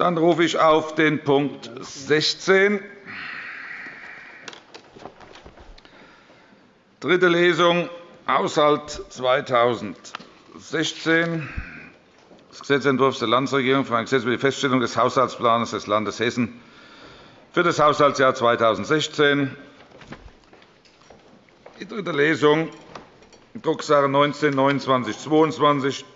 Dann rufe ich auf den Punkt 16. Dritte Lesung, Haushalt 2016. Das Gesetzentwurf der Landesregierung für ein Gesetz über die Feststellung des Haushaltsplans des Landes Hessen für das Haushaltsjahr 2016. Die dritte Lesung, Drucksache 19 2922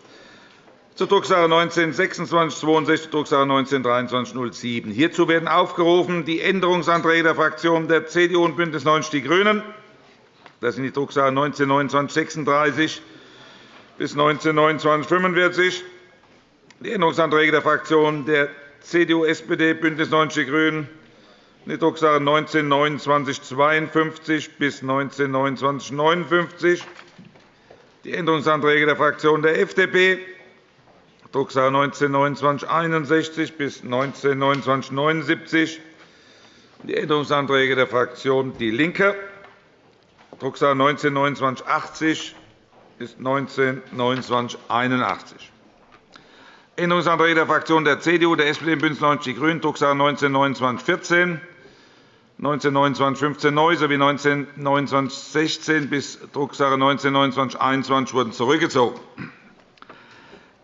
zur Drucksache 19 2662, Drucksache 19 2307. Hierzu werden aufgerufen die Änderungsanträge der Fraktionen der CDU und BÜNDNIS 90 die GRÜNEN. Das sind die Drucksache 19 2936 bis 19 2945. Die Änderungsanträge der Fraktionen der CDU, SPD, BÜNDNIS 90 die GRÜNEN die Drucksache 19 2952 bis 19 2959. Die Änderungsanträge der Fraktionen der FDP, Drucksache 19 2961 bis 19 2979. Die Änderungsanträge der Fraktion DIE LINKE, Drucksache 19 2980 bis 19 2981. Änderungsanträge der Fraktionen der CDU, der SPD und BÜNDNIS 90 die GRÜNEN, Drucksache 19 2914 192915 neu sowie 192916 bis Drucksache 192921 wurden zurückgezogen.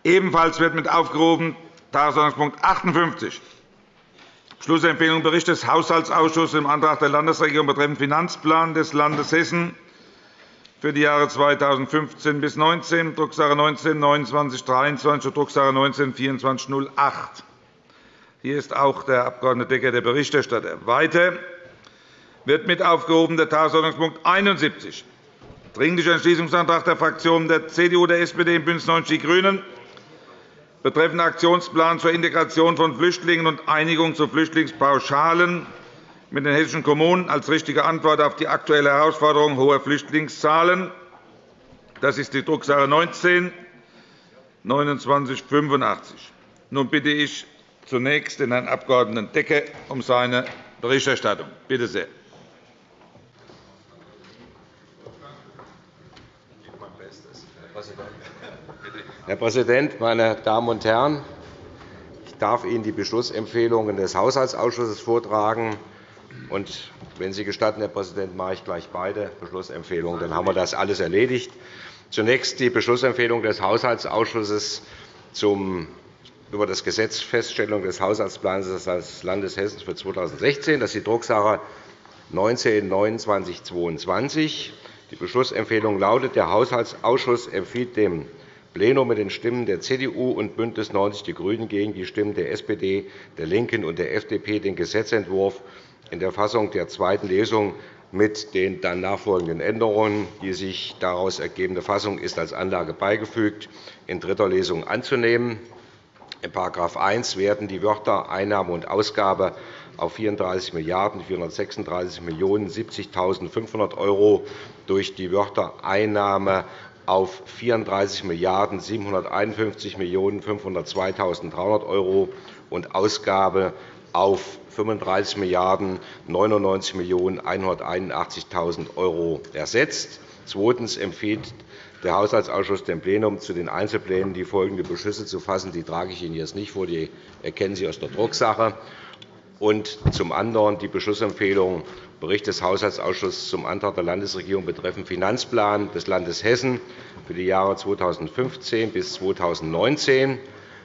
Ebenfalls wird mit aufgerufen Tagesordnungspunkt 58, Schlussempfehlung Bericht des Haushaltsausschusses im Antrag der Landesregierung betreffend Finanzplan des Landes Hessen für die Jahre 2015 bis 2019, Drucksache 19 2923 und Drucksache 19 2408. Hier ist auch der Abg. Decker, der Berichterstatter. Weiter wird mit aufgehoben der Tagesordnungspunkt 71, Dringlicher Entschließungsantrag der Fraktionen der CDU, der SPD und BÜNDNIS 90 die GRÜNEN betreffend Aktionsplan zur Integration von Flüchtlingen und Einigung zu Flüchtlingspauschalen mit den hessischen Kommunen als richtige Antwort auf die aktuelle Herausforderung hoher Flüchtlingszahlen. Das ist die Drucksache 19 2985. Nun bitte ich zunächst den Herrn Abg. Decker um seine Berichterstattung. Bitte sehr. Herr Präsident, meine Damen und Herren! Ich darf Ihnen die Beschlussempfehlungen des Haushaltsausschusses vortragen. Und wenn Sie gestatten, Herr Präsident, mache ich gleich beide Beschlussempfehlungen. Dann haben wir das alles erledigt. Zunächst die Beschlussempfehlung des Haushaltsausschusses zum über das Gesetz Feststellung des Haushaltsplans des Landes Hessen für 2016. Das ist die Drucksache 19-2922. Die Beschlussempfehlung lautet, der Haushaltsausschuss empfiehlt dem Plenum mit den Stimmen der CDU und BÜNDNIS 90 die GRÜNEN gegen die Stimmen der SPD, der LINKEN und der FDP den Gesetzentwurf in der Fassung der zweiten Lesung mit den dann nachfolgenden Änderungen. Die sich daraus ergebende Fassung ist als Anlage beigefügt, in dritter Lesung anzunehmen. In § 1 werden die Wörter Einnahme und Ausgabe auf 34 Milliarden 436 Millionen 70.500 € durch die Wörter Einnahme auf 34 Milliarden 751 Millionen 502.300 € und Ausgabe auf 35 Milliarden 99 Millionen 181.000 € ersetzt. Zweitens empfiehlt der Haushaltsausschuss dem Plenum zu den Einzelplänen die folgenden Beschlüsse zu fassen. Die trage ich Ihnen jetzt nicht vor, die erkennen Sie aus der Drucksache. Und zum anderen die Beschlussempfehlung Bericht des Haushaltsausschusses zum Antrag der Landesregierung betreffend Finanzplan des Landes Hessen für die Jahre 2015 bis 2019.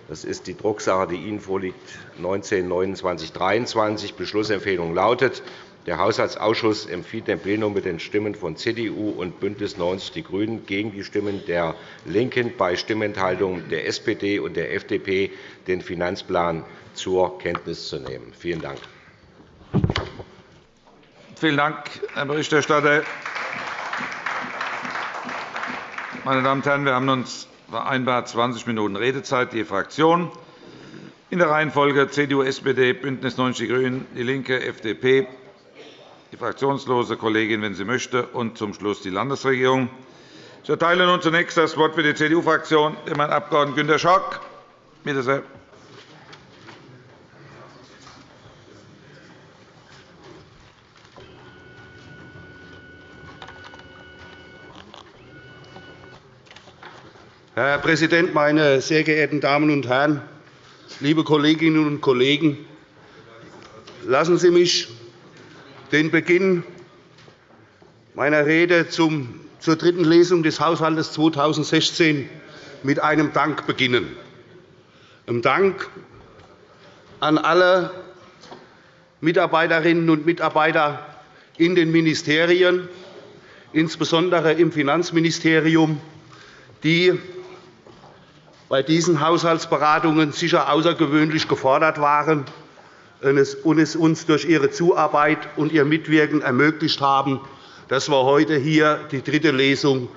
Das ist die Drucksache, die Ihnen vorliegt, 19-2923. Beschlussempfehlung lautet, der Haushaltsausschuss empfiehlt dem Plenum mit den Stimmen von CDU und BÜNDNIS 90 die GRÜNEN gegen die Stimmen der LINKEN bei Stimmenthaltung der SPD und der FDP, den Finanzplan zur Kenntnis zu nehmen. Vielen Dank. Vielen Dank, Herr Berichterstatter. Meine Damen und Herren, wir haben uns vereinbart 20 Minuten Redezeit je Fraktion. In der Reihenfolge CDU, SPD, BÜNDNIS 90 die GRÜNEN, DIE LINKE, FDP, die fraktionslose Kollegin, wenn sie möchte, und zum Schluss die Landesregierung. Ich erteile nun zunächst das Wort für die CDU-Fraktion dem Herrn Abg. Günter Schock. Bitte sehr. Herr Präsident, meine sehr geehrten Damen und Herren! liebe Kolleginnen und Kollegen, lassen Sie mich den Beginn meiner Rede zur dritten Lesung des Haushalts 2016 mit einem Dank beginnen. Ein Dank an alle Mitarbeiterinnen und Mitarbeiter in den Ministerien, insbesondere im Finanzministerium, die bei diesen Haushaltsberatungen sicher außergewöhnlich gefordert waren und es uns durch ihre Zuarbeit und ihr Mitwirken ermöglicht haben, dass wir heute hier die dritte Lesung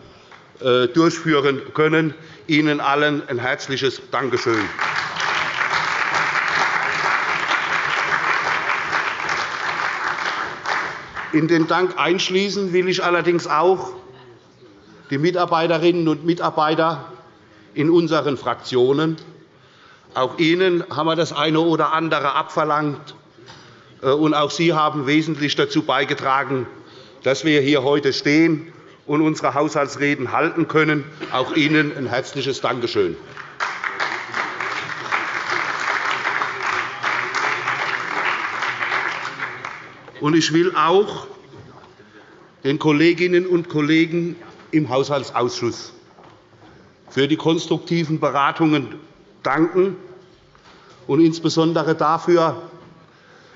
äh, durchführen können. Ihnen allen ein herzliches Dankeschön. In den Dank einschließen will ich allerdings auch die Mitarbeiterinnen und Mitarbeiter in unseren Fraktionen. Auch Ihnen haben wir das eine oder andere abverlangt, äh, und auch Sie haben wesentlich dazu beigetragen, dass wir hier heute stehen und unsere Haushaltsreden halten können. Auch Ihnen ein herzliches Dankeschön. Ich will auch den Kolleginnen und Kollegen im Haushaltsausschuss für die konstruktiven Beratungen danken und insbesondere dafür,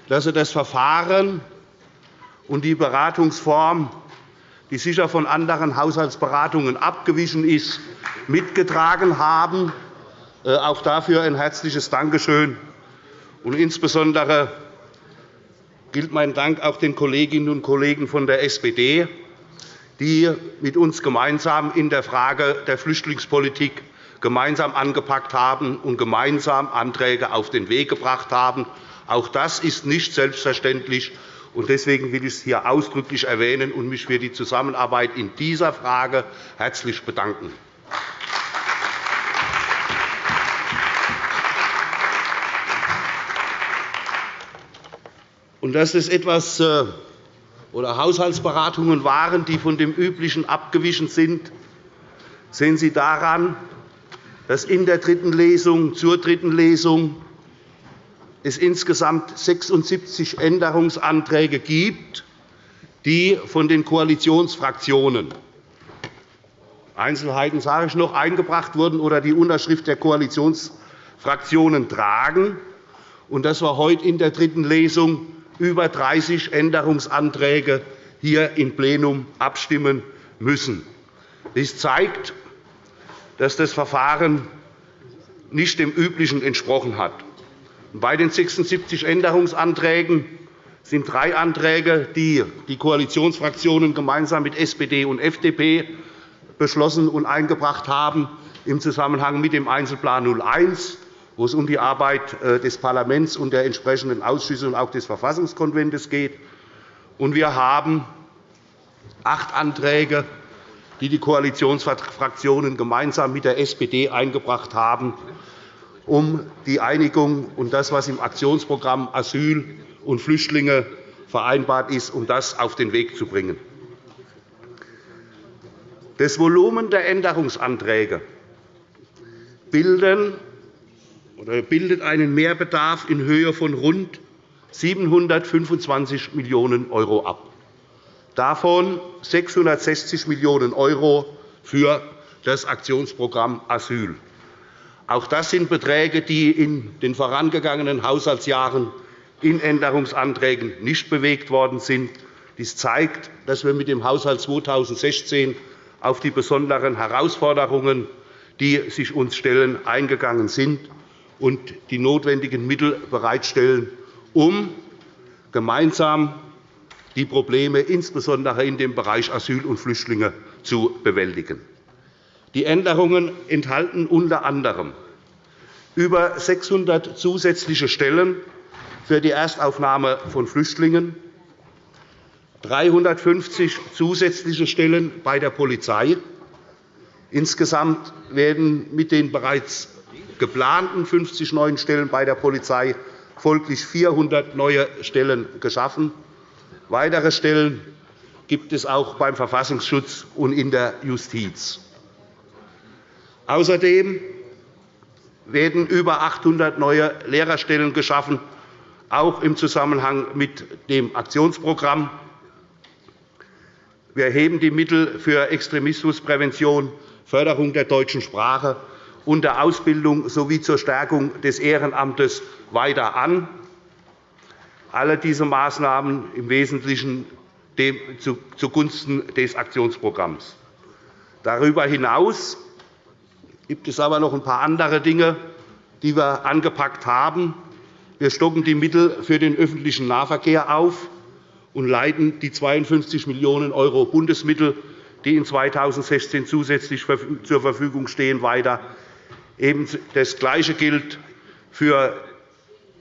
dass Sie das Verfahren und die Beratungsform, die sicher von anderen Haushaltsberatungen abgewichen ist, mitgetragen haben. Äh, auch dafür ein herzliches Dankeschön. Und insbesondere gilt mein Dank auch den Kolleginnen und Kollegen von der SPD, die mit uns gemeinsam in der Frage der Flüchtlingspolitik gemeinsam angepackt haben und gemeinsam Anträge auf den Weg gebracht haben. Auch das ist nicht selbstverständlich. Deswegen will ich es hier ausdrücklich erwähnen und mich für die Zusammenarbeit in dieser Frage herzlich bedanken. Dass es etwas äh, oder Haushaltsberatungen waren, die von dem Üblichen abgewichen sind, sehen Sie daran, dass in der dritten Lesung zur dritten Lesung es insgesamt 76 Änderungsanträge gibt, die von den Koalitionsfraktionen Einzelheiten sage ich noch, eingebracht wurden oder die Unterschrift der Koalitionsfraktionen tragen, und dass wir heute in der dritten Lesung über 30 Änderungsanträge hier im Plenum abstimmen müssen. Dies zeigt, dass das Verfahren nicht dem Üblichen entsprochen hat. Bei den 76 Änderungsanträgen sind drei Anträge, die die Koalitionsfraktionen gemeinsam mit SPD und FDP beschlossen und eingebracht haben, im Zusammenhang mit dem Einzelplan 01 wo es um die Arbeit äh, des Parlaments und der entsprechenden Ausschüsse und auch des Verfassungskonvents geht. Wir haben acht Anträge, die die Koalitionsfraktionen gemeinsam mit der SPD eingebracht haben, um die Einigung und das, was im Aktionsprogramm Asyl und Flüchtlinge vereinbart ist, um das auf den Weg zu bringen. Das Volumen der Änderungsanträge bilden bildet einen Mehrbedarf in Höhe von rund 725 Millionen € ab, davon 660 Millionen € für das Aktionsprogramm Asyl. Auch das sind Beträge, die in den vorangegangenen Haushaltsjahren in Änderungsanträgen nicht bewegt worden sind. Dies zeigt, dass wir mit dem Haushalt 2016 auf die besonderen Herausforderungen, die sich uns stellen, eingegangen sind und die notwendigen Mittel bereitstellen, um gemeinsam die Probleme insbesondere in dem Bereich Asyl und Flüchtlinge zu bewältigen. Die Änderungen enthalten unter anderem über 600 zusätzliche Stellen für die Erstaufnahme von Flüchtlingen, 350 zusätzliche Stellen bei der Polizei. Insgesamt werden mit den bereits geplanten 50 neuen Stellen bei der Polizei folglich 400 neue Stellen geschaffen. Weitere Stellen gibt es auch beim Verfassungsschutz und in der Justiz. Außerdem werden über 800 neue Lehrerstellen geschaffen, auch im Zusammenhang mit dem Aktionsprogramm. Wir heben die Mittel für Extremismusprävention, Förderung der deutschen Sprache und der Ausbildung sowie zur Stärkung des Ehrenamtes weiter an. Alle diese Maßnahmen im Wesentlichen zugunsten des Aktionsprogramms. Darüber hinaus gibt es aber noch ein paar andere Dinge, die wir angepackt haben. Wir stocken die Mittel für den öffentlichen Nahverkehr auf und leiten die 52 Millionen € Bundesmittel, die in 2016 zusätzlich zur Verfügung stehen, weiter. Das Gleiche gilt für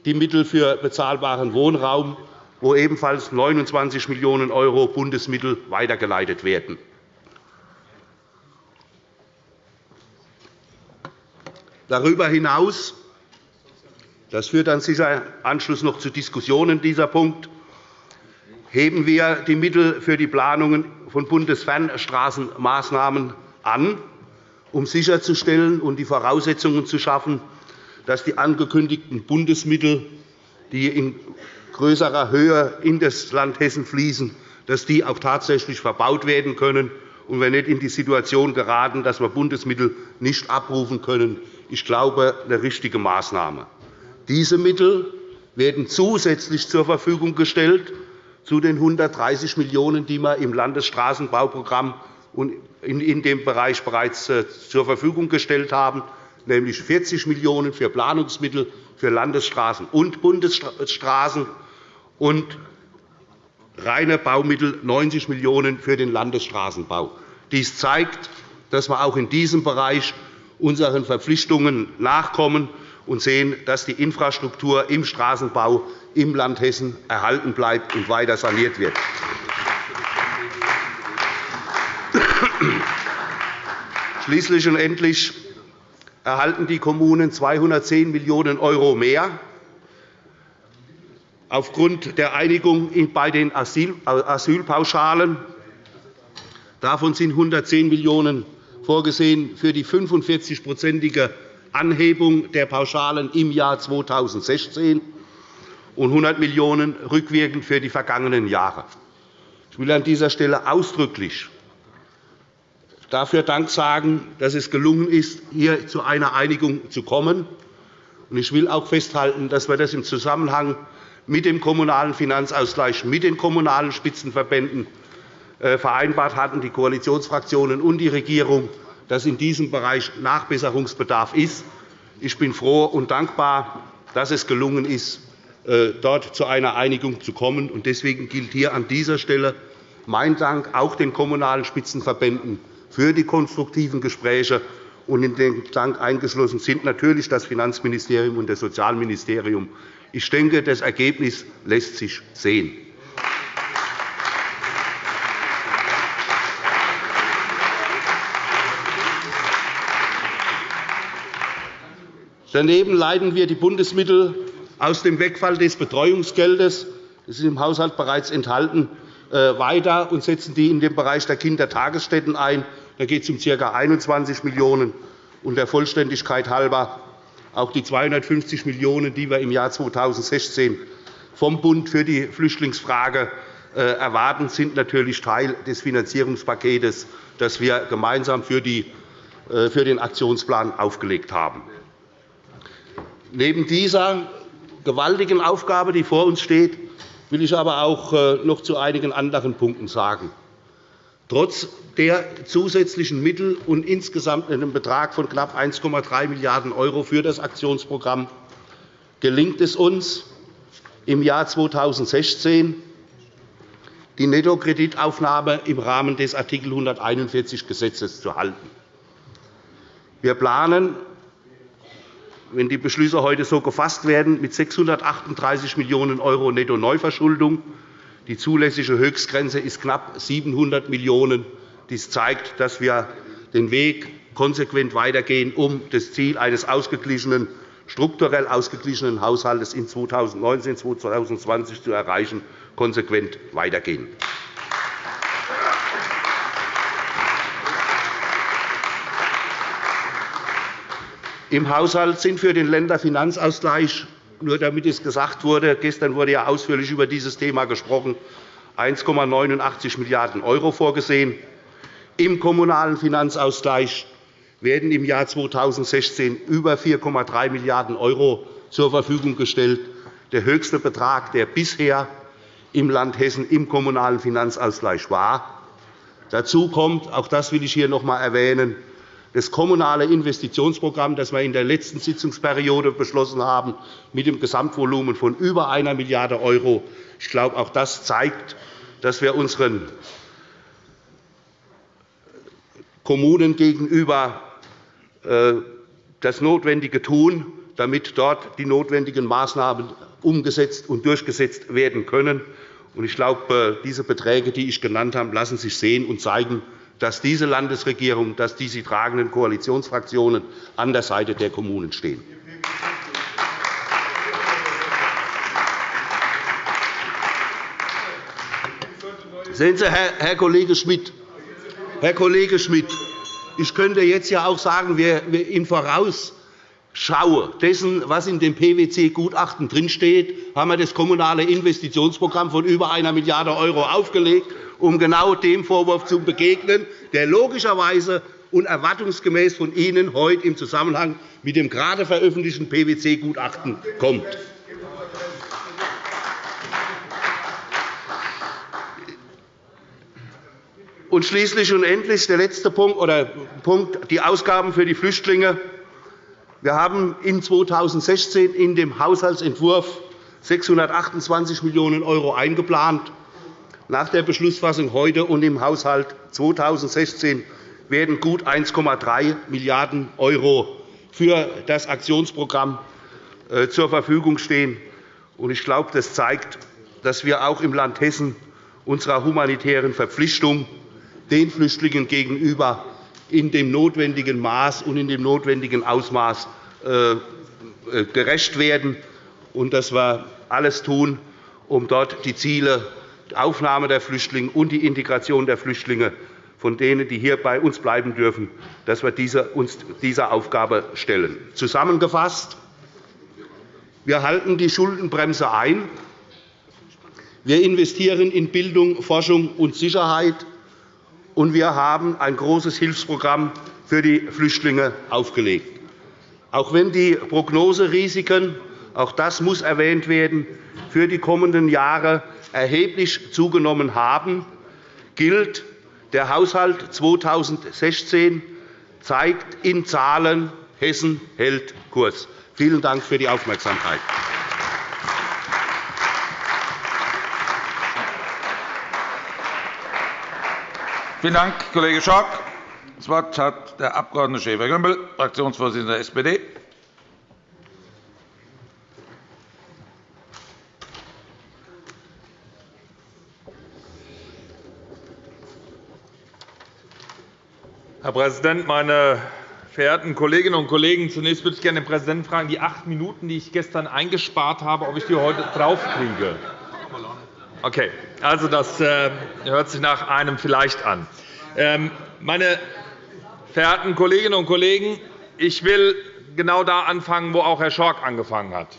die Mittel für bezahlbaren Wohnraum, wo ebenfalls 29 Millionen € Bundesmittel weitergeleitet werden. Darüber hinaus das führt dann sicher Anschluss noch zu Diskussionen dieser Punkt heben wir die Mittel für die Planungen von Bundesfernstraßenmaßnahmen an, um sicherzustellen und die Voraussetzungen zu schaffen, dass die angekündigten Bundesmittel, die in größerer Höhe in das Land Hessen fließen, dass die auch tatsächlich verbaut werden können und wir nicht in die Situation geraten, dass wir Bundesmittel nicht abrufen können. Ich glaube, eine richtige Maßnahme. Diese Mittel werden zusätzlich zur Verfügung gestellt zu den 130 Millionen €, die wir im Landesstraßenbauprogramm in dem Bereich bereits äh, zur Verfügung gestellt haben, nämlich 40 Millionen € für Planungsmittel für Landesstraßen und Bundesstraßen und reine Baumittel 90 Millionen € für den Landesstraßenbau. Dies zeigt, dass wir auch in diesem Bereich unseren Verpflichtungen nachkommen und sehen, dass die Infrastruktur im Straßenbau im Land Hessen erhalten bleibt und weiter saniert wird. Schließlich und endlich erhalten die Kommunen 210 Millionen € mehr. Aufgrund der Einigung bei den Asylpauschalen davon sind 110 Millionen € vorgesehen für die 45-prozentige Anhebung der Pauschalen im Jahr 2016 und 100 Millionen € rückwirkend für die vergangenen Jahre. Ich will an dieser Stelle ausdrücklich dafür Dank sagen, dass es gelungen ist, hier zu einer Einigung zu kommen. Ich will auch festhalten, dass wir das im Zusammenhang mit dem Kommunalen Finanzausgleich, mit den Kommunalen Spitzenverbänden äh, vereinbart hatten, die Koalitionsfraktionen und die Regierung, dass in diesem Bereich Nachbesserungsbedarf ist. Ich bin froh und dankbar, dass es gelungen ist, äh, dort zu einer Einigung zu kommen. Deswegen gilt hier an dieser Stelle mein Dank auch den Kommunalen Spitzenverbänden für die konstruktiven Gespräche. Und in den Dank eingeschlossen sind natürlich das Finanzministerium und das Sozialministerium. Ich denke, das Ergebnis lässt sich sehen. Daneben leiten wir die Bundesmittel aus dem Wegfall des Betreuungsgeldes das ist im Haushalt bereits enthalten, äh, weiter und setzen die in den Bereich der Kindertagesstätten ein. Da geht es um ca. 21 Millionen €. der Vollständigkeit halber auch die 250 Millionen €, die wir im Jahr 2016 vom Bund für die Flüchtlingsfrage äh, erwarten, sind natürlich Teil des Finanzierungspakets, das wir gemeinsam für äh, den Aktionsplan aufgelegt haben. Neben dieser gewaltigen Aufgabe, die vor uns steht, will ich aber auch äh, noch zu einigen anderen Punkten sagen. Trotz der zusätzlichen Mittel und insgesamt einem Betrag von knapp 1,3 Milliarden € für das Aktionsprogramm gelingt es uns, im Jahr 2016 die Nettokreditaufnahme im Rahmen des Art. 141 Gesetzes zu halten. Wir planen wenn die Beschlüsse heute so gefasst werden, mit 638 Millionen € Netto-Neuverschuldung. Die zulässige Höchstgrenze ist knapp 700 Millionen €. Dies zeigt, dass wir den Weg konsequent weitergehen, um das Ziel eines ausgeglichenen, strukturell ausgeglichenen Haushalts in 2019 2020 zu erreichen, konsequent weitergehen. Im Haushalt sind für den Länderfinanzausgleich, nur damit es gesagt wurde, gestern wurde ja ausführlich über dieses Thema gesprochen, 1,89 Milliarden € vorgesehen. Im Kommunalen Finanzausgleich werden im Jahr 2016 über 4,3 Milliarden € zur Verfügung gestellt, der höchste Betrag, der bisher im Land Hessen im Kommunalen Finanzausgleich war. Dazu kommt, auch das will ich hier noch einmal erwähnen, das kommunale Investitionsprogramm, das wir in der letzten Sitzungsperiode beschlossen haben, mit dem Gesamtvolumen von über 1 Milliarde €. Ich glaube, auch das zeigt, dass wir unseren Kommunen gegenüber äh, das Notwendige tun, damit dort die notwendigen Maßnahmen umgesetzt und durchgesetzt werden können. Ich glaube, äh, diese Beträge, die ich genannt habe, lassen sich sehen und zeigen, dass diese Landesregierung, dass die sie tragenden Koalitionsfraktionen an der Seite der Kommunen stehen. Sehen Sie, Herr Kollege Schmidt, Herr Kollege Schmidt, ich könnte jetzt ja auch sagen, wir im Voraus Schau dessen, was in dem PwC-Gutachten drinsteht, haben wir das Kommunale Investitionsprogramm von über 1 Milliarde € aufgelegt, um genau dem Vorwurf zu begegnen, der logischerweise und erwartungsgemäß von Ihnen heute im Zusammenhang mit dem gerade veröffentlichten PwC-Gutachten kommt. Und schließlich und endlich der letzte Punkt, oder Punkt, die Ausgaben für die Flüchtlinge. Wir haben in 2016 in dem Haushaltsentwurf 628 Millionen € eingeplant. Nach der Beschlussfassung heute und im Haushalt 2016 werden gut 1,3 Milliarden € für das Aktionsprogramm äh, zur Verfügung stehen. Ich glaube, das zeigt, dass wir auch im Land Hessen unserer humanitären Verpflichtung den Flüchtlingen gegenüber in dem notwendigen Maß und in dem notwendigen Ausmaß äh, äh, gerecht werden und dass wir alles tun, um dort die Ziele Aufnahme der Flüchtlinge und die Integration der Flüchtlinge von denen, die hier bei uns bleiben dürfen, dass wir uns dieser Aufgabe stellen. Zusammengefasst. Wir halten die Schuldenbremse ein. Wir investieren in Bildung, Forschung und Sicherheit und wir haben ein großes Hilfsprogramm für die Flüchtlinge aufgelegt. Auch wenn die Prognoserisiken auch das muss erwähnt werden für die kommenden Jahre erheblich zugenommen haben, gilt, der Haushalt 2016 zeigt in Zahlen, Hessen hält Kurs. Vielen Dank für die Aufmerksamkeit. Vielen Dank, Kollege Schork. Das Wort hat der Abg. Schäfer-Gümbel, Fraktionsvorsitzender der SPD. Herr Präsident, meine verehrten Kolleginnen und Kollegen! Zunächst würde ich gerne den Präsidenten fragen, die acht Minuten, die ich gestern eingespart habe, ob ich die heute draufkriege. Okay, also das äh, hört sich nach einem vielleicht an. Ähm, meine verehrten Kolleginnen und Kollegen, ich will genau da anfangen, wo auch Herr Schork angefangen hat,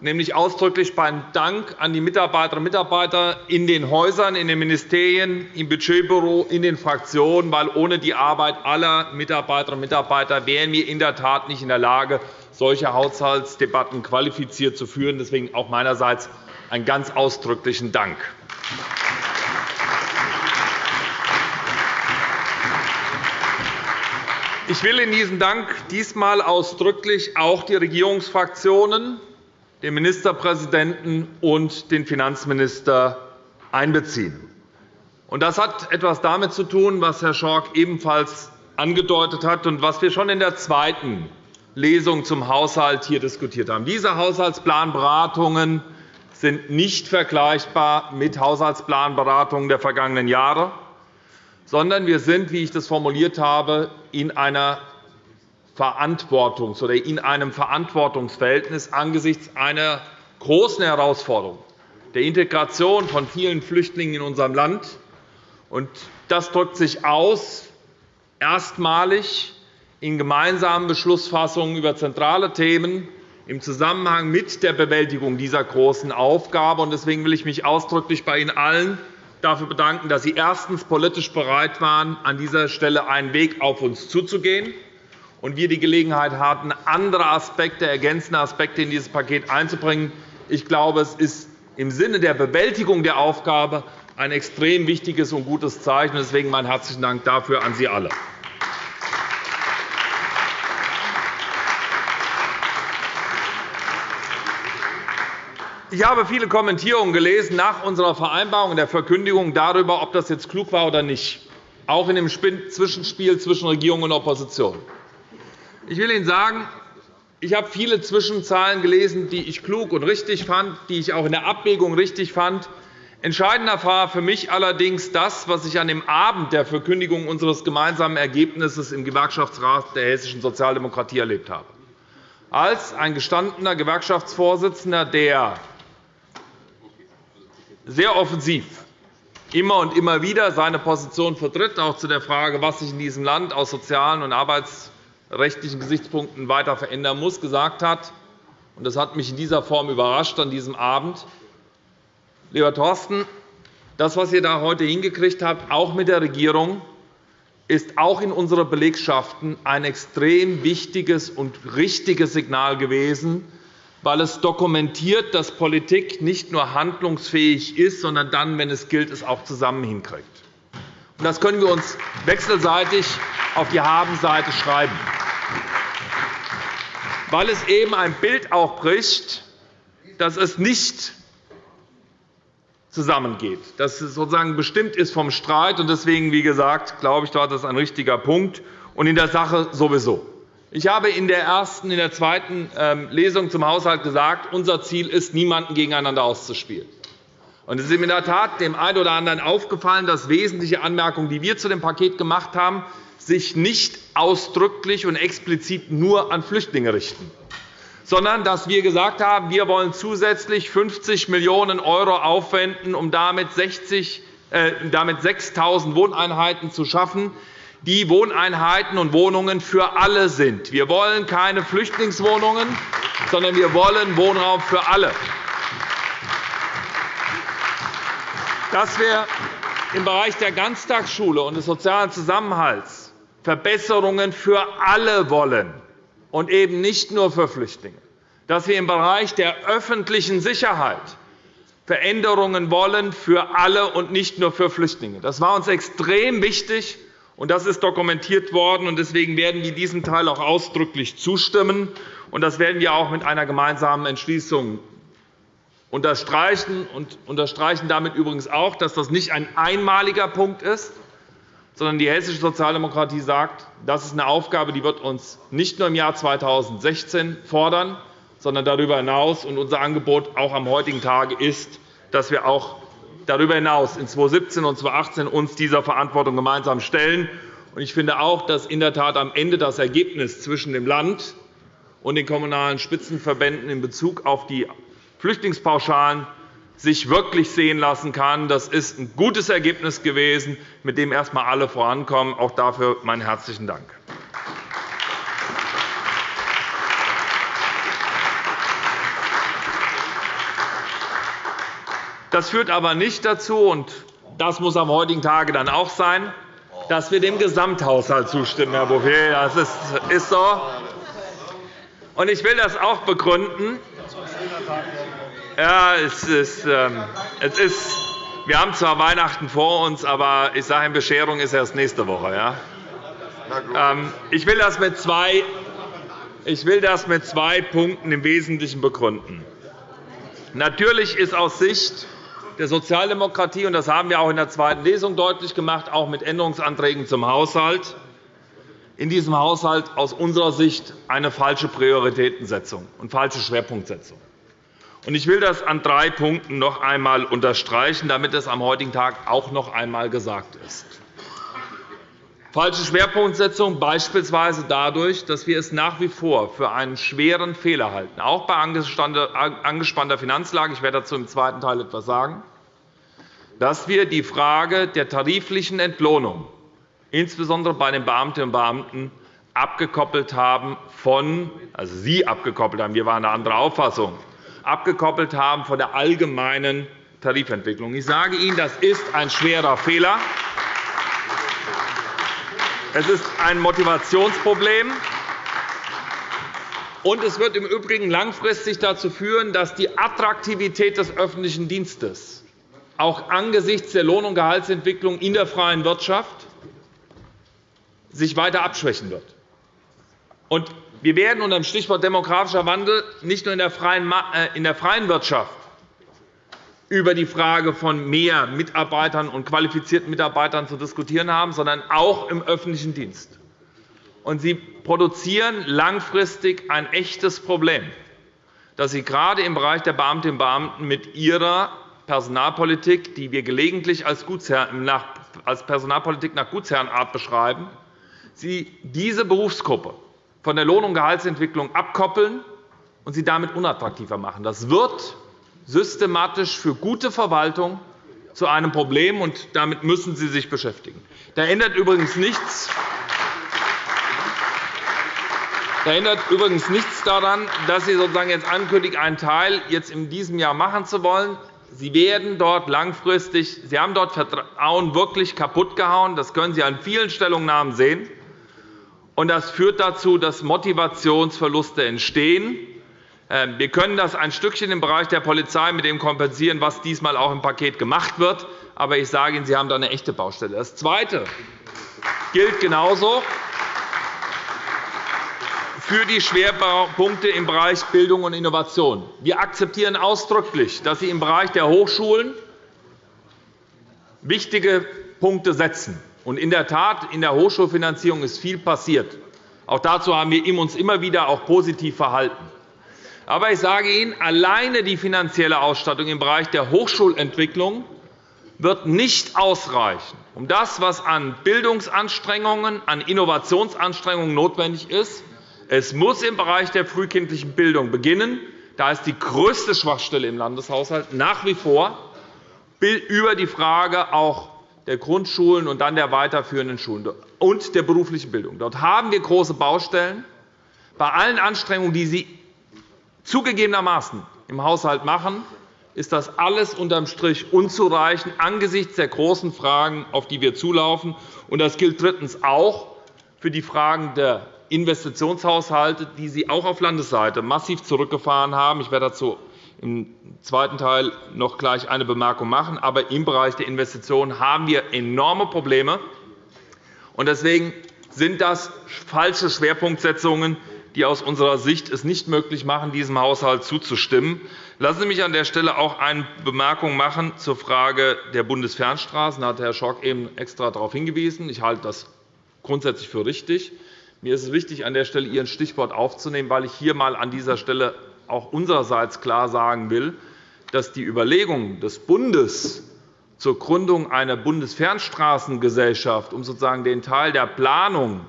nämlich ausdrücklich beim Dank an die Mitarbeiterinnen und Mitarbeiter in den Häusern, in den Ministerien, im Budgetbüro, in den Fraktionen, weil ohne die Arbeit aller Mitarbeiterinnen und Mitarbeiter wären wir in der Tat nicht in der Lage, solche Haushaltsdebatten qualifiziert zu führen. Deswegen auch meinerseits einen ganz ausdrücklichen Dank. Ich will in diesen Dank diesmal ausdrücklich auch die Regierungsfraktionen, den Ministerpräsidenten und den Finanzminister einbeziehen. Das hat etwas damit zu tun, was Herr Schork ebenfalls angedeutet hat und was wir schon in der zweiten Lesung zum Haushalt hier diskutiert haben. Diese Haushaltsplanberatungen sind nicht vergleichbar mit Haushaltsplanberatungen der vergangenen Jahre, sondern wir sind, wie ich das formuliert habe, in einer Verantwortungs- oder in einem Verantwortungsverhältnis angesichts einer großen Herausforderung der Integration von vielen Flüchtlingen in unserem Land. Das drückt sich aus erstmalig in gemeinsamen Beschlussfassungen über zentrale Themen im Zusammenhang mit der Bewältigung dieser großen Aufgabe. Deswegen will ich mich ausdrücklich bei Ihnen allen dafür bedanken, dass Sie erstens politisch bereit waren, an dieser Stelle einen Weg auf uns zuzugehen, und wir die Gelegenheit hatten, andere Aspekte, ergänzende Aspekte in dieses Paket einzubringen. Ich glaube, es ist im Sinne der Bewältigung der Aufgabe ein extrem wichtiges und gutes Zeichen. Deswegen meinen herzlichen Dank dafür an Sie alle. Ich habe viele Kommentierungen gelesen nach unserer Vereinbarung und der Verkündigung darüber, ob das jetzt klug war oder nicht, auch in dem Zwischenspiel zwischen Regierung und Opposition. Ich will Ihnen sagen, ich habe viele Zwischenzahlen gelesen, die ich klug und richtig fand, die ich auch in der Abwägung richtig fand. Entscheidender war für mich allerdings das, was ich an dem Abend der Verkündigung unseres gemeinsamen Ergebnisses im Gewerkschaftsrat der hessischen Sozialdemokratie erlebt habe. Als ein gestandener Gewerkschaftsvorsitzender, der sehr offensiv immer und immer wieder seine Position vertritt, auch zu der Frage, was sich in diesem Land aus sozialen und arbeitsrechtlichen Gesichtspunkten weiter verändern muss, gesagt hat, und das hat mich in dieser Form überrascht an diesem Abend, lieber Thorsten, das, was ihr da heute hingekriegt habt, auch mit der Regierung, ist auch in unseren Belegschaften ein extrem wichtiges und richtiges Signal gewesen, weil es dokumentiert, dass Politik nicht nur handlungsfähig ist, sondern dann, wenn es gilt, es auch zusammen hinkriegt. Das können wir uns wechselseitig auf die Habenseite schreiben, weil es eben ein Bild auch bricht, dass es nicht zusammengeht, dass es sozusagen bestimmt ist vom Streit. Deswegen, wie gesagt, glaube ich, dort ist ein richtiger Punkt, und in der Sache sowieso. Ich habe in der ersten, in der zweiten ähm, Lesung zum Haushalt gesagt, unser Ziel ist, niemanden gegeneinander auszuspielen. Es ist in der Tat dem einen oder anderen aufgefallen, dass wesentliche Anmerkungen, die wir zu dem Paket gemacht haben, sich nicht ausdrücklich und explizit nur an Flüchtlinge richten, sondern dass wir gesagt haben, wir wollen zusätzlich 50 Millionen € aufwenden, um damit 6.000 äh, Wohneinheiten zu schaffen, die Wohneinheiten und Wohnungen für alle sind. Wir wollen keine Flüchtlingswohnungen, sondern wir wollen Wohnraum für alle. Dass wir im Bereich der Ganztagsschule und des sozialen Zusammenhalts Verbesserungen für alle wollen und eben nicht nur für Flüchtlinge, dass wir im Bereich der öffentlichen Sicherheit Veränderungen wollen für alle und nicht nur für Flüchtlinge. Das war uns extrem wichtig, und Das ist dokumentiert worden. Deswegen werden wir diesem Teil auch ausdrücklich zustimmen. Und Das werden wir auch mit einer gemeinsamen Entschließung unterstreichen und unterstreichen damit übrigens auch, dass das nicht ein einmaliger Punkt ist, sondern die hessische Sozialdemokratie sagt, das ist eine Aufgabe, die wird uns nicht nur im Jahr 2016 fordern, sondern darüber hinaus. Und unser Angebot auch am heutigen Tage ist, dass wir auch darüber hinaus in 2017 und 2018 uns dieser Verantwortung gemeinsam stellen. Ich finde auch, dass in der Tat am Ende das Ergebnis zwischen dem Land und den kommunalen Spitzenverbänden in Bezug auf die Flüchtlingspauschalen sich wirklich sehen lassen kann. Das ist ein gutes Ergebnis gewesen, mit dem erst einmal alle vorankommen. Auch dafür meinen herzlichen Dank. Das führt aber nicht dazu, und das muss am heutigen Tage dann auch sein, dass wir dem Gesamthaushalt zustimmen, Herr Bouffier. Das ist so. Und ich will das auch begründen. Ja, es ist, ähm, es ist, wir haben zwar Weihnachten vor uns, aber ich sage, Bescherung ist erst nächste Woche. Ja? Ähm, ich will das mit zwei ich will das mit zwei Punkten im Wesentlichen begründen. Natürlich ist aus Sicht der Sozialdemokratie, und das haben wir auch in der zweiten Lesung deutlich gemacht, auch mit Änderungsanträgen zum Haushalt, in diesem Haushalt aus unserer Sicht eine falsche Prioritätensetzung und falsche Schwerpunktsetzung. Ich will das an drei Punkten noch einmal unterstreichen, damit es am heutigen Tag auch noch einmal gesagt ist. Falsche Schwerpunktsetzung beispielsweise dadurch, dass wir es nach wie vor für einen schweren Fehler halten, auch bei angespannter Finanzlage, ich werde dazu im zweiten Teil etwas sagen, dass wir die Frage der tariflichen Entlohnung, insbesondere bei den Beamtinnen und Beamten, abgekoppelt haben von, also Sie abgekoppelt haben, wir waren eine andere Auffassung, abgekoppelt haben von der allgemeinen Tarifentwicklung. Ich sage Ihnen, das ist ein schwerer Fehler. Es ist ein Motivationsproblem. Und es wird im Übrigen langfristig dazu führen, dass die Attraktivität des öffentlichen Dienstes auch angesichts der Lohn- und Gehaltsentwicklung in der freien Wirtschaft sich weiter abschwächen wird. Wir werden unter dem Stichwort demografischer Wandel nicht nur in der freien äh, Wirtschaft über die Frage von mehr Mitarbeitern und qualifizierten Mitarbeitern zu diskutieren haben, sondern auch im öffentlichen Dienst. Sie produzieren langfristig ein echtes Problem, dass Sie gerade im Bereich der Beamtinnen und Beamten mit Ihrer Personalpolitik, die wir gelegentlich als Personalpolitik nach Gutsherrenart beschreiben, Sie diese Berufsgruppe von der Lohn- und Gehaltsentwicklung abkoppeln und sie damit unattraktiver machen. Das wird systematisch für gute Verwaltung zu einem Problem, und damit müssen Sie sich beschäftigen. Da ändert übrigens nichts, da ändert übrigens nichts daran, dass Sie sozusagen jetzt ankündigen, einen Teil jetzt in diesem Jahr machen zu wollen. Sie werden dort langfristig, Sie haben dort Vertrauen wirklich kaputtgehauen. Das können Sie an vielen Stellungnahmen sehen. Und das führt dazu, dass Motivationsverluste entstehen. Ähm, wir können das ein Stückchen im Bereich der Polizei mit dem kompensieren, was diesmal auch im Paket gemacht wird. Aber ich sage Ihnen, Sie haben da eine echte Baustelle. Das Zweite gilt genauso für die Schwerpunkte im Bereich Bildung und Innovation. Wir akzeptieren ausdrücklich, dass Sie im Bereich der Hochschulen wichtige Punkte setzen. In der Tat, in der Hochschulfinanzierung ist viel passiert. Auch dazu haben wir uns immer wieder auch positiv verhalten. Aber ich sage Ihnen, alleine die finanzielle Ausstattung im Bereich der Hochschulentwicklung wird nicht ausreichen, um das, was an Bildungsanstrengungen, an Innovationsanstrengungen notwendig ist. Es muss im Bereich der frühkindlichen Bildung beginnen. Da ist die größte Schwachstelle im Landeshaushalt nach wie vor über die Frage auch der Grundschulen und dann der weiterführenden Schulen und der beruflichen Bildung. Dort haben wir große Baustellen. Bei allen Anstrengungen, die Sie zugegebenermaßen im Haushalt machen, ist das alles unterm Strich unzureichend angesichts der großen Fragen, auf die wir zulaufen. Das gilt drittens auch für die Fragen der Investitionshaushalte, die Sie auch auf Landesseite massiv zurückgefahren haben. Ich werde dazu im zweiten Teil noch gleich eine Bemerkung machen. Aber im Bereich der Investitionen haben wir enorme Probleme. Deswegen sind das falsche Schwerpunktsetzungen, die aus unserer Sicht es nicht möglich machen, diesem Haushalt zuzustimmen. Lassen Sie mich an der Stelle auch eine Bemerkung machen zur Frage der Bundesfernstraßen. Da hat Herr Schork eben extra darauf hingewiesen. Ich halte das grundsätzlich für richtig. Mir ist es wichtig, an der Stelle Ihren Stichwort aufzunehmen, weil ich hier einmal an dieser Stelle auch unsererseits klar sagen will, dass die Überlegung des Bundes zur Gründung einer Bundesfernstraßengesellschaft, um sozusagen den Teil der Planung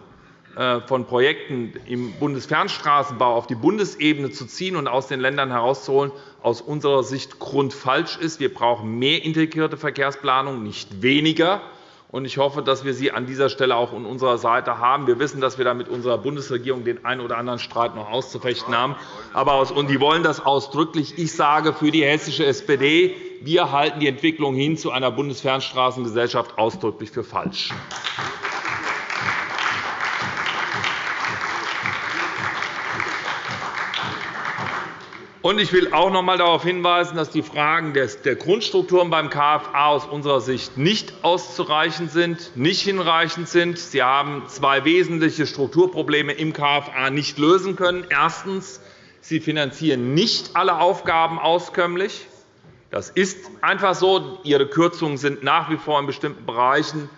äh, von Projekten im Bundesfernstraßenbau auf die Bundesebene zu ziehen und aus den Ländern herauszuholen, aus unserer Sicht grundfalsch ist. Wir brauchen mehr integrierte Verkehrsplanung, nicht weniger. Ich hoffe, dass wir Sie an dieser Stelle auch an unserer Seite haben. Wir wissen, dass wir da mit unserer Bundesregierung den einen oder anderen Streit noch auszufechten haben. Aber die wollen das ausdrücklich. Ich sage für die hessische SPD, wir halten die Entwicklung hin zu einer Bundesfernstraßengesellschaft ausdrücklich für falsch. Ich will auch noch einmal darauf hinweisen, dass die Fragen der Grundstrukturen beim KFA aus unserer Sicht nicht auszureichend sind, nicht hinreichend sind. Sie haben zwei wesentliche Strukturprobleme im KFA nicht lösen können. Erstens. Sie finanzieren nicht alle Aufgaben auskömmlich. Das ist einfach so. Ihre Kürzungen sind nach wie vor in bestimmten Bereichen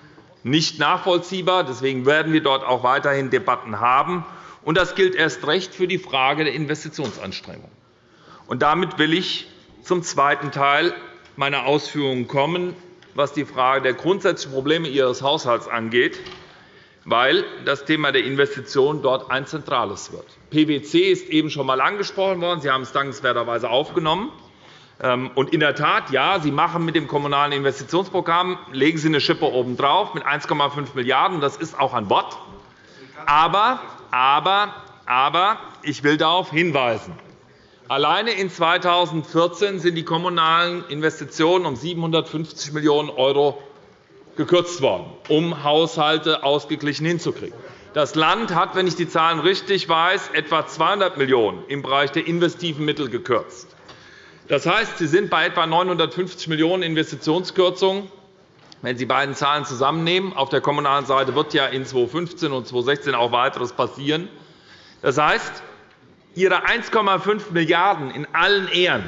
nicht nachvollziehbar. Deswegen werden wir dort auch weiterhin Debatten haben. Das gilt erst recht für die Frage der Investitionsanstrengungen. Und damit will ich zum zweiten Teil meiner Ausführungen kommen, was die Frage der grundsätzlichen Probleme Ihres Haushalts angeht, weil das Thema der Investitionen dort ein zentrales wird. PwC ist eben schon einmal angesprochen worden. Sie haben es dankenswerterweise aufgenommen. Ähm, und in der Tat, ja, Sie machen mit dem Kommunalen Investitionsprogramm legen Sie eine Schippe obendrauf mit 1,5 Milliarden €. Das ist auch ein Wort. Aber Aber, aber ich will darauf hinweisen, alleine in 2014 sind die kommunalen Investitionen um 750 Millionen € gekürzt worden, um Haushalte ausgeglichen hinzukriegen. Das Land hat, wenn ich die Zahlen richtig weiß, etwa 200 Millionen € im Bereich der investiven Mittel gekürzt. Das heißt, Sie sind bei etwa 950 Millionen € Investitionskürzungen. Wenn Sie beiden Zahlen zusammennehmen, auf der kommunalen Seite wird ja in 2015 und 2016 auch weiteres passieren. Das heißt, Ihre 1,5 Milliarden € in allen Ehren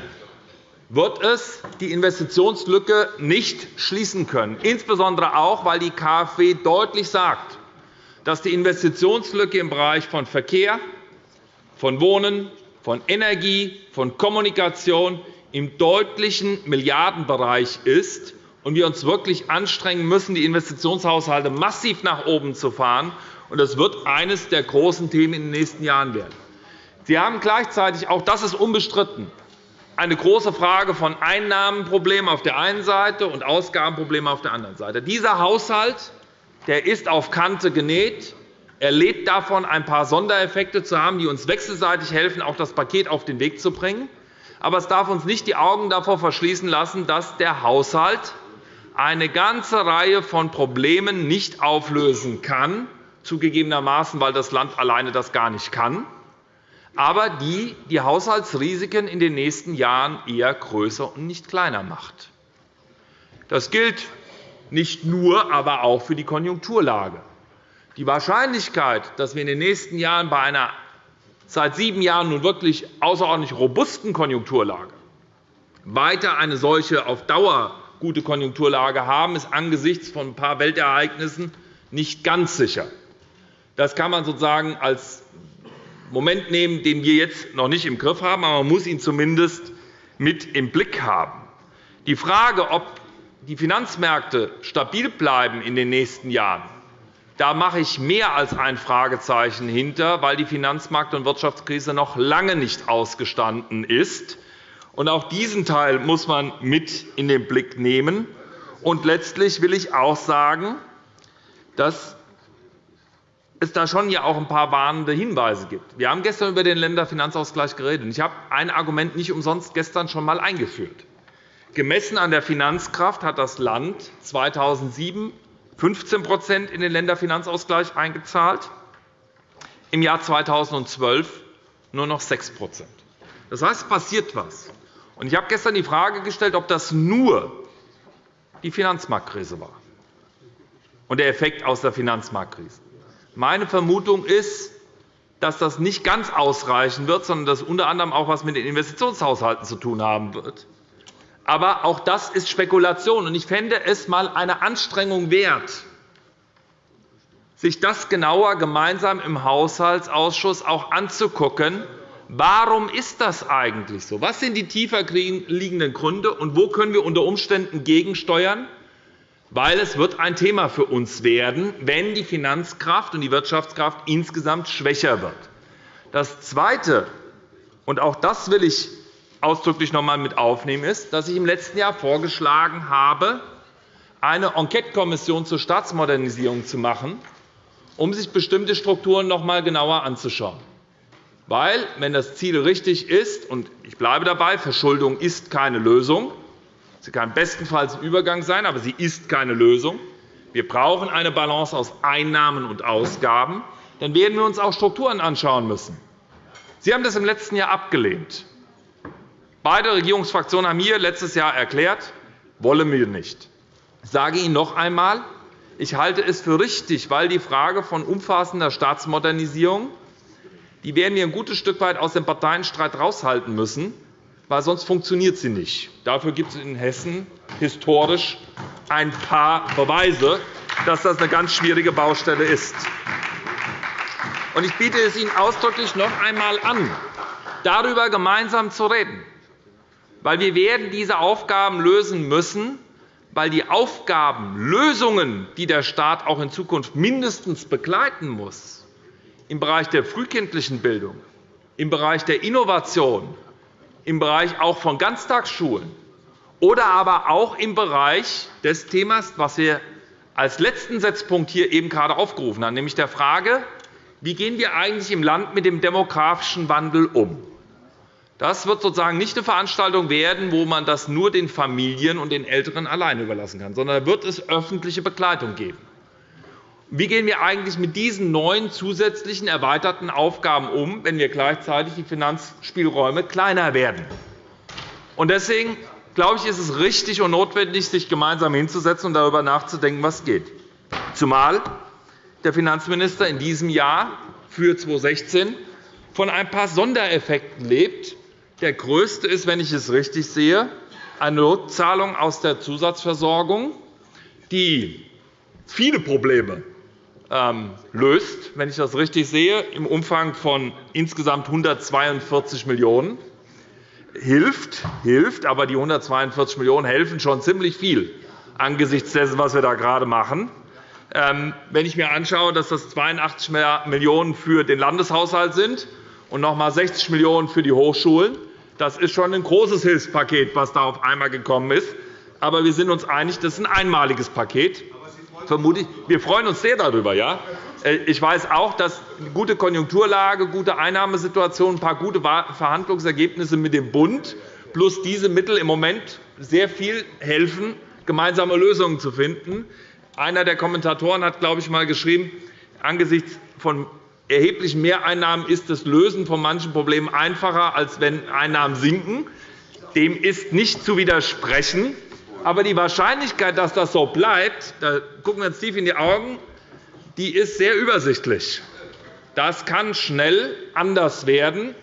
wird es die Investitionslücke nicht schließen können, insbesondere auch, weil die KfW deutlich sagt, dass die Investitionslücke im Bereich von Verkehr, von Wohnen, von Energie, von Kommunikation im deutlichen Milliardenbereich ist und wir uns wirklich anstrengen müssen, die Investitionshaushalte massiv nach oben zu fahren. Das wird eines der großen Themen in den nächsten Jahren werden. Sie haben gleichzeitig, auch das ist unbestritten, eine große Frage von Einnahmenproblemen auf der einen Seite und Ausgabenproblemen auf der anderen Seite. Dieser Haushalt der ist auf Kante genäht. Er lebt davon, ein paar Sondereffekte zu haben, die uns wechselseitig helfen, auch das Paket auf den Weg zu bringen. Aber es darf uns nicht die Augen davor verschließen lassen, dass der Haushalt eine ganze Reihe von Problemen nicht auflösen kann, zugegebenermaßen, weil das Land alleine das gar nicht kann, aber die die Haushaltsrisiken in den nächsten Jahren eher größer und nicht kleiner macht. Das gilt nicht nur, aber auch für die Konjunkturlage. Die Wahrscheinlichkeit, dass wir in den nächsten Jahren bei einer seit sieben Jahren nun wirklich außerordentlich robusten Konjunkturlage weiter eine solche auf Dauer gute Konjunkturlage haben, ist angesichts von ein paar Weltereignissen nicht ganz sicher. Das kann man sozusagen als Moment nehmen, den wir jetzt noch nicht im Griff haben, aber man muss ihn zumindest mit im Blick haben. Die Frage, ob die Finanzmärkte stabil bleiben in den nächsten Jahren, da mache ich mehr als ein Fragezeichen hinter, weil die Finanzmarkt- und Wirtschaftskrise noch lange nicht ausgestanden ist. Auch diesen Teil muss man mit in den Blick nehmen. Und letztlich will ich auch sagen, dass es da schon ja auch ein paar warnende Hinweise gibt. Wir haben gestern über den Länderfinanzausgleich geredet. Ich habe ein Argument nicht umsonst gestern schon einmal eingeführt. Gemessen an der Finanzkraft hat das Land 2007 15% in den Länderfinanzausgleich eingezahlt, im Jahr 2012 nur noch 6% Das heißt, es passiert etwas. Ich habe gestern die Frage gestellt, ob das nur die Finanzmarktkrise war und der Effekt aus der Finanzmarktkrise. Meine Vermutung ist, dass das nicht ganz ausreichen wird, sondern dass unter anderem auch etwas mit den Investitionshaushalten zu tun haben wird. Aber auch das ist Spekulation. Ich fände es einmal eine Anstrengung wert, sich das genauer gemeinsam im Haushaltsausschuss auch anzugucken. Warum ist das eigentlich so? Was sind die tiefer liegenden Gründe, und wo können wir unter Umständen gegensteuern? Weil es wird ein Thema für uns werden, wenn die Finanzkraft und die Wirtschaftskraft insgesamt schwächer wird. Das Zweite, und auch das will ich ausdrücklich noch einmal mit aufnehmen, ist, dass ich im letzten Jahr vorgeschlagen habe, eine Enquetekommission zur Staatsmodernisierung zu machen, um sich bestimmte Strukturen noch einmal genauer anzuschauen. Weil, wenn das Ziel richtig ist, und ich bleibe dabei, Verschuldung ist keine Lösung, sie kann bestenfalls ein Übergang sein, aber sie ist keine Lösung, wir brauchen eine Balance aus Einnahmen und Ausgaben, dann werden wir uns auch Strukturen anschauen müssen. Sie haben das im letzten Jahr abgelehnt. Beide Regierungsfraktionen haben hier letztes Jahr erklärt, wollen wir nicht. Ich sage Ihnen noch einmal, ich halte es für richtig, weil die Frage von umfassender Staatsmodernisierung die werden wir ein gutes Stück weit aus dem Parteienstreit heraushalten müssen, weil sonst funktioniert sie nicht. Dafür gibt es in Hessen historisch ein paar Beweise, dass das eine ganz schwierige Baustelle ist. Ich biete es Ihnen ausdrücklich noch einmal an, darüber gemeinsam zu reden weil wir werden diese Aufgaben lösen müssen, weil die Aufgabenlösungen, die der Staat auch in Zukunft mindestens begleiten muss, im Bereich der frühkindlichen Bildung, im Bereich der Innovation, im Bereich auch von Ganztagsschulen oder aber auch im Bereich des Themas, was wir als letzten Setzpunkt hier eben gerade aufgerufen haben, nämlich der Frage, wie gehen wir eigentlich im Land mit dem demografischen Wandel um? Das wird sozusagen nicht eine Veranstaltung werden, wo man das nur den Familien und den Älteren alleine überlassen kann, sondern da wird es öffentliche Begleitung geben. Wie gehen wir eigentlich mit diesen neuen zusätzlichen erweiterten Aufgaben um, wenn wir gleichzeitig die Finanzspielräume kleiner werden? Deswegen glaube ich, ist es richtig und notwendig, sich gemeinsam hinzusetzen und darüber nachzudenken, was geht. Zumal der Finanzminister in diesem Jahr für 2016 von ein paar Sondereffekten lebt, der größte ist, wenn ich es richtig sehe, eine Rückzahlung aus der Zusatzversorgung, die viele Probleme löst, wenn ich das richtig sehe, im Umfang von insgesamt 142 Millionen € hilft, hilft, aber die 142 Millionen € helfen schon ziemlich viel angesichts dessen, was wir da gerade machen. Ähm, wenn ich mir anschaue, dass das 82 Millionen € für den Landeshaushalt sind und noch einmal 60 Millionen € für die Hochschulen, das ist schon ein großes Hilfspaket, das da auf einmal gekommen ist. Aber wir sind uns einig, das ist ein einmaliges Paket. Wir freuen uns sehr darüber. Ja? Äh, ich weiß auch, dass eine gute Konjunkturlage, gute Einnahmesituation, ein paar gute Verhandlungsergebnisse mit dem Bund plus diese Mittel im Moment sehr viel helfen, gemeinsame Lösungen zu finden. Einer der Kommentatoren hat, glaube ich, einmal geschrieben, angesichts von erheblichen Mehreinnahmen ist das Lösen von manchen Problemen einfacher, als wenn Einnahmen sinken. Dem ist nicht zu widersprechen. Aber die Wahrscheinlichkeit, dass das so bleibt, da gucken wir uns tief in die Augen, die ist sehr übersichtlich. Das kann schnell anders werden.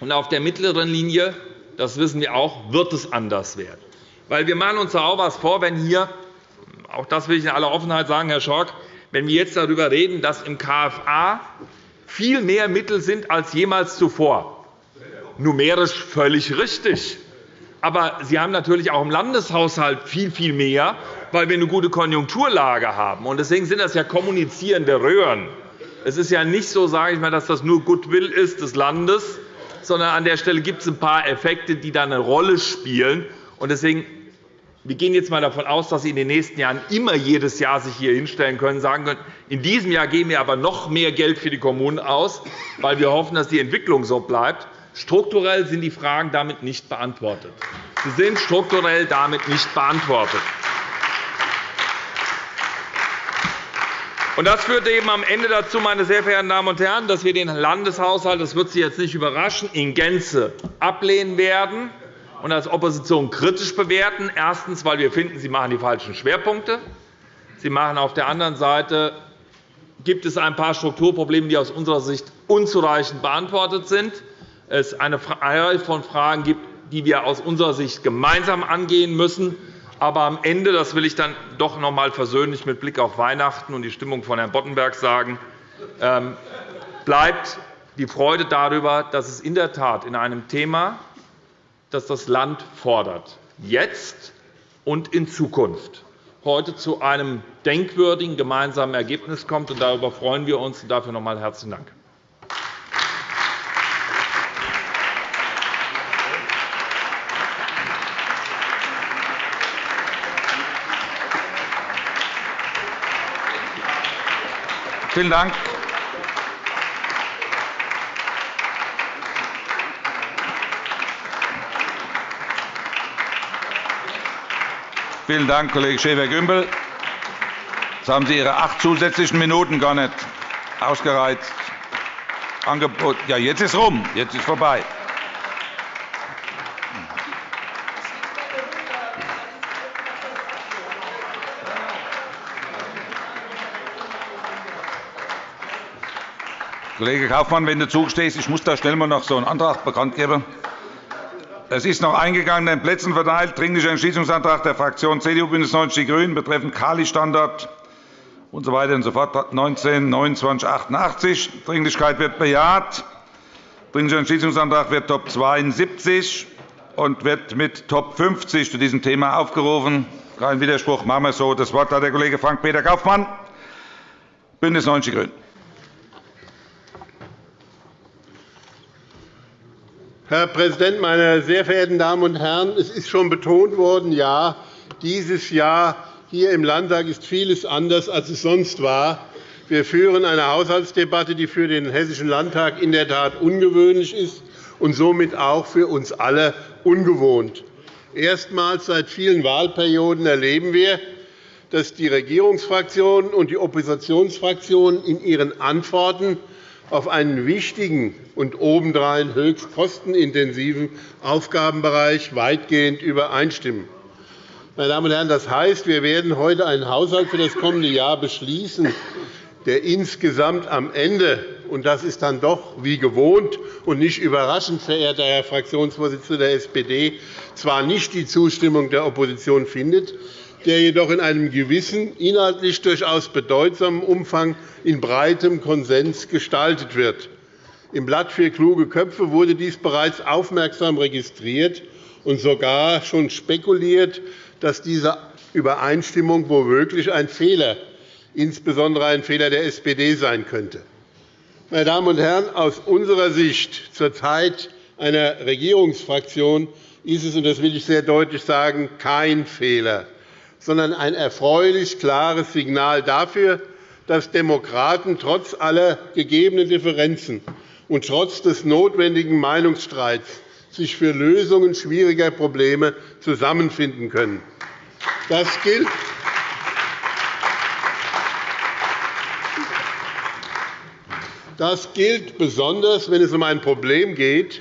Und auf der mittleren Linie, das wissen wir auch, wird es anders werden. Weil wir machen uns auch etwas vor, wenn hier, auch das will ich in aller Offenheit sagen, Herr Schork, wenn wir jetzt darüber reden, dass im KFA viel mehr Mittel sind als jemals zuvor. Numerisch völlig richtig. Aber Sie haben natürlich auch im Landeshaushalt viel, viel mehr, weil wir eine gute Konjunkturlage haben. Deswegen sind das ja kommunizierende Röhren. Es ist ja nicht so, sage ich mal, dass das nur Goodwill ist des Landes, sondern an der Stelle gibt es ein paar Effekte, die da eine Rolle spielen. Deswegen wir gehen jetzt einmal davon aus, dass Sie in den nächsten Jahren immer jedes Jahr sich hier hinstellen können und sagen können, in diesem Jahr geben wir aber noch mehr Geld für die Kommunen aus, weil wir hoffen, dass die Entwicklung so bleibt. Strukturell sind die Fragen damit nicht beantwortet. Sie sind strukturell damit nicht beantwortet. Das führt eben am Ende dazu, meine sehr verehrten Damen und Herren, dass wir den Landeshaushalt, das wird Sie jetzt nicht überraschen, in Gänze ablehnen werden und als Opposition kritisch bewerten. Erstens, weil wir finden, Sie machen die falschen Schwerpunkte. Sie machen auf der anderen Seite gibt es ein paar Strukturprobleme, die aus unserer Sicht unzureichend beantwortet sind. Es eine Reihe von Fragen gibt, die wir aus unserer Sicht gemeinsam angehen müssen. Aber am Ende, das will ich dann doch noch einmal versöhnlich mit Blick auf Weihnachten und die Stimmung von Herrn Boddenberg sagen, ähm, bleibt die Freude darüber, dass es in der Tat in einem Thema, das das Land fordert, jetzt und in Zukunft heute zu einem denkwürdigen gemeinsamen Ergebnis kommt. Darüber freuen wir uns. Dafür noch einmal herzlichen Dank. Vielen Dank. Vielen Dank, Kollege Schäfer-Gümbel. Jetzt haben Sie Ihre acht zusätzlichen Minuten gar nicht ausgereizt. Ja, jetzt ist rum. Jetzt ist vorbei. Kollege Kaufmann, wenn du zugestehst, ich muss da schnell mal noch so einen Antrag bekannt geben. Es ist noch eingegangen, den Plätzen verteilt, Dringlicher Entschließungsantrag der Fraktionen CDU, BÜNDNIS 90 die GRÜNEN betreffend Kali-Standard usw. So und so fort, 19 29 88. Dringlichkeit wird bejaht. Dringlicher Entschließungsantrag wird Top 72 und wird mit Top 50 zu diesem Thema aufgerufen. Kein Widerspruch. Machen wir so. Das Wort hat der Kollege Frank-Peter Kaufmann, BÜNDNIS 90 die GRÜNEN. Herr Präsident, meine sehr verehrten Damen und Herren! Es ist schon betont worden, ja, dieses Jahr hier im Landtag ist vieles anders, als es sonst war. Wir führen eine Haushaltsdebatte, die für den Hessischen Landtag in der Tat ungewöhnlich ist und somit auch für uns alle ungewohnt. Erstmals seit vielen Wahlperioden erleben wir, dass die Regierungsfraktionen und die Oppositionsfraktionen in ihren Antworten auf einen wichtigen und obendrein höchst kostenintensiven Aufgabenbereich weitgehend übereinstimmen. Meine Damen und Herren, das heißt, wir werden heute einen Haushalt für das kommende Jahr beschließen, der insgesamt am Ende und das ist dann doch wie gewohnt und nicht überraschend, verehrter Herr Fraktionsvorsitzender der SPD, zwar nicht die Zustimmung der Opposition findet, der jedoch in einem gewissen, inhaltlich durchaus bedeutsamen Umfang in breitem Konsens gestaltet wird. Im Blatt für kluge Köpfe wurde dies bereits aufmerksam registriert und sogar schon spekuliert, dass diese Übereinstimmung womöglich ein Fehler, insbesondere ein Fehler der SPD sein könnte. Meine Damen und Herren, aus unserer Sicht zur Zeit einer Regierungsfraktion ist es, und das will ich sehr deutlich sagen, kein Fehler, sondern ein erfreulich klares Signal dafür, dass Demokraten trotz aller gegebenen Differenzen und trotz des notwendigen Meinungsstreits sich für Lösungen schwieriger Probleme zusammenfinden können. Das gilt Das gilt besonders, wenn es um ein Problem geht,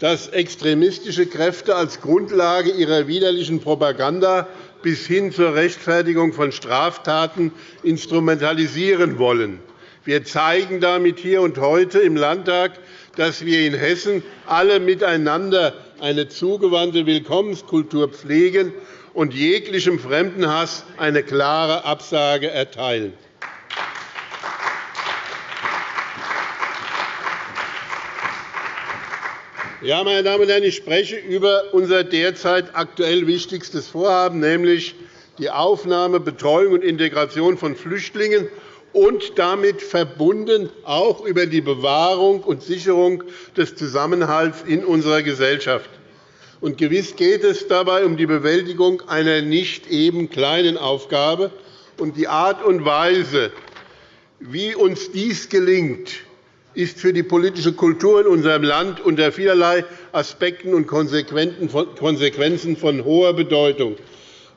das extremistische Kräfte als Grundlage ihrer widerlichen Propaganda bis hin zur Rechtfertigung von Straftaten instrumentalisieren wollen. Wir zeigen damit hier und heute im Landtag, dass wir in Hessen alle miteinander eine zugewandte Willkommenskultur pflegen und jeglichem Fremdenhass eine klare Absage erteilen. Ja, meine Damen und Herren, ich spreche über unser derzeit aktuell wichtigstes Vorhaben, nämlich die Aufnahme, Betreuung und Integration von Flüchtlingen und damit verbunden auch über die Bewahrung und Sicherung des Zusammenhalts in unserer Gesellschaft. Und gewiss geht es dabei um die Bewältigung einer nicht eben kleinen Aufgabe. Und die Art und Weise, wie uns dies gelingt, ist für die politische Kultur in unserem Land unter vielerlei Aspekten und Konsequenzen von hoher Bedeutung.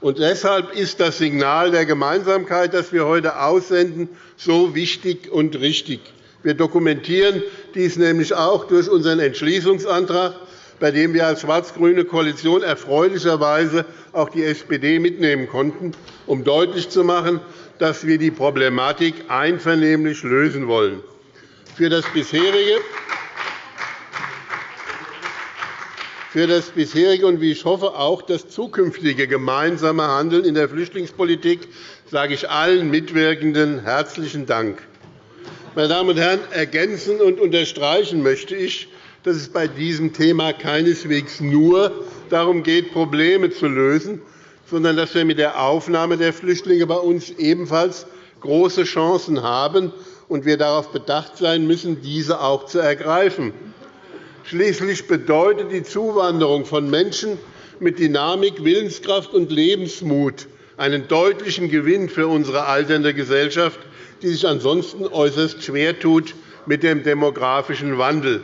Und deshalb ist das Signal der Gemeinsamkeit, das wir heute aussenden, so wichtig und richtig. Wir dokumentieren dies nämlich auch durch unseren Entschließungsantrag, bei dem wir als schwarz-grüne Koalition erfreulicherweise auch die SPD mitnehmen konnten, um deutlich zu machen, dass wir die Problematik einvernehmlich lösen wollen für das bisherige für das bisherige und, wie ich hoffe, auch das zukünftige gemeinsame Handeln in der Flüchtlingspolitik sage ich allen Mitwirkenden herzlichen Dank. Meine Damen und Herren, ergänzen und unterstreichen möchte ich, dass es bei diesem Thema keineswegs nur darum geht, Probleme zu lösen, sondern dass wir mit der Aufnahme der Flüchtlinge bei uns ebenfalls große Chancen haben, und wir darauf bedacht sein müssen, diese auch zu ergreifen. Schließlich bedeutet die Zuwanderung von Menschen mit Dynamik, Willenskraft und Lebensmut einen deutlichen Gewinn für unsere alternde Gesellschaft, die sich ansonsten äußerst schwer tut mit dem demografischen Wandel.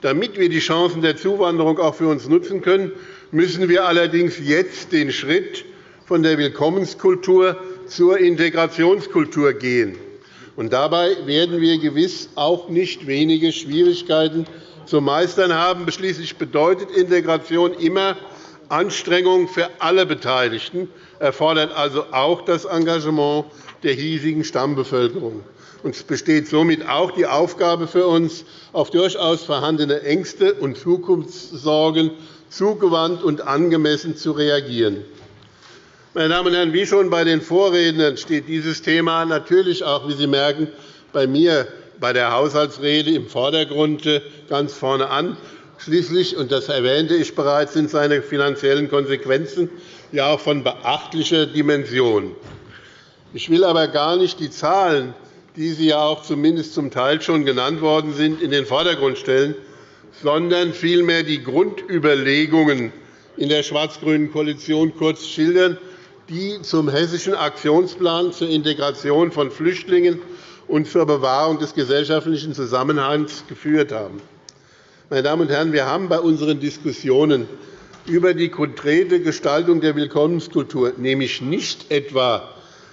Damit wir die Chancen der Zuwanderung auch für uns nutzen können, müssen wir allerdings jetzt den Schritt von der Willkommenskultur zur Integrationskultur gehen. Und dabei werden wir gewiss auch nicht wenige Schwierigkeiten zu meistern haben. Schließlich bedeutet Integration immer Anstrengung für alle Beteiligten, erfordert also auch das Engagement der hiesigen Stammbevölkerung. Es besteht somit auch die Aufgabe für uns, auf durchaus vorhandene Ängste und Zukunftssorgen zugewandt und angemessen zu reagieren. Meine Damen und Herren, wie schon bei den Vorrednern steht dieses Thema natürlich auch, wie Sie merken, bei mir bei der Haushaltsrede im Vordergrund äh, ganz vorne an. Schließlich, und das erwähnte ich bereits, sind seine finanziellen Konsequenzen ja auch von beachtlicher Dimension. Ich will aber gar nicht die Zahlen, die Sie ja auch zumindest zum Teil schon genannt worden sind, in den Vordergrund stellen, sondern vielmehr die Grundüberlegungen in der schwarz-grünen Koalition kurz schildern die zum Hessischen Aktionsplan zur Integration von Flüchtlingen und zur Bewahrung des gesellschaftlichen Zusammenhalts geführt haben. Meine Damen und Herren, wir haben bei unseren Diskussionen über die konkrete Gestaltung der Willkommenskultur nämlich nicht etwa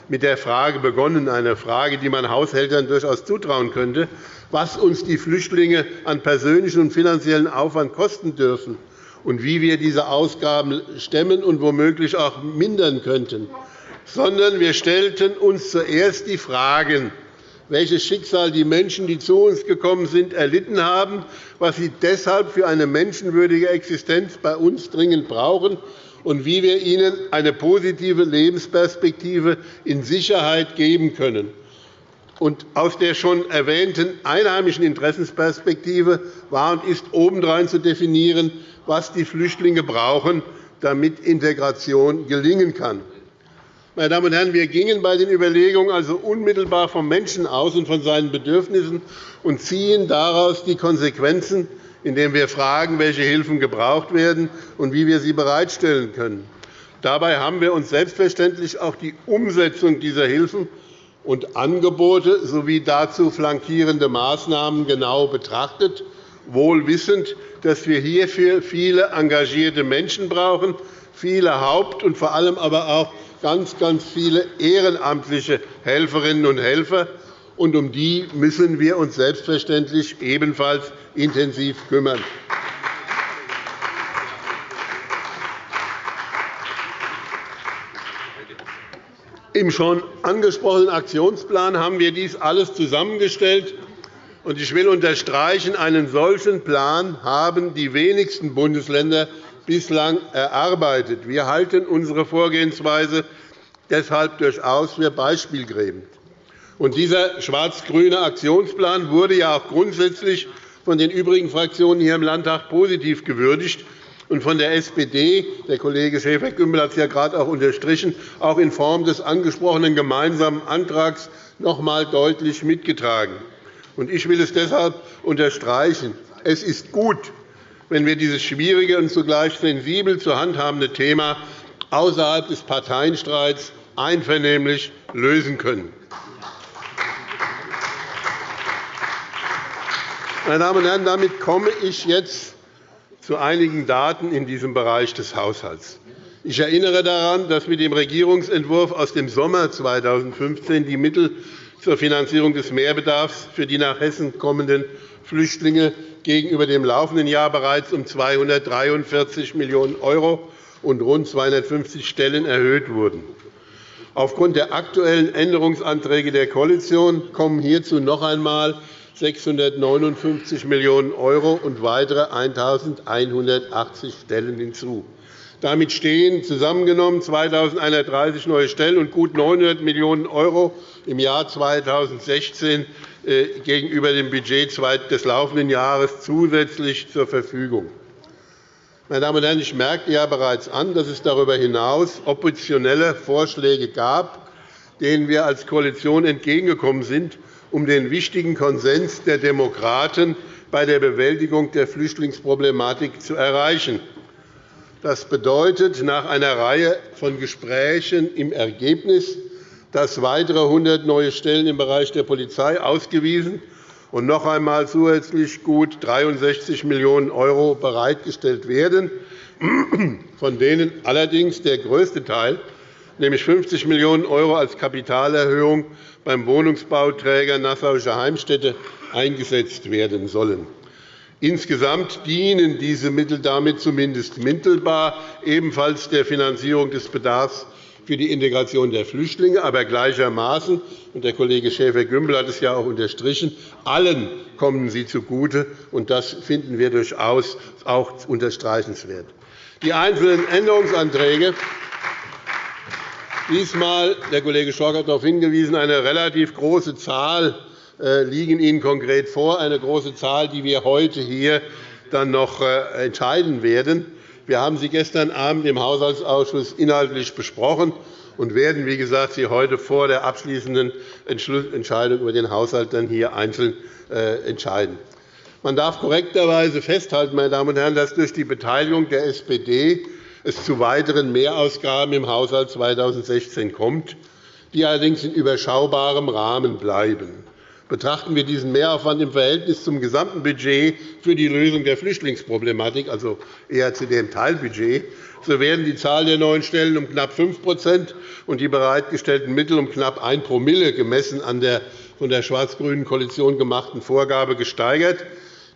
mit der Frage begonnen, eine Frage, die man Haushältern durchaus zutrauen könnte, was uns die Flüchtlinge an persönlichen und finanziellen Aufwand kosten dürfen und wie wir diese Ausgaben stemmen und womöglich auch mindern könnten, sondern wir stellten uns zuerst die Fragen, welches Schicksal die Menschen, die zu uns gekommen sind, erlitten haben, was sie deshalb für eine menschenwürdige Existenz bei uns dringend brauchen und wie wir ihnen eine positive Lebensperspektive in Sicherheit geben können. Und aus der schon erwähnten einheimischen Interessensperspektive war und ist obendrein zu definieren, was die Flüchtlinge brauchen, damit Integration gelingen kann. Meine Damen und Herren, wir gingen bei den Überlegungen also unmittelbar vom Menschen aus und von seinen Bedürfnissen und ziehen daraus die Konsequenzen, indem wir fragen, welche Hilfen gebraucht werden und wie wir sie bereitstellen können. Dabei haben wir uns selbstverständlich auch die Umsetzung dieser Hilfen und Angebote sowie dazu flankierende Maßnahmen genau betrachtet, wohl wissend, dass wir hierfür viele engagierte Menschen brauchen, viele Haupt- und vor allem aber auch ganz, ganz viele ehrenamtliche Helferinnen und Helfer, und um die müssen wir uns selbstverständlich ebenfalls intensiv kümmern. Im schon angesprochenen Aktionsplan haben wir dies alles zusammengestellt. Ich will unterstreichen, einen solchen Plan haben die wenigsten Bundesländer bislang erarbeitet. Wir halten unsere Vorgehensweise deshalb durchaus für beispielgebend. dieser schwarz-grüne Aktionsplan wurde ja auch grundsätzlich von den übrigen Fraktionen hier im Landtag positiv gewürdigt und von der SPD – der Kollege Schäfer-Gümbel hat es ja gerade auch unterstrichen – auch in Form des angesprochenen gemeinsamen Antrags noch einmal deutlich mitgetragen. Ich will es deshalb unterstreichen. Es ist gut, wenn wir dieses schwierige und zugleich sensibel zu handhabende Thema außerhalb des Parteienstreits einvernehmlich lösen können. Meine Damen und Herren, damit komme ich jetzt zu einigen Daten in diesem Bereich des Haushalts. Ich erinnere daran, dass mit dem Regierungsentwurf aus dem Sommer 2015 die Mittel zur Finanzierung des Mehrbedarfs für die nach Hessen kommenden Flüchtlinge gegenüber dem laufenden Jahr bereits um 243 Millionen € und rund 250 Stellen erhöht wurden. Aufgrund der aktuellen Änderungsanträge der Koalition kommen hierzu noch einmal 659 Millionen € und weitere 1.180 Stellen hinzu. Damit stehen zusammengenommen 2.130 neue Stellen und gut 900 Millionen € im Jahr 2016 äh, gegenüber dem Budget des laufenden Jahres zusätzlich zur Verfügung. Meine Damen und Herren, ich merkte ja bereits an, dass es darüber hinaus oppositionelle Vorschläge gab, denen wir als Koalition entgegengekommen sind, um den wichtigen Konsens der Demokraten bei der Bewältigung der Flüchtlingsproblematik zu erreichen. Das bedeutet nach einer Reihe von Gesprächen im Ergebnis, dass weitere 100 neue Stellen im Bereich der Polizei ausgewiesen und noch einmal zusätzlich gut 63 Millionen € bereitgestellt werden, von denen allerdings der größte Teil, nämlich 50 Millionen € als Kapitalerhöhung beim Wohnungsbauträger Nassauische Heimstätte eingesetzt werden sollen. Insgesamt dienen diese Mittel damit zumindest mittelbar ebenfalls der Finanzierung des Bedarfs für die Integration der Flüchtlinge, aber gleichermaßen – und der Kollege Schäfer-Gümbel hat es ja auch unterstrichen – allen kommen sie zugute, und das finden wir durchaus auch unterstreichenswert. Die einzelnen Änderungsanträge. Diesmal, der Kollege Schork hat darauf hingewiesen, eine relativ große Zahl liegen Ihnen konkret vor, eine große Zahl, die wir heute hier dann noch äh, entscheiden werden. Wir haben sie gestern Abend im Haushaltsausschuss inhaltlich besprochen und werden, wie gesagt, sie heute vor der abschließenden Entscheidung über den Haushalt dann hier einzeln äh, entscheiden. Man darf korrekterweise festhalten, meine Damen und Herren, dass durch die Beteiligung der SPD es zu weiteren Mehrausgaben im Haushalt 2016 kommt, die allerdings in überschaubarem Rahmen bleiben. Betrachten wir diesen Mehraufwand im Verhältnis zum gesamten Budget für die Lösung der Flüchtlingsproblematik, also eher zu dem Teilbudget, so werden die Zahl der neuen Stellen um knapp 5% und die bereitgestellten Mittel um knapp 1 Promille gemessen an der von der schwarz-grünen Koalition gemachten Vorgabe gesteigert.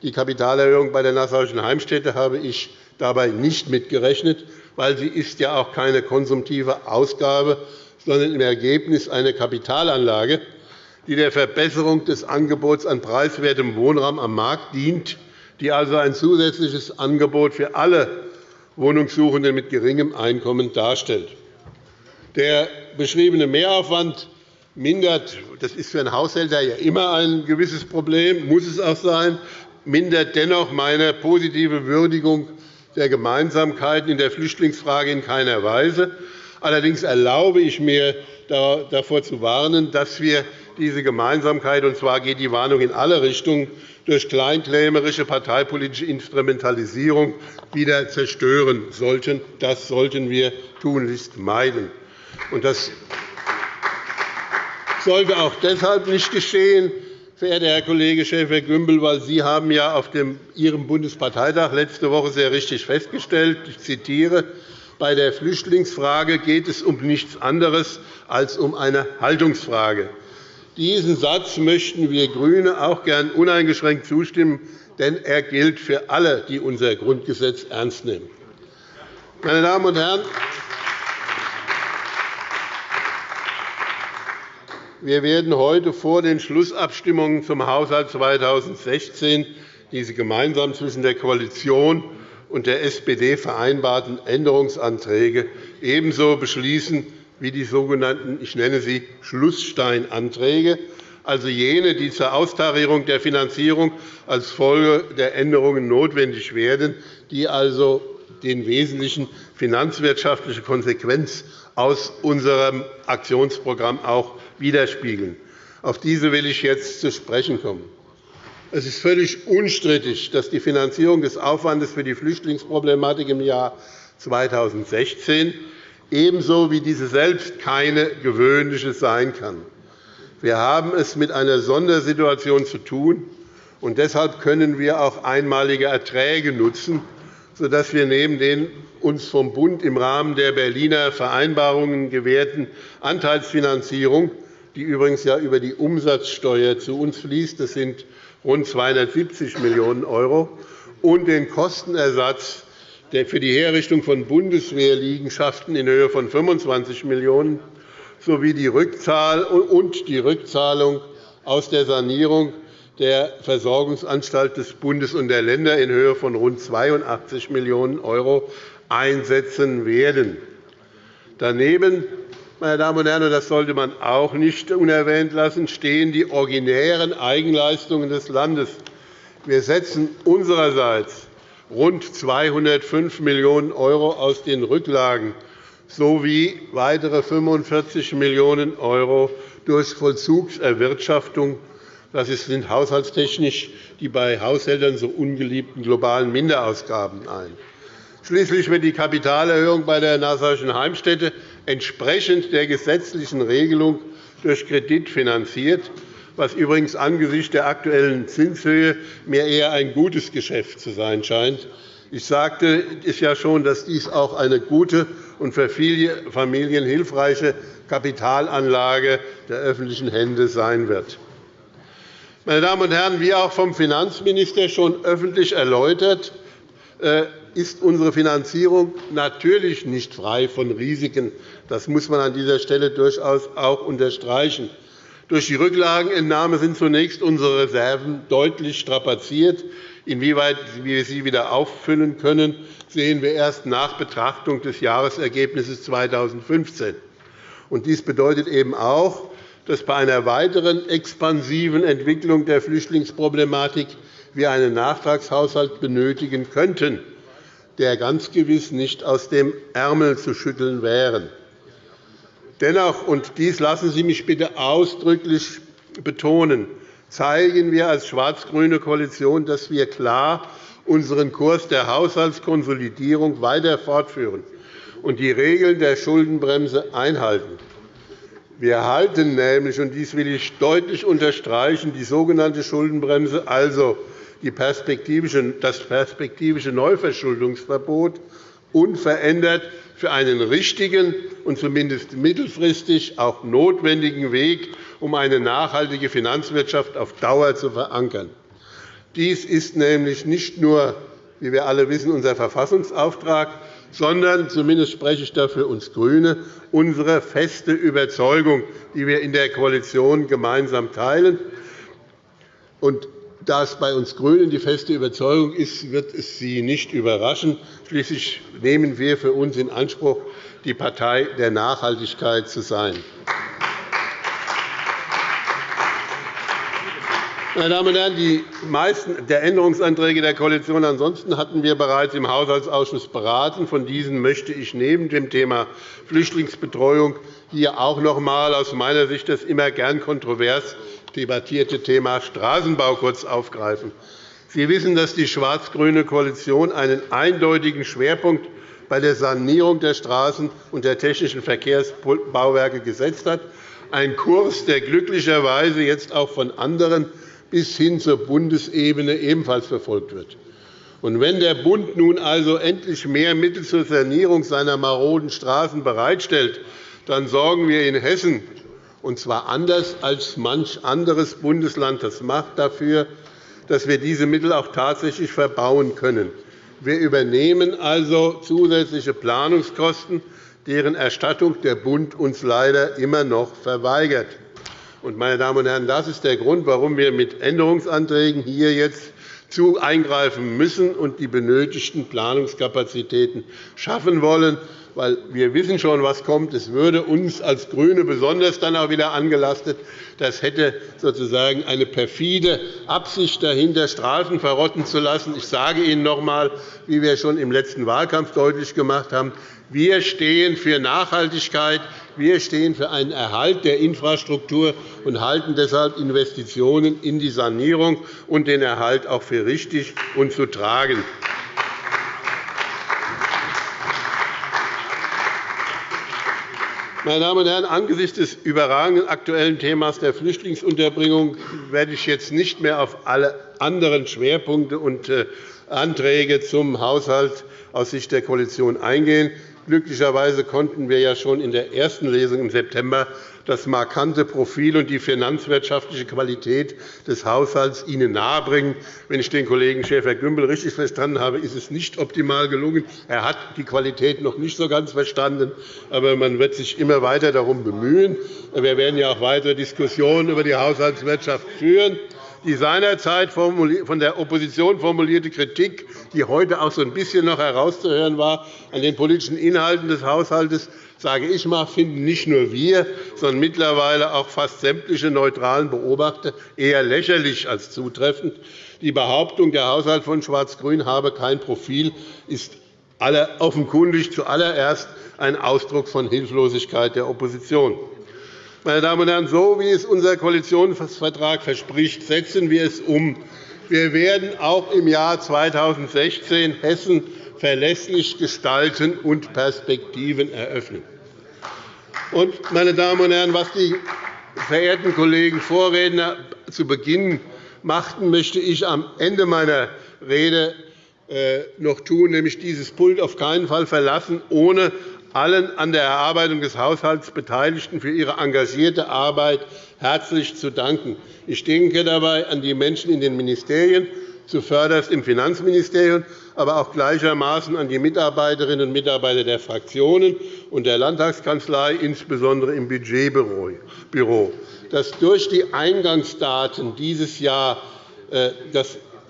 Die Kapitalerhöhung bei der Nassauischen Heimstätte habe ich dabei nicht mitgerechnet, weil sie ist ja auch keine konsumtive Ausgabe, sondern im Ergebnis eine Kapitalanlage, die der Verbesserung des Angebots an preiswertem Wohnraum am Markt dient, die also ein zusätzliches Angebot für alle Wohnungssuchenden mit geringem Einkommen darstellt. Der beschriebene Mehraufwand mindert, das ist für einen Haushälter ja immer ein gewisses Problem, muss es auch sein, mindert dennoch meine positive Würdigung der Gemeinsamkeiten in der Flüchtlingsfrage in keiner Weise. Allerdings erlaube ich mir, davor zu warnen, dass wir diese Gemeinsamkeit, und zwar geht die Warnung in alle Richtungen, durch kleinkrämerische parteipolitische Instrumentalisierung wieder zerstören sollten. Das sollten wir tunlichst meiden. Das sollte auch deshalb nicht geschehen, verehrter Herr Kollege Schäfer-Gümbel, weil Sie haben ja auf Ihrem Bundesparteitag letzte Woche sehr richtig festgestellt, ich zitiere, bei der Flüchtlingsfrage geht es um nichts anderes als um eine Haltungsfrage. Diesen Satz möchten wir GRÜNE auch gern uneingeschränkt zustimmen, denn er gilt für alle, die unser Grundgesetz ernst nehmen. Meine Damen und Herren, Wir werden heute vor den Schlussabstimmungen zum Haushalt 2016 diese gemeinsam zwischen der Koalition und der SPD vereinbarten Änderungsanträge ebenso beschließen wie die sogenannten ich nenne sie Schlusssteinanträge, also jene, die zur Austarierung der Finanzierung als Folge der Änderungen notwendig werden, die also den wesentlichen finanzwirtschaftliche Konsequenz aus unserem Aktionsprogramm auch widerspiegeln. Auf diese will ich jetzt zu sprechen kommen. Es ist völlig unstrittig, dass die Finanzierung des Aufwandes für die Flüchtlingsproblematik im Jahr 2016 ebenso wie diese selbst keine gewöhnliche sein kann. Wir haben es mit einer Sondersituation zu tun, und deshalb können wir auch einmalige Erträge nutzen, sodass wir neben den uns vom Bund im Rahmen der Berliner Vereinbarungen gewährten Anteilsfinanzierung die übrigens ja über die Umsatzsteuer zu uns fließt. Das sind rund 270 Millionen €, und den Kostenersatz für die Herrichtung von Bundeswehrliegenschaften in Höhe von 25 Millionen € sowie die und Rückzahlung aus der Sanierung der Versorgungsanstalt des Bundes und der Länder in Höhe von rund 82 Millionen € einsetzen werden. Daneben meine Damen und Herren, das sollte man auch nicht unerwähnt lassen, stehen die originären Eigenleistungen des Landes. Wir setzen unsererseits rund 205 Millionen € aus den Rücklagen sowie weitere 45 Millionen € durch Vollzugserwirtschaftung. Das sind haushaltstechnisch die bei Haushältern so ungeliebten globalen Minderausgaben ein. Schließlich wird die Kapitalerhöhung bei der Nassauischen Heimstätte entsprechend der gesetzlichen Regelung durch Kredit finanziert, was übrigens angesichts der aktuellen Zinshöhe mir eher ein gutes Geschäft zu sein scheint. Ich sagte es ja schon, dass dies auch eine gute und für viele Familien hilfreiche Kapitalanlage der öffentlichen Hände sein wird. Meine Damen und Herren, wie auch vom Finanzminister schon öffentlich erläutert, äh, ist unsere Finanzierung natürlich nicht frei von Risiken. Das muss man an dieser Stelle durchaus auch unterstreichen. Durch die Rücklagenentnahme sind zunächst unsere Reserven deutlich strapaziert. Inwieweit wir sie wieder auffüllen können, sehen wir erst nach Betrachtung des Jahresergebnisses 2015. Dies bedeutet eben auch, dass bei einer weiteren expansiven Entwicklung der Flüchtlingsproblematik wir einen Nachtragshaushalt benötigen könnten der ganz gewiss nicht aus dem Ärmel zu schütteln wäre. Dennoch, und dies lassen Sie mich bitte ausdrücklich betonen, zeigen wir als schwarz-grüne Koalition, dass wir klar unseren Kurs der Haushaltskonsolidierung weiter fortführen und die Regeln der Schuldenbremse einhalten. Wir halten nämlich, und dies will ich deutlich unterstreichen, die sogenannte Schuldenbremse, also das perspektivische Neuverschuldungsverbot, unverändert für einen richtigen und zumindest mittelfristig auch notwendigen Weg, um eine nachhaltige Finanzwirtschaft auf Dauer zu verankern. Dies ist nämlich nicht nur, wie wir alle wissen, unser Verfassungsauftrag, sondern zumindest spreche ich dafür uns GRÜNE unsere feste Überzeugung, die wir in der Koalition gemeinsam teilen. Und da es bei uns GRÜNEN die feste Überzeugung ist, wird es Sie nicht überraschen. Schließlich nehmen wir für uns in Anspruch, die Partei der Nachhaltigkeit zu sein. Meine Damen und Herren, die meisten der Änderungsanträge der Koalition ansonsten hatten wir bereits im Haushaltsausschuss beraten. Von diesen möchte ich neben dem Thema Flüchtlingsbetreuung hier auch noch einmal aus meiner Sicht das immer gern kontrovers debattierte Thema Straßenbau kurz aufgreifen. Sie wissen, dass die schwarz-grüne Koalition einen eindeutigen Schwerpunkt bei der Sanierung der Straßen und der technischen Verkehrsbauwerke gesetzt hat, ein Kurs, der glücklicherweise jetzt auch von anderen bis hin zur Bundesebene ebenfalls verfolgt wird. Und wenn der Bund nun also endlich mehr Mittel zur Sanierung seiner maroden Straßen bereitstellt, dann sorgen wir in Hessen, und zwar anders als manch anderes Bundesland das macht, dafür, dass wir diese Mittel auch tatsächlich verbauen können. Wir übernehmen also zusätzliche Planungskosten, deren Erstattung der Bund uns leider immer noch verweigert. Meine Damen und Herren, das ist der Grund, warum wir mit Änderungsanträgen hier jetzt zu eingreifen müssen und die benötigten Planungskapazitäten schaffen wollen. Weil wir wissen schon, was kommt. Es würde uns als GRÜNE besonders dann auch wieder angelastet. Das hätte sozusagen eine perfide Absicht dahinter, Straßen verrotten zu lassen. Ich sage Ihnen noch einmal, wie wir schon im letzten Wahlkampf deutlich gemacht haben, wir stehen für Nachhaltigkeit, wir stehen für einen Erhalt der Infrastruktur und halten deshalb Investitionen in die Sanierung und den Erhalt auch für richtig und zu tragen. Meine Damen und Herren, angesichts des überragenden aktuellen Themas der Flüchtlingsunterbringung werde ich jetzt nicht mehr auf alle anderen Schwerpunkte und äh, Anträge zum Haushalt aus Sicht der Koalition eingehen. Glücklicherweise konnten wir ja schon in der ersten Lesung im September das markante Profil und die finanzwirtschaftliche Qualität des Haushalts Ihnen nahebringen. Wenn ich den Kollegen Schäfer-Gümbel richtig verstanden habe, ist es nicht optimal gelungen. Er hat die Qualität noch nicht so ganz verstanden, aber man wird sich immer weiter darum bemühen. Wir werden ja auch weitere Diskussionen über die Haushaltswirtschaft führen die seinerzeit von der Opposition formulierte Kritik, die heute auch so ein bisschen noch herauszuhören war, an den politischen Inhalten des Haushalts, sage ich mal, finden nicht nur wir, sondern mittlerweile auch fast sämtliche neutralen Beobachter eher lächerlich als zutreffend. Die Behauptung, der Haushalt von Schwarz-Grün habe kein Profil, ist offenkundig zuallererst ein Ausdruck von Hilflosigkeit der Opposition. Meine Damen und Herren, so wie es unser Koalitionsvertrag verspricht, setzen wir es um. Wir werden auch im Jahr 2016 Hessen verlässlich gestalten und Perspektiven eröffnen. Und, meine Damen und Herren, was die verehrten Kollegen Vorredner zu Beginn machten, möchte ich am Ende meiner Rede äh, noch tun, nämlich dieses Pult auf keinen Fall verlassen, ohne allen an der Erarbeitung des Haushalts Beteiligten für ihre engagierte Arbeit herzlich zu danken. Ich denke dabei an die Menschen in den Ministerien, zuvörderst im Finanzministerium, aber auch gleichermaßen an die Mitarbeiterinnen und Mitarbeiter der Fraktionen und der Landtagskanzlei, insbesondere im Budgetbüro. Dass durch die Eingangsdaten dieses Jahr äh,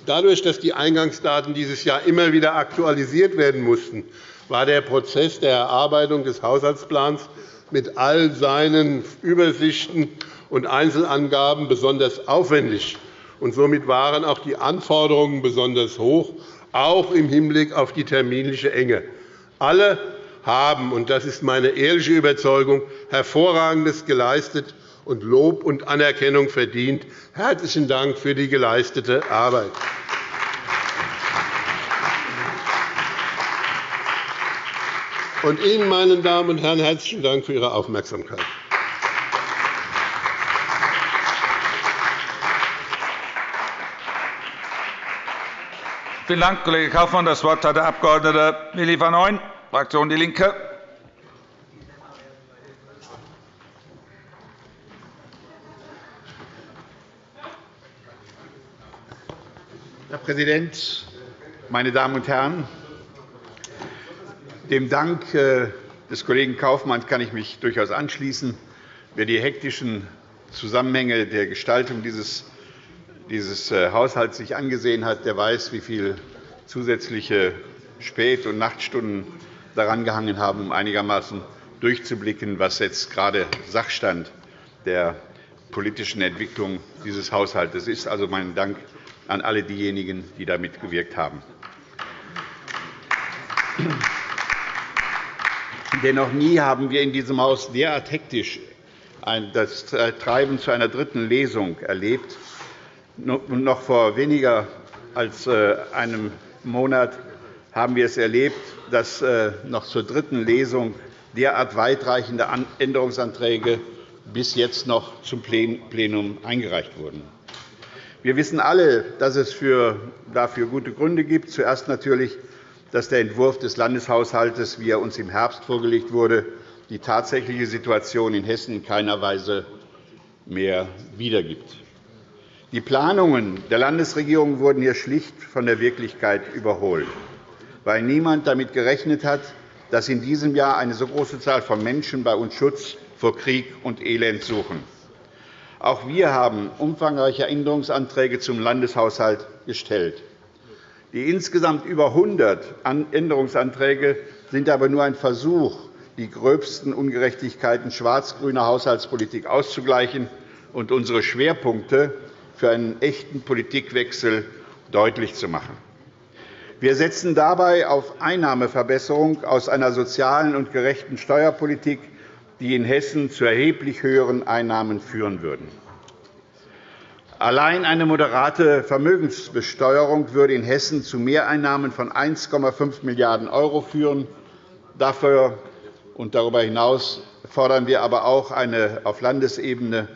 Dadurch, dass die Eingangsdaten dieses Jahr immer wieder aktualisiert werden mussten, war der Prozess der Erarbeitung des Haushaltsplans mit all seinen Übersichten und Einzelangaben besonders aufwendig. Und somit waren auch die Anforderungen besonders hoch, auch im Hinblick auf die terminliche Enge. Alle haben, und das ist meine ehrliche Überzeugung, Hervorragendes geleistet und Lob und Anerkennung verdient. Herzlichen Dank für die geleistete Arbeit. Und Ihnen, meine Damen und Herren, herzlichen Dank für Ihre Aufmerksamkeit. Vielen Dank, Kollege Kaufmann. Das Wort hat der Abg. Willi van Ooyen, Fraktion DIE LINKE. Herr Präsident, meine Damen und Herren! Dem Dank äh, des Kollegen Kaufmann kann ich mich durchaus anschließen. Wer die hektischen Zusammenhänge der Gestaltung dieses dieses äh, Haushalts sich angesehen hat, der weiß, wie viele zusätzliche Spät- und Nachtstunden daran gehangen haben, um einigermaßen durchzublicken, was jetzt gerade Sachstand der politischen Entwicklung dieses Haushalts ist. Also mein Dank an alle diejenigen, die da mitgewirkt haben. Denn noch nie haben wir in diesem Haus derart hektisch das Treiben zu einer dritten Lesung erlebt. Noch vor weniger als äh, einem Monat haben wir es erlebt, dass äh, noch zur dritten Lesung derart weitreichende Änderungsanträge bis jetzt noch zum Plenum eingereicht wurden. Wir wissen alle, dass es dafür gute Gründe gibt. Zuerst natürlich, dass der Entwurf des Landeshaushalts, wie er uns im Herbst vorgelegt wurde, die tatsächliche Situation in Hessen in keiner Weise mehr wiedergibt. Die Planungen der Landesregierung wurden hier schlicht von der Wirklichkeit überholt, weil niemand damit gerechnet hat, dass in diesem Jahr eine so große Zahl von Menschen bei uns Schutz vor Krieg und Elend suchen. Auch wir haben umfangreiche Änderungsanträge zum Landeshaushalt gestellt. Die insgesamt über 100 Änderungsanträge sind aber nur ein Versuch, die gröbsten Ungerechtigkeiten schwarz-grüner Haushaltspolitik auszugleichen und unsere Schwerpunkte für einen echten Politikwechsel deutlich zu machen. Wir setzen dabei auf Einnahmeverbesserung aus einer sozialen und gerechten Steuerpolitik, die in Hessen zu erheblich höheren Einnahmen führen würden. Allein eine moderate Vermögensbesteuerung würde in Hessen zu Mehreinnahmen von 1,5 Milliarden € führen. Dafür und darüber hinaus fordern wir aber auch eine auf Landesebene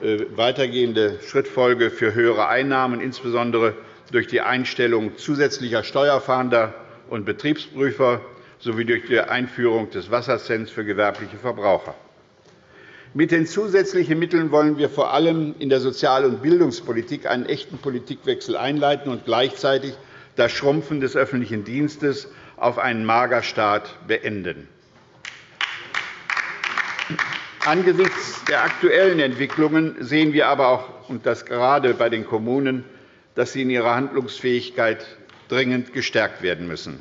weitergehende Schrittfolge für höhere Einnahmen, insbesondere durch die Einstellung zusätzlicher Steuerfahnder und Betriebsprüfer sowie durch die Einführung des Wassercents für gewerbliche Verbraucher. Mit den zusätzlichen Mitteln wollen wir vor allem in der Sozial- und Bildungspolitik einen echten Politikwechsel einleiten und gleichzeitig das Schrumpfen des öffentlichen Dienstes auf einen Magerstaat beenden. Angesichts der aktuellen Entwicklungen sehen wir aber auch, und das gerade bei den Kommunen, dass sie in ihrer Handlungsfähigkeit dringend gestärkt werden müssen.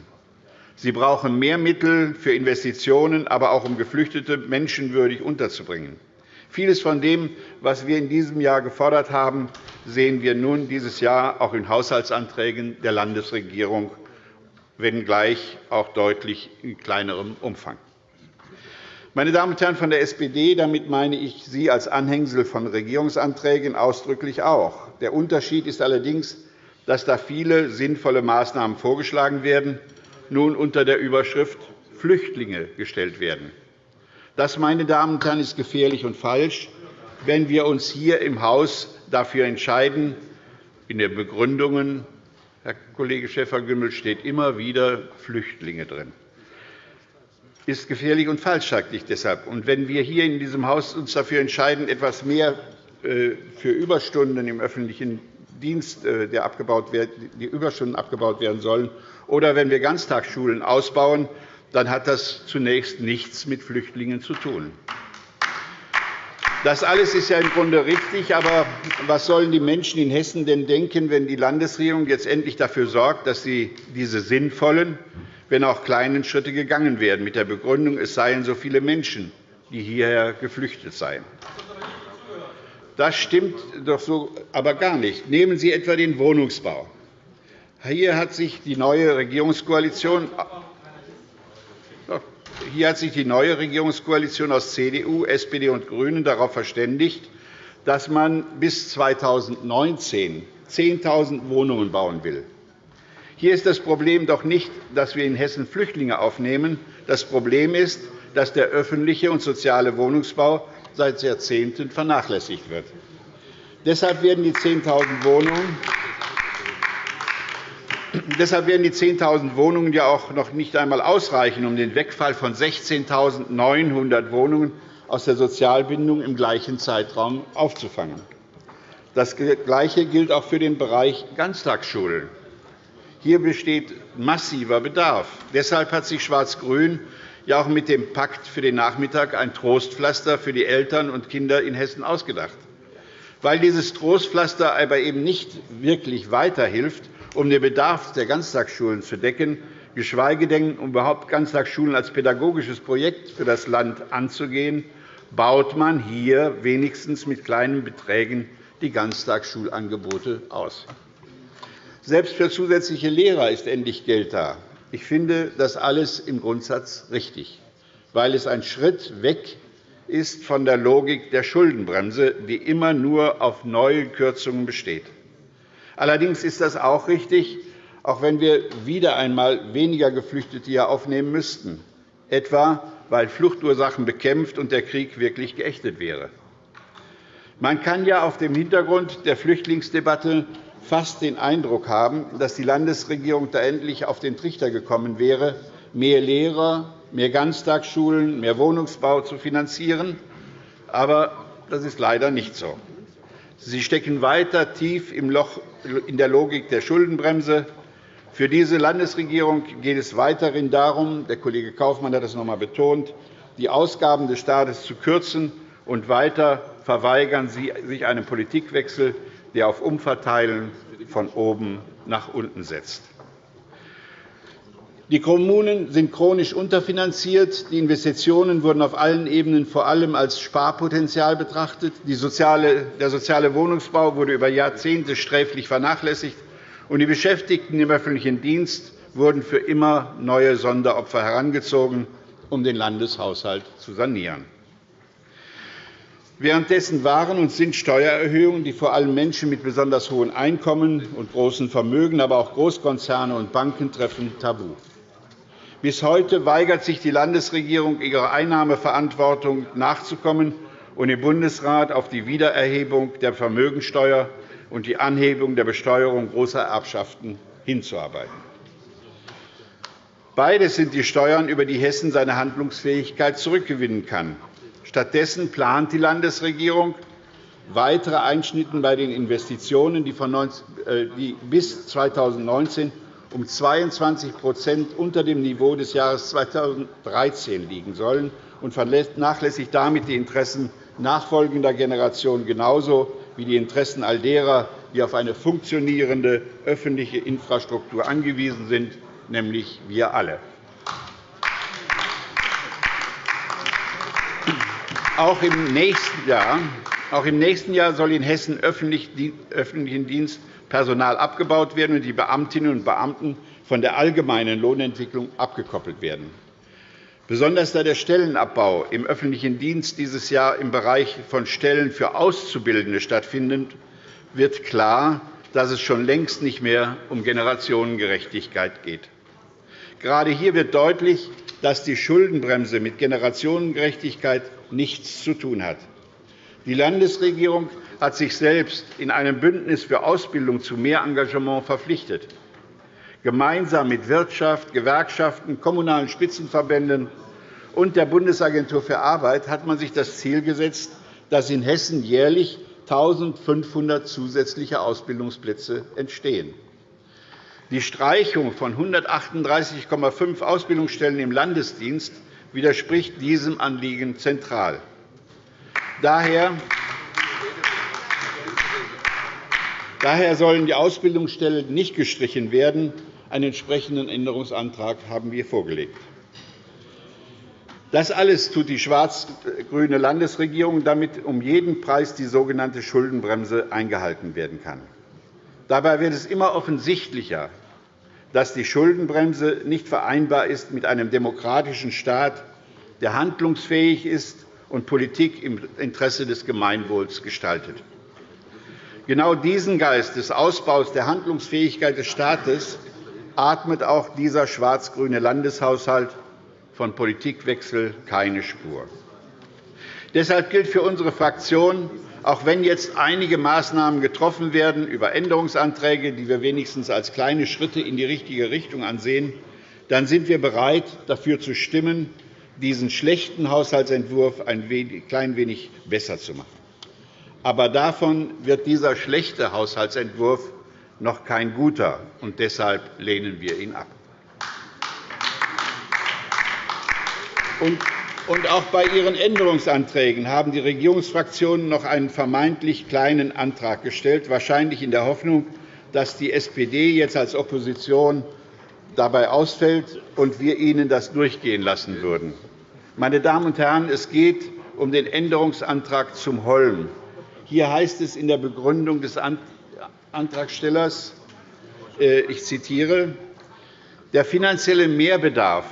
Sie brauchen mehr Mittel für Investitionen, aber auch um Geflüchtete menschenwürdig unterzubringen. Vieles von dem, was wir in diesem Jahr gefordert haben, sehen wir nun dieses Jahr auch in Haushaltsanträgen der Landesregierung, wenngleich auch deutlich in kleinerem Umfang. Meine Damen und Herren von der SPD, damit meine ich Sie als Anhängsel von Regierungsanträgen ausdrücklich auch. Der Unterschied ist allerdings, dass da viele sinnvolle Maßnahmen vorgeschlagen werden, nun unter der Überschrift Flüchtlinge gestellt werden. Das, meine Damen und Herren, ist gefährlich und falsch, wenn wir uns hier im Haus dafür entscheiden. In den Begründungen, Herr Kollege Schäfer-Gümbel, steht immer wieder Flüchtlinge drin ist gefährlich und falsch, sagte ich deshalb. Und wenn wir hier in diesem Haus uns dafür entscheiden, etwas mehr äh, für Überstunden im öffentlichen Dienst, äh, der abgebaut wird, die Überstunden abgebaut werden sollen, oder wenn wir Ganztagsschulen ausbauen, dann hat das zunächst nichts mit Flüchtlingen zu tun. Das alles ist ja im Grunde richtig. Aber was sollen die Menschen in Hessen denn denken, wenn die Landesregierung jetzt endlich dafür sorgt, dass sie diese sinnvollen, wenn auch kleinen Schritte gegangen werden, mit der Begründung, es seien so viele Menschen, die hierher geflüchtet seien. Das stimmt doch so aber gar nicht. Nehmen Sie etwa den Wohnungsbau. Hier hat sich die neue Regierungskoalition hier hat sich die neue Regierungskoalition aus CDU, SPD und GRÜNEN darauf verständigt, dass man bis 2019 10.000 Wohnungen bauen will. Hier ist das Problem doch nicht, dass wir in Hessen Flüchtlinge aufnehmen. Das Problem ist, dass der öffentliche und soziale Wohnungsbau seit Jahrzehnten vernachlässigt wird. Deshalb werden die 10.000 Wohnungen Deshalb werden die 10.000 Wohnungen ja auch noch nicht einmal ausreichen, um den Wegfall von 16.900 Wohnungen aus der Sozialbindung im gleichen Zeitraum aufzufangen. Das Gleiche gilt auch für den Bereich Ganztagsschulen. Hier besteht massiver Bedarf. Deshalb hat sich Schwarz-Grün ja auch mit dem Pakt für den Nachmittag ein Trostpflaster für die Eltern und Kinder in Hessen ausgedacht. Weil dieses Trostpflaster aber eben nicht wirklich weiterhilft, um den Bedarf der Ganztagsschulen zu decken, geschweige denn, um überhaupt Ganztagsschulen als pädagogisches Projekt für das Land anzugehen, baut man hier wenigstens mit kleinen Beträgen die Ganztagsschulangebote aus. Selbst für zusätzliche Lehrer ist endlich Geld da. Ich finde das alles im Grundsatz richtig, weil es ein Schritt weg ist von der Logik der Schuldenbremse, die immer nur auf neue Kürzungen besteht. Allerdings ist das auch richtig, auch wenn wir wieder einmal weniger Geflüchtete hier aufnehmen müssten, etwa weil Fluchtursachen bekämpft und der Krieg wirklich geächtet wäre. Man kann ja auf dem Hintergrund der Flüchtlingsdebatte fast den Eindruck haben, dass die Landesregierung da endlich auf den Trichter gekommen wäre, mehr Lehrer, mehr Ganztagsschulen, mehr Wohnungsbau zu finanzieren. Aber das ist leider nicht so. Sie stecken weiter tief im Loch in der Logik der Schuldenbremse. Für diese Landesregierung geht es weiterhin darum, der Kollege Kaufmann hat das noch einmal betont, die Ausgaben des Staates zu kürzen, und weiter verweigern Sie sich einen Politikwechsel, der auf Umverteilen von oben nach unten setzt. Die Kommunen sind chronisch unterfinanziert. Die Investitionen wurden auf allen Ebenen vor allem als Sparpotenzial betrachtet. der soziale Wohnungsbau wurde über Jahrzehnte sträflich vernachlässigt, und die Beschäftigten im öffentlichen Dienst wurden für immer neue Sonderopfer herangezogen, um den Landeshaushalt zu sanieren. Währenddessen waren und sind Steuererhöhungen, die vor allem Menschen mit besonders hohen Einkommen und großen Vermögen, aber auch Großkonzerne und Banken treffen, tabu. Bis heute weigert sich die Landesregierung, ihrer Einnahmeverantwortung nachzukommen und im Bundesrat auf die Wiedererhebung der Vermögensteuer und die Anhebung der Besteuerung großer Erbschaften hinzuarbeiten. Beides sind die Steuern, über die Hessen seine Handlungsfähigkeit zurückgewinnen kann. Stattdessen plant die Landesregierung weitere Einschnitte bei den Investitionen, die äh, bis 2019 um 22% unter dem Niveau des Jahres 2013 liegen sollen und vernachlässigt damit die Interessen nachfolgender Generationen genauso wie die Interessen all derer, die auf eine funktionierende öffentliche Infrastruktur angewiesen sind, nämlich wir alle. Auch im nächsten Jahr, auch im nächsten Jahr soll in Hessen öffentlichen Dienst Personal abgebaut werden und die Beamtinnen und Beamten von der allgemeinen Lohnentwicklung abgekoppelt werden. Besonders da der Stellenabbau im öffentlichen Dienst dieses Jahr im Bereich von Stellen für Auszubildende stattfindet, wird klar, dass es schon längst nicht mehr um Generationengerechtigkeit geht. Gerade hier wird deutlich, dass die Schuldenbremse mit Generationengerechtigkeit nichts zu tun hat. Die Landesregierung hat sich selbst in einem Bündnis für Ausbildung zu mehr Engagement verpflichtet. Gemeinsam mit Wirtschaft, Gewerkschaften, kommunalen Spitzenverbänden und der Bundesagentur für Arbeit hat man sich das Ziel gesetzt, dass in Hessen jährlich 1.500 zusätzliche Ausbildungsplätze entstehen. Die Streichung von 138,5 Ausbildungsstellen im Landesdienst widerspricht diesem Anliegen zentral. Daher sollen die Ausbildungsstellen nicht gestrichen werden. Einen entsprechenden Änderungsantrag haben wir vorgelegt. Das alles tut die schwarz-grüne Landesregierung, damit um jeden Preis die sogenannte Schuldenbremse eingehalten werden kann. Dabei wird es immer offensichtlicher, dass die Schuldenbremse nicht vereinbar ist mit einem demokratischen Staat, der handlungsfähig ist und Politik im Interesse des Gemeinwohls gestaltet. Genau diesen Geist des Ausbaus der Handlungsfähigkeit des Staates atmet auch dieser schwarz-grüne Landeshaushalt von Politikwechsel keine Spur. Deshalb gilt für unsere Fraktion, auch wenn jetzt einige Maßnahmen getroffen werden über Änderungsanträge, die wir wenigstens als kleine Schritte in die richtige Richtung ansehen, dann sind wir bereit, dafür zu stimmen, diesen schlechten Haushaltsentwurf ein klein wenig besser zu machen. Aber davon wird dieser schlechte Haushaltsentwurf noch kein guter, und deshalb lehnen wir ihn ab. Und auch bei Ihren Änderungsanträgen haben die Regierungsfraktionen noch einen vermeintlich kleinen Antrag gestellt, wahrscheinlich in der Hoffnung, dass die SPD jetzt als Opposition dabei ausfällt und wir Ihnen das durchgehen lassen würden. Meine Damen und Herren, es geht um den Änderungsantrag zum Holm. Hier heißt es in der Begründung des Antragstellers, äh, ich zitiere, der finanzielle Mehrbedarf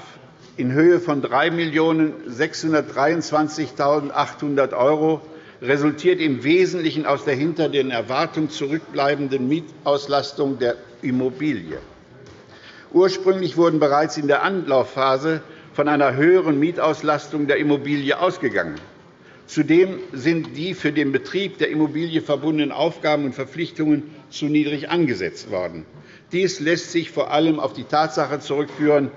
in Höhe von 3.623.800 € resultiert im Wesentlichen aus der hinter den Erwartungen zurückbleibenden Mietauslastung der Immobilie. Ursprünglich wurden bereits in der Anlaufphase von einer höheren Mietauslastung der Immobilie ausgegangen. Zudem sind die für den Betrieb der Immobilie verbundenen Aufgaben und Verpflichtungen zu niedrig angesetzt worden. Dies lässt sich vor allem auf die Tatsache zurückführen,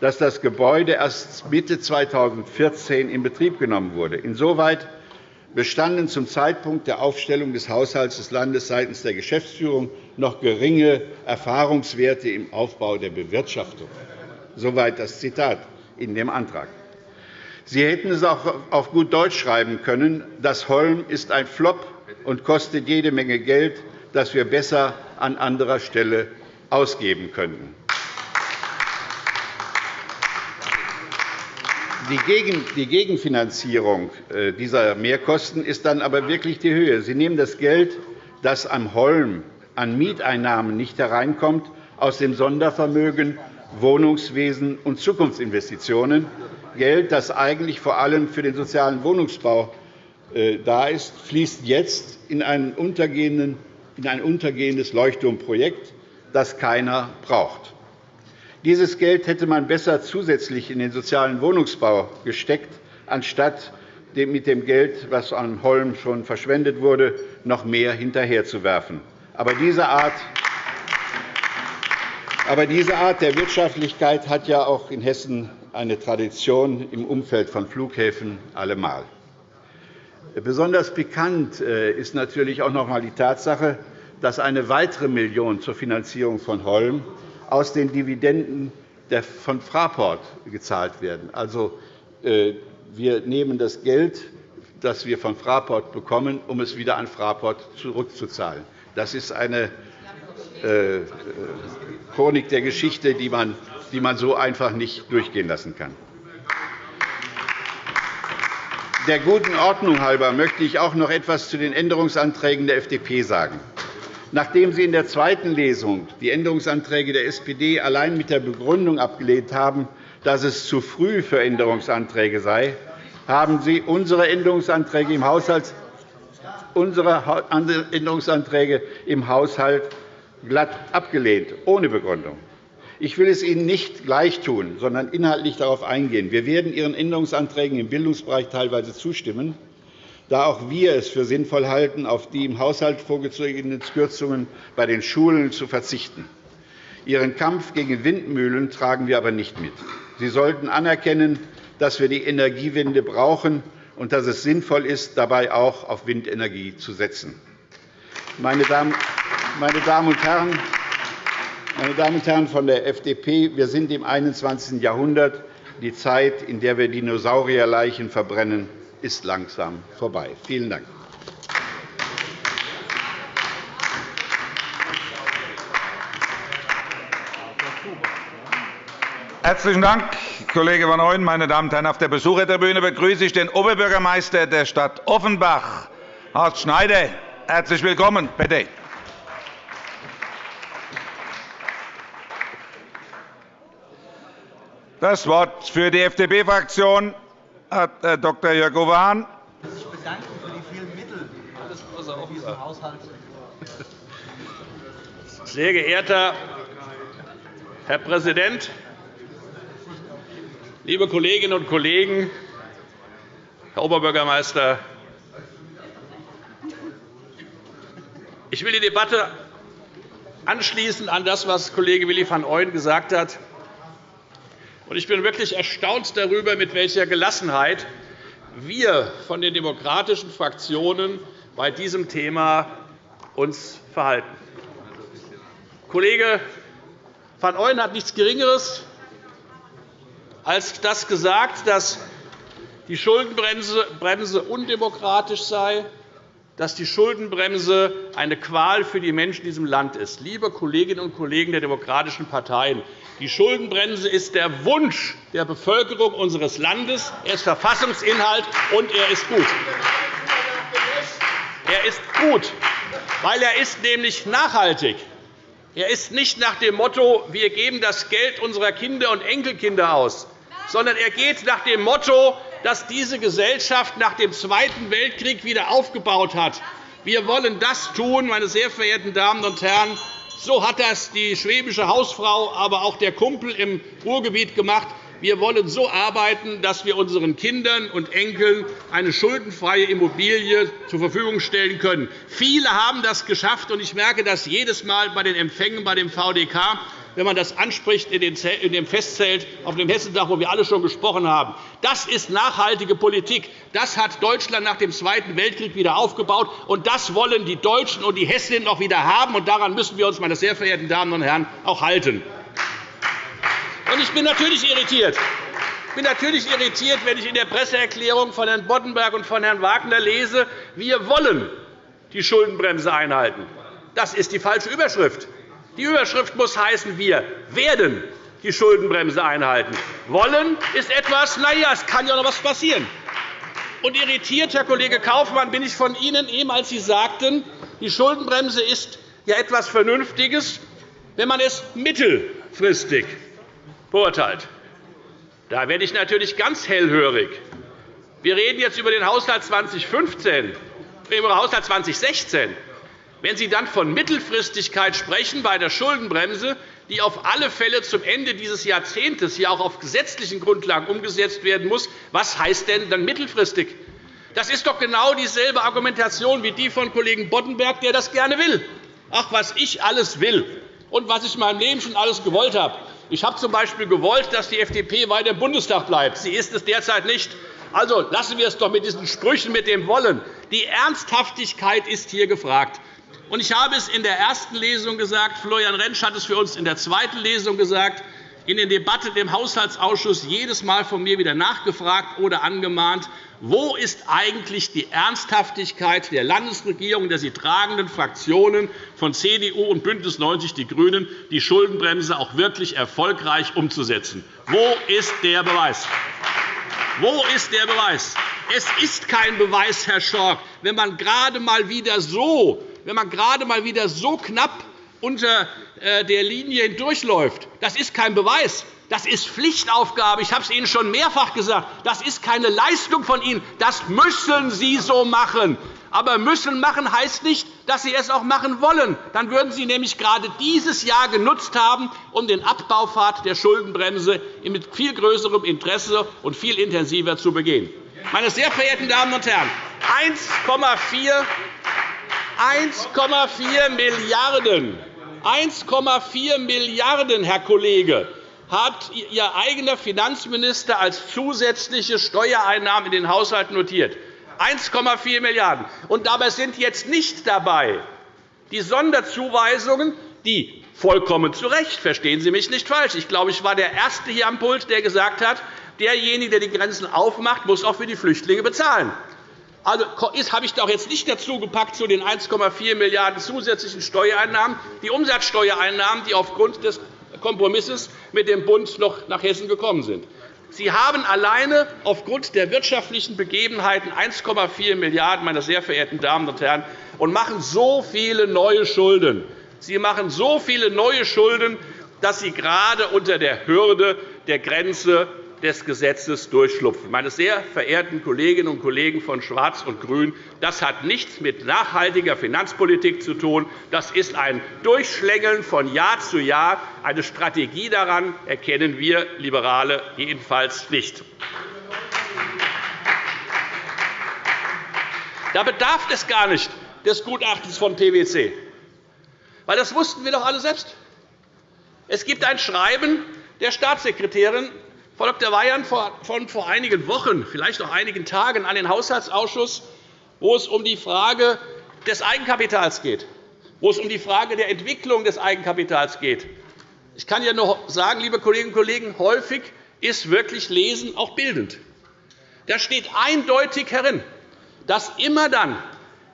dass das Gebäude erst Mitte 2014 in Betrieb genommen wurde. Insoweit bestanden zum Zeitpunkt der Aufstellung des Haushalts des Landes seitens der Geschäftsführung noch geringe Erfahrungswerte im Aufbau der Bewirtschaftung. Soweit das Zitat in dem Antrag. Sie hätten es auch auf gut Deutsch schreiben können. Das Holm ist ein Flop und kostet jede Menge Geld, das wir besser an anderer Stelle ausgeben könnten. Die Gegenfinanzierung äh, dieser Mehrkosten ist dann aber wirklich die Höhe. Sie nehmen das Geld, das am Holm an Mieteinnahmen nicht hereinkommt, aus dem Sondervermögen Wohnungswesen und Zukunftsinvestitionen, Geld, das eigentlich vor allem für den sozialen Wohnungsbau äh, da ist, fließt jetzt in ein untergehendes Leuchtturmprojekt, das keiner braucht. Dieses Geld hätte man besser zusätzlich in den sozialen Wohnungsbau gesteckt, anstatt mit dem Geld, das an Holm schon verschwendet wurde, noch mehr hinterherzuwerfen. Aber diese Art aber diese Art der Wirtschaftlichkeit hat ja auch in Hessen eine Tradition im Umfeld von Flughäfen allemal. Besonders bekannt äh, ist natürlich auch noch einmal die Tatsache, dass eine weitere Million zur Finanzierung von Holm aus den Dividenden von Fraport gezahlt werden. Also, äh, wir nehmen das Geld, das wir von Fraport bekommen, um es wieder an Fraport zurückzuzahlen. Das ist eine äh, Chronik der Geschichte, die man so einfach nicht durchgehen lassen kann. Der guten Ordnung halber möchte ich auch noch etwas zu den Änderungsanträgen der FDP sagen. Nachdem Sie in der zweiten Lesung die Änderungsanträge der SPD allein mit der Begründung abgelehnt haben, dass es zu früh für Änderungsanträge sei, haben Sie unsere Änderungsanträge im Haushalt, unsere Änderungsanträge im Haushalt glatt abgelehnt, ohne Begründung. Ich will es Ihnen nicht gleichtun, sondern inhaltlich darauf eingehen. Wir werden Ihren Änderungsanträgen im Bildungsbereich teilweise zustimmen da auch wir es für sinnvoll halten, auf die im Haushalt vorgezogenen Kürzungen bei den Schulen zu verzichten. Ihren Kampf gegen Windmühlen tragen wir aber nicht mit. Sie sollten anerkennen, dass wir die Energiewende brauchen und dass es sinnvoll ist, dabei auch auf Windenergie zu setzen. Meine Damen und Herren, meine Damen und Herren von der FDP, wir sind im 21. Jahrhundert, die Zeit, in der wir Dinosaurierleichen verbrennen, ist langsam vorbei. Vielen Dank. Herzlichen Dank, Kollege van Ooyen. Meine Damen und Herren, auf der Besuchertribüne begrüße ich den Oberbürgermeister der Stadt Offenbach, Horst Schneider. Herzlich willkommen. Bitte. Das Wort für die FDP-Fraktion hat Herr Dr. Jörg Hahn. sich bedanken für die vielen Mittel in diesem Haushalt. Sehr geehrter Herr Präsident, liebe Kolleginnen und Kollegen, Herr Oberbürgermeister! Ich will die Debatte anschließen an das, was Kollege Willi van Ooyen gesagt hat. Ich bin wirklich erstaunt darüber, mit welcher Gelassenheit wir von den demokratischen Fraktionen bei diesem Thema uns verhalten. Kollege van Ooyen hat nichts Geringeres als das gesagt, dass die Schuldenbremse undemokratisch sei, dass die Schuldenbremse eine Qual für die Menschen in diesem Land ist. Liebe Kolleginnen und Kollegen der demokratischen Parteien, die Schuldenbremse ist der Wunsch der Bevölkerung unseres Landes. Er ist Verfassungsinhalt, und er ist gut. Er ist gut, weil er ist nämlich nachhaltig. Er ist nicht nach dem Motto, wir geben das Geld unserer Kinder und Enkelkinder aus, sondern er geht nach dem Motto, das diese Gesellschaft nach dem Zweiten Weltkrieg wieder aufgebaut hat. Wir wollen das tun, meine sehr verehrten Damen und Herren. So hat das die schwäbische Hausfrau, aber auch der Kumpel im Ruhrgebiet gemacht. Wir wollen so arbeiten, dass wir unseren Kindern und Enkeln eine schuldenfreie Immobilie zur Verfügung stellen können. Viele haben das geschafft, und ich merke das jedes Mal bei den Empfängen bei dem VDK wenn man das anspricht in dem Festzelt auf dem Hessentag, wo wir alle schon gesprochen haben. Das ist nachhaltige Politik. Das hat Deutschland nach dem Zweiten Weltkrieg wieder aufgebaut. und Das wollen die Deutschen und die Hessinnen auch wieder haben. und Daran müssen wir uns, meine sehr verehrten Damen und Herren, auch halten. Ich bin natürlich irritiert. Ich bin natürlich irritiert, wenn ich in der Presseerklärung von Herrn Boddenberg und von Herrn Wagner lese, wir wollen die Schuldenbremse einhalten. Das ist die falsche Überschrift. Die Überschrift muss heißen, wir werden die Schuldenbremse einhalten. Wollen ist etwas, na ja, es kann ja noch etwas passieren. Und irritiert, Herr Kollege Kaufmann, bin ich von Ihnen, eben als Sie sagten, die Schuldenbremse ist ja etwas Vernünftiges, wenn man es mittelfristig beurteilt. Da werde ich natürlich ganz hellhörig. Wir reden jetzt über den Haushalt 2015, über den Haushalt 2016. Wenn Sie dann von Mittelfristigkeit sprechen bei der Schuldenbremse, die auf alle Fälle zum Ende dieses Jahrzehnts hier auch auf gesetzlichen Grundlagen umgesetzt werden muss, was heißt denn dann mittelfristig? Das ist doch genau dieselbe Argumentation wie die von Kollegen Boddenberg, der das gerne will. Ach, was ich alles will und was ich in meinem Leben schon alles gewollt habe. Ich habe z.B. gewollt, dass die FDP weiter im Bundestag bleibt. Sie ist es derzeit nicht. Also lassen wir es doch mit diesen Sprüchen mit dem Wollen. Die Ernsthaftigkeit ist hier gefragt. Ich habe es in der ersten Lesung gesagt, Florian Rentsch hat es für uns in der zweiten Lesung gesagt, in den Debatten im Haushaltsausschuss jedes Mal von mir wieder nachgefragt oder angemahnt, wo ist eigentlich die Ernsthaftigkeit der Landesregierung, der sie tragenden Fraktionen von CDU und BÜNDNIS 90 die GRÜNEN, die Schuldenbremse auch wirklich erfolgreich umzusetzen? Wo ist der Beweis? Wo ist der Beweis? Es ist kein Beweis, Herr Schork, wenn man gerade einmal wieder so wenn man gerade einmal wieder so knapp unter äh, der Linie hindurchläuft. Das ist kein Beweis. Das ist Pflichtaufgabe. Ich habe es Ihnen schon mehrfach gesagt. Das ist keine Leistung von Ihnen. Das müssen Sie so machen. Aber müssen machen heißt nicht, dass Sie es auch machen wollen. Dann würden Sie nämlich gerade dieses Jahr genutzt haben, um den Abbaupfad der Schuldenbremse mit viel größerem Interesse und viel intensiver zu begehen. Meine sehr verehrten Damen und Herren, 1,4 1,4 Milliarden 1,4 Milliarden, Herr Kollege, hat Ihr eigener Finanzminister als zusätzliche Steuereinnahmen in den Haushalt notiert. 1,4 Milliarden Und dabei sind jetzt nicht dabei die Sonderzuweisungen, die vollkommen zu Recht, verstehen Sie mich nicht falsch. Ich glaube, ich war der Erste hier am Pult, der gesagt hat, derjenige, der die Grenzen aufmacht, muss auch für die Flüchtlinge bezahlen. Also habe ich doch jetzt nicht dazu gepackt zu den 1,4 Milliarden € zusätzlichen Steuereinnahmen die Umsatzsteuereinnahmen, die aufgrund des Kompromisses mit dem Bund noch nach Hessen gekommen sind. Sie haben alleine aufgrund der wirtschaftlichen Begebenheiten 1,4 Milliarden €, meine sehr verehrten Damen und Herren, und machen so viele neue Schulden. Sie machen so viele neue Schulden, dass Sie gerade unter der Hürde der Grenze des Gesetzes durchschlupfen. Meine sehr verehrten Kolleginnen und Kollegen von Schwarz und Grün, das hat nichts mit nachhaltiger Finanzpolitik zu tun. Das ist ein Durchschlängeln von Jahr zu Jahr. Eine Strategie daran erkennen wir Liberale jedenfalls nicht. Da bedarf es gar nicht des Gutachtens von PwC, weil das wussten wir doch alle selbst. Es gibt ein Schreiben der Staatssekretärin Frau Dr. Weyand von vor einigen Wochen, vielleicht auch einigen Tagen an den Haushaltsausschuss, wo es um die Frage des Eigenkapitals geht, wo es um die Frage der Entwicklung des Eigenkapitals geht. Ich kann ja nur sagen, liebe Kolleginnen und Kollegen, häufig ist wirklich Lesen auch bildend. Da steht eindeutig herin, dass immer dann,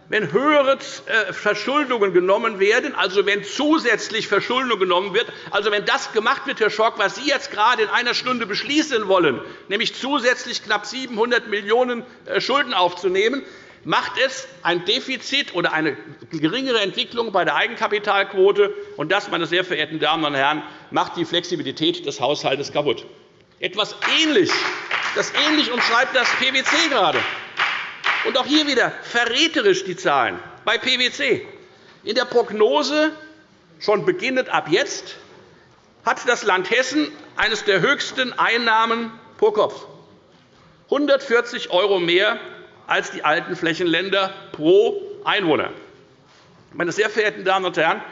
wenn höhere äh, Verschuldungen genommen werden, also wenn zusätzlich Verschuldung genommen wird, also wenn das gemacht wird, Herr Schork, was Sie jetzt gerade in einer Stunde beschließen wollen, nämlich zusätzlich knapp 700 Millionen € Schulden aufzunehmen, macht es ein Defizit oder eine geringere Entwicklung bei der Eigenkapitalquote. Und das, meine sehr verehrten Damen und Herren, macht die Flexibilität des Haushalts kaputt. Etwas ähnlich, das ähnlich umschreibt das PwC gerade. Und auch hier wieder verräterisch die Zahlen bei PwC. In der Prognose, schon beginnend ab jetzt, hat das Land Hessen eines der höchsten Einnahmen pro Kopf, 140 € mehr als die alten Flächenländer pro Einwohner. Meine sehr verehrten Damen und Herren,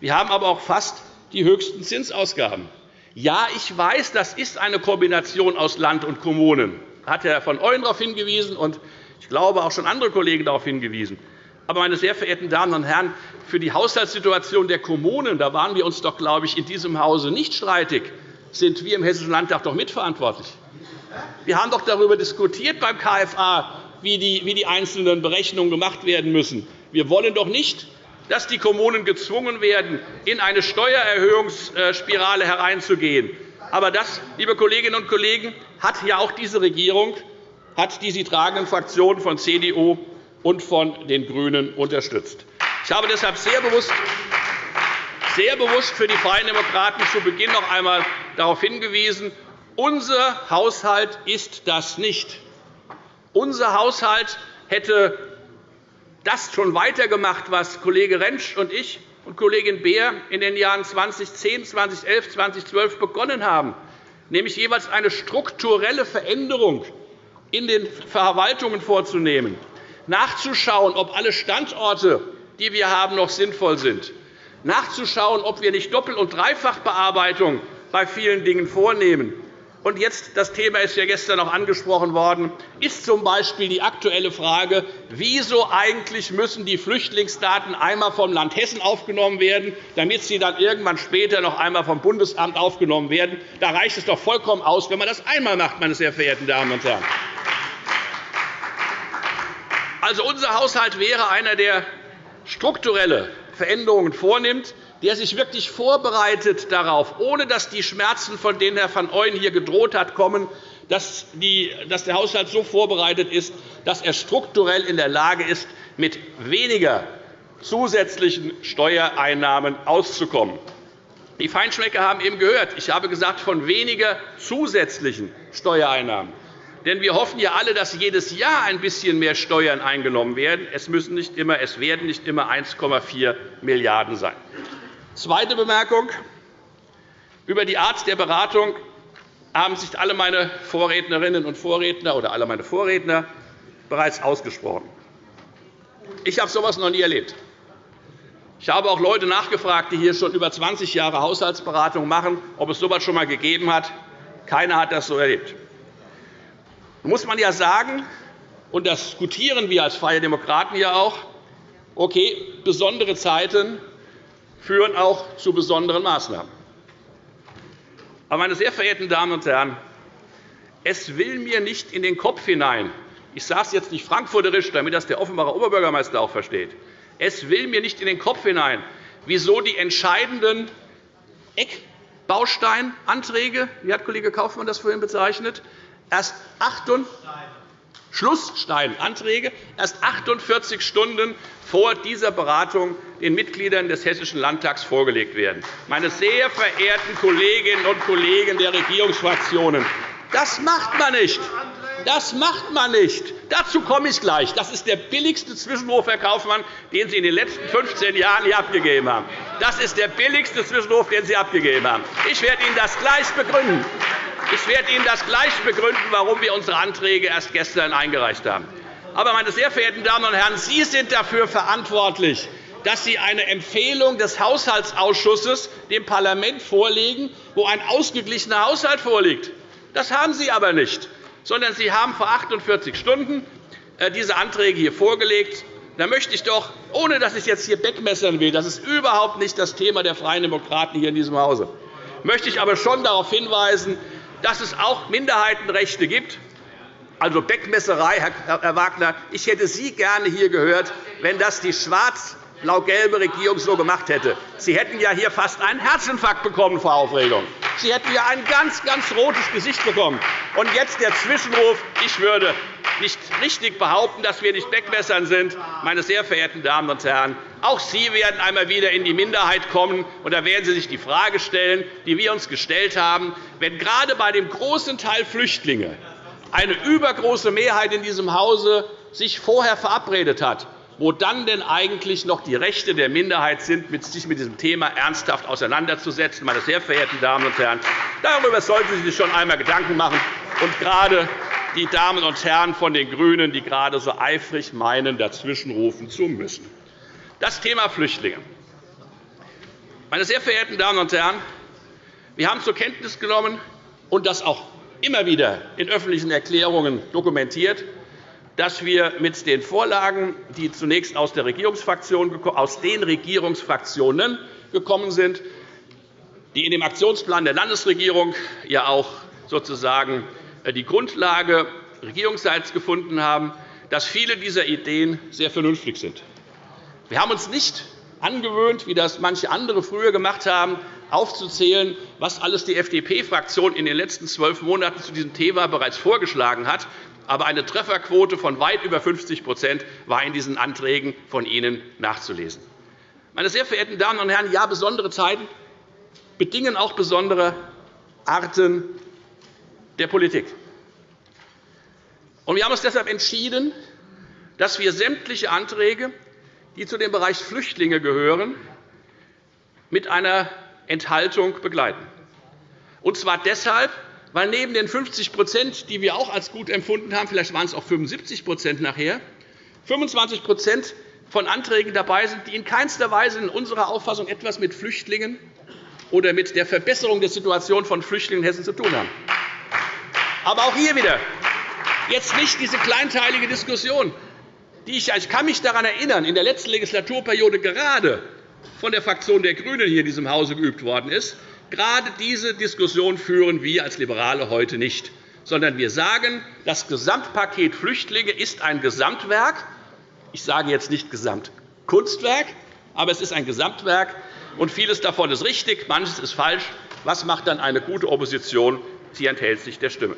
wir haben aber auch fast die höchsten Zinsausgaben. Ja, ich weiß, das ist eine Kombination aus Land und Kommunen. Da hat Herr von Ooyen darauf hingewiesen, und ich glaube, auch schon andere Kollegen darauf hingewiesen. Aber, meine sehr verehrten Damen und Herren, für die Haushaltssituation der Kommunen da waren wir uns doch, glaube ich, in diesem Hause nicht streitig, sind wir im Hessischen Landtag doch mitverantwortlich. Wir haben doch darüber diskutiert beim KFA, wie die, einzelnen Berechnungen gemacht werden müssen. Wir wollen doch nicht, dass die Kommunen gezwungen werden, in eine Steuererhöhungsspirale hereinzugehen. Aber das, liebe Kolleginnen und Kollegen, hat ja auch diese Regierung hat die sie tragenden Fraktionen von CDU und von den GRÜNEN unterstützt. Ich habe deshalb sehr bewusst, sehr bewusst für die Freien Demokraten zu Beginn noch einmal darauf hingewiesen, unser Haushalt ist das nicht. Unser Haushalt hätte das schon weitergemacht, was Kollege Rentsch und ich und Kollegin Beer in den Jahren 2010, 2011, 2012 begonnen haben, nämlich jeweils eine strukturelle Veränderung in den Verwaltungen vorzunehmen, nachzuschauen, ob alle Standorte, die wir haben, noch sinnvoll sind, nachzuschauen, ob wir nicht Doppel- und Dreifachbearbeitung bei vielen Dingen vornehmen. Und jetzt, das Thema ist ja gestern auch angesprochen worden, ist z. B. die aktuelle Frage, wieso eigentlich müssen die Flüchtlingsdaten einmal vom Land Hessen aufgenommen werden, damit sie dann irgendwann später noch einmal vom Bundesamt aufgenommen werden. Da reicht es doch vollkommen aus, wenn man das einmal macht, meine sehr verehrten Damen und Herren. Also, unser Haushalt wäre einer, der strukturelle Veränderungen vornimmt, der sich wirklich vorbereitet darauf, ohne dass die Schmerzen, von denen Herr van Ooyen hier gedroht hat, kommen, dass der Haushalt so vorbereitet ist, dass er strukturell in der Lage ist, mit weniger zusätzlichen Steuereinnahmen auszukommen. Die Feinschmecker haben eben gehört, ich habe gesagt, von weniger zusätzlichen Steuereinnahmen. Denn wir hoffen ja alle, dass jedes Jahr ein bisschen mehr Steuern eingenommen werden. Es, müssen nicht immer, es werden nicht immer 1,4 Milliarden € sein. Zweite Bemerkung. Über die Art der Beratung haben sich alle meine Vorrednerinnen und Vorredner oder alle meine Vorredner bereits ausgesprochen. Ich habe so etwas noch nie erlebt. Ich habe auch Leute nachgefragt, die hier schon über 20 Jahre Haushaltsberatung machen, ob es so etwas schon einmal gegeben hat. Keiner hat das so erlebt. Da muss man ja sagen, und das diskutieren wir als Freie Demokraten ja auch, okay, besondere Zeiten führen auch zu besonderen Maßnahmen. Aber, meine sehr verehrten Damen und Herren, es will mir nicht in den Kopf hinein, ich sage es jetzt nicht frankfurterisch, damit das der Offenbacher Oberbürgermeister auch versteht, es will mir nicht in den Kopf hinein, wieso die entscheidenden Eckbausteinanträge, wie hat Kollege Kaufmann das vorhin bezeichnet, erst Schlusssteinanträge erst 48 Stunden vor dieser Beratung den Mitgliedern des Hessischen Landtags vorgelegt werden. Meine sehr verehrten Kolleginnen und Kollegen der Regierungsfraktionen, Das macht man nicht. Das macht man nicht. Dazu komme ich gleich. Das ist der billigste Zwischenruf, Herr Kaufmann, den Sie in den letzten 15 Jahren hier abgegeben haben. Das ist der billigste Zwischenruf, den Sie abgegeben haben. Ich werde Ihnen das gleich begründen. Ich werde Ihnen das gleich begründen, warum wir unsere Anträge erst gestern eingereicht haben. Aber, meine sehr verehrten Damen und Herren, Sie sind dafür verantwortlich, dass Sie eine Empfehlung des Haushaltsausschusses dem Parlament vorlegen, wo ein ausgeglichener Haushalt vorliegt. Das haben Sie aber nicht sondern Sie haben vor 48 Stunden äh, diese Anträge hier vorgelegt. Da möchte ich doch, ohne dass ich jetzt hier wegmessern will, das ist überhaupt nicht das Thema der Freien Demokraten hier in diesem Hause, möchte ich aber schon darauf hinweisen, dass es auch Minderheitenrechte gibt. Also Beckmesserei, Herr Wagner. Ich hätte Sie gerne hier gehört, wenn das die schwarz blau-gelbe Regierung so gemacht hätte. Sie hätten ja hier fast einen Herzinfarkt bekommen vor Aufregung. Sie hätten ja ein ganz, ganz rotes Gesicht bekommen. Und jetzt der Zwischenruf. Ich würde nicht richtig behaupten, dass wir nicht Wegmessern sind. Meine sehr verehrten Damen und Herren, auch Sie werden einmal wieder in die Minderheit kommen. Und da werden Sie sich die Frage stellen, die wir uns gestellt haben. Wenn gerade bei dem großen Teil Flüchtlinge eine übergroße Mehrheit in diesem Hause sich vorher verabredet hat, wo dann denn eigentlich noch die Rechte der Minderheit sind, sich mit diesem Thema ernsthaft auseinanderzusetzen. Meine sehr verehrten Damen und Herren, darüber sollten Sie sich schon einmal Gedanken machen. Und gerade die Damen und Herren von den GRÜNEN, die gerade so eifrig meinen, dazwischenrufen zu müssen. Das Thema Flüchtlinge. Meine sehr verehrten Damen und Herren, wir haben zur Kenntnis genommen und das auch immer wieder in öffentlichen Erklärungen dokumentiert, dass wir mit den Vorlagen, die zunächst aus, der Regierungsfraktion, aus den Regierungsfraktionen gekommen sind, die in dem Aktionsplan der Landesregierung ja auch sozusagen äh, die Grundlage regierungsseits gefunden haben, dass viele dieser Ideen sehr vernünftig sind. Wir haben uns nicht angewöhnt, wie das manche andere früher gemacht haben, aufzuzählen, was alles die FDP-Fraktion in den letzten zwölf Monaten zu diesem Thema bereits vorgeschlagen hat aber eine Trefferquote von weit über 50% war in diesen Anträgen von Ihnen nachzulesen. Meine sehr verehrten Damen und Herren, ja, besondere Zeiten bedingen auch besondere Arten der Politik. Wir haben uns deshalb entschieden, dass wir sämtliche Anträge, die zu dem Bereich Flüchtlinge gehören, mit einer Enthaltung begleiten. Und zwar deshalb, weil neben den 50% die wir auch als gut empfunden haben, vielleicht waren es auch 75% nachher, 25% von Anträgen dabei sind, die in keinster Weise in unserer Auffassung etwas mit Flüchtlingen oder mit der Verbesserung der Situation von Flüchtlingen in Hessen zu tun haben. Aber auch hier wieder jetzt nicht diese kleinteilige Diskussion, die ich, ich kann mich daran erinnern, in der letzten Legislaturperiode gerade von der Fraktion der GRÜNEN hier in diesem Hause geübt worden ist, Gerade diese Diskussion führen wir als Liberale heute nicht, sondern wir sagen, das Gesamtpaket Flüchtlinge ist ein Gesamtwerk. Ich sage jetzt nicht Gesamtkunstwerk, aber es ist ein Gesamtwerk, und vieles davon ist richtig, manches ist falsch. Was macht dann eine gute Opposition? Sie enthält sich der Stimme.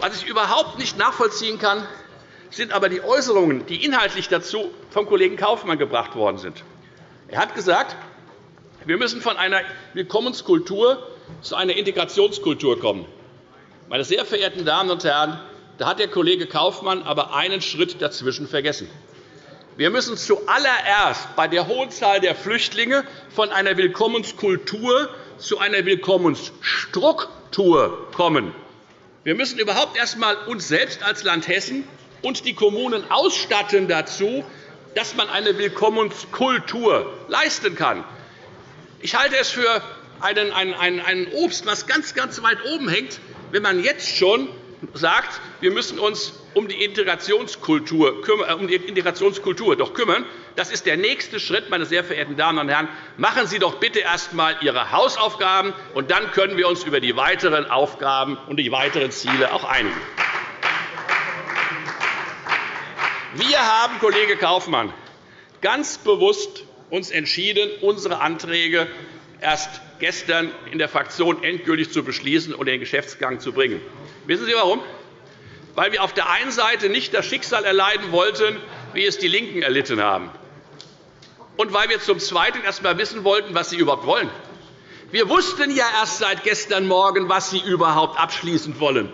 Was ich überhaupt nicht nachvollziehen kann, sind aber die Äußerungen, die inhaltlich dazu vom Kollegen Kaufmann gebracht worden sind. Er hat gesagt, wir müssen von einer Willkommenskultur zu einer Integrationskultur kommen. Meine sehr verehrten Damen und Herren, da hat der Kollege Kaufmann aber einen Schritt dazwischen vergessen. Wir müssen zuallererst bei der hohen Zahl der Flüchtlinge von einer Willkommenskultur zu einer Willkommensstruktur kommen. Wir müssen überhaupt erst einmal uns selbst als Land Hessen und die Kommunen ausstatten dazu, dass man eine Willkommenskultur leisten kann. Ich halte es für einen, einen, einen Obst, das ganz, ganz weit oben hängt, wenn man jetzt schon sagt, wir müssen uns um die Integrationskultur, äh, um die Integrationskultur doch kümmern. Das ist der nächste Schritt, meine sehr verehrten Damen und Herren. Machen Sie doch bitte erst einmal Ihre Hausaufgaben, und dann können wir uns über die weiteren Aufgaben und die weiteren Ziele auch einigen. Wir haben, Kollege Kaufmann, ganz bewusst uns entschieden, unsere Anträge erst gestern in der Fraktion endgültig zu beschließen und in den Geschäftsgang zu bringen. Wissen Sie warum? Weil wir auf der einen Seite nicht das Schicksal erleiden wollten, wie es die LINKEN erlitten haben, und weil wir zum Zweiten erst einmal wissen wollten, was sie überhaupt wollen. Wir wussten ja erst seit gestern Morgen, was Sie überhaupt abschließend wollen.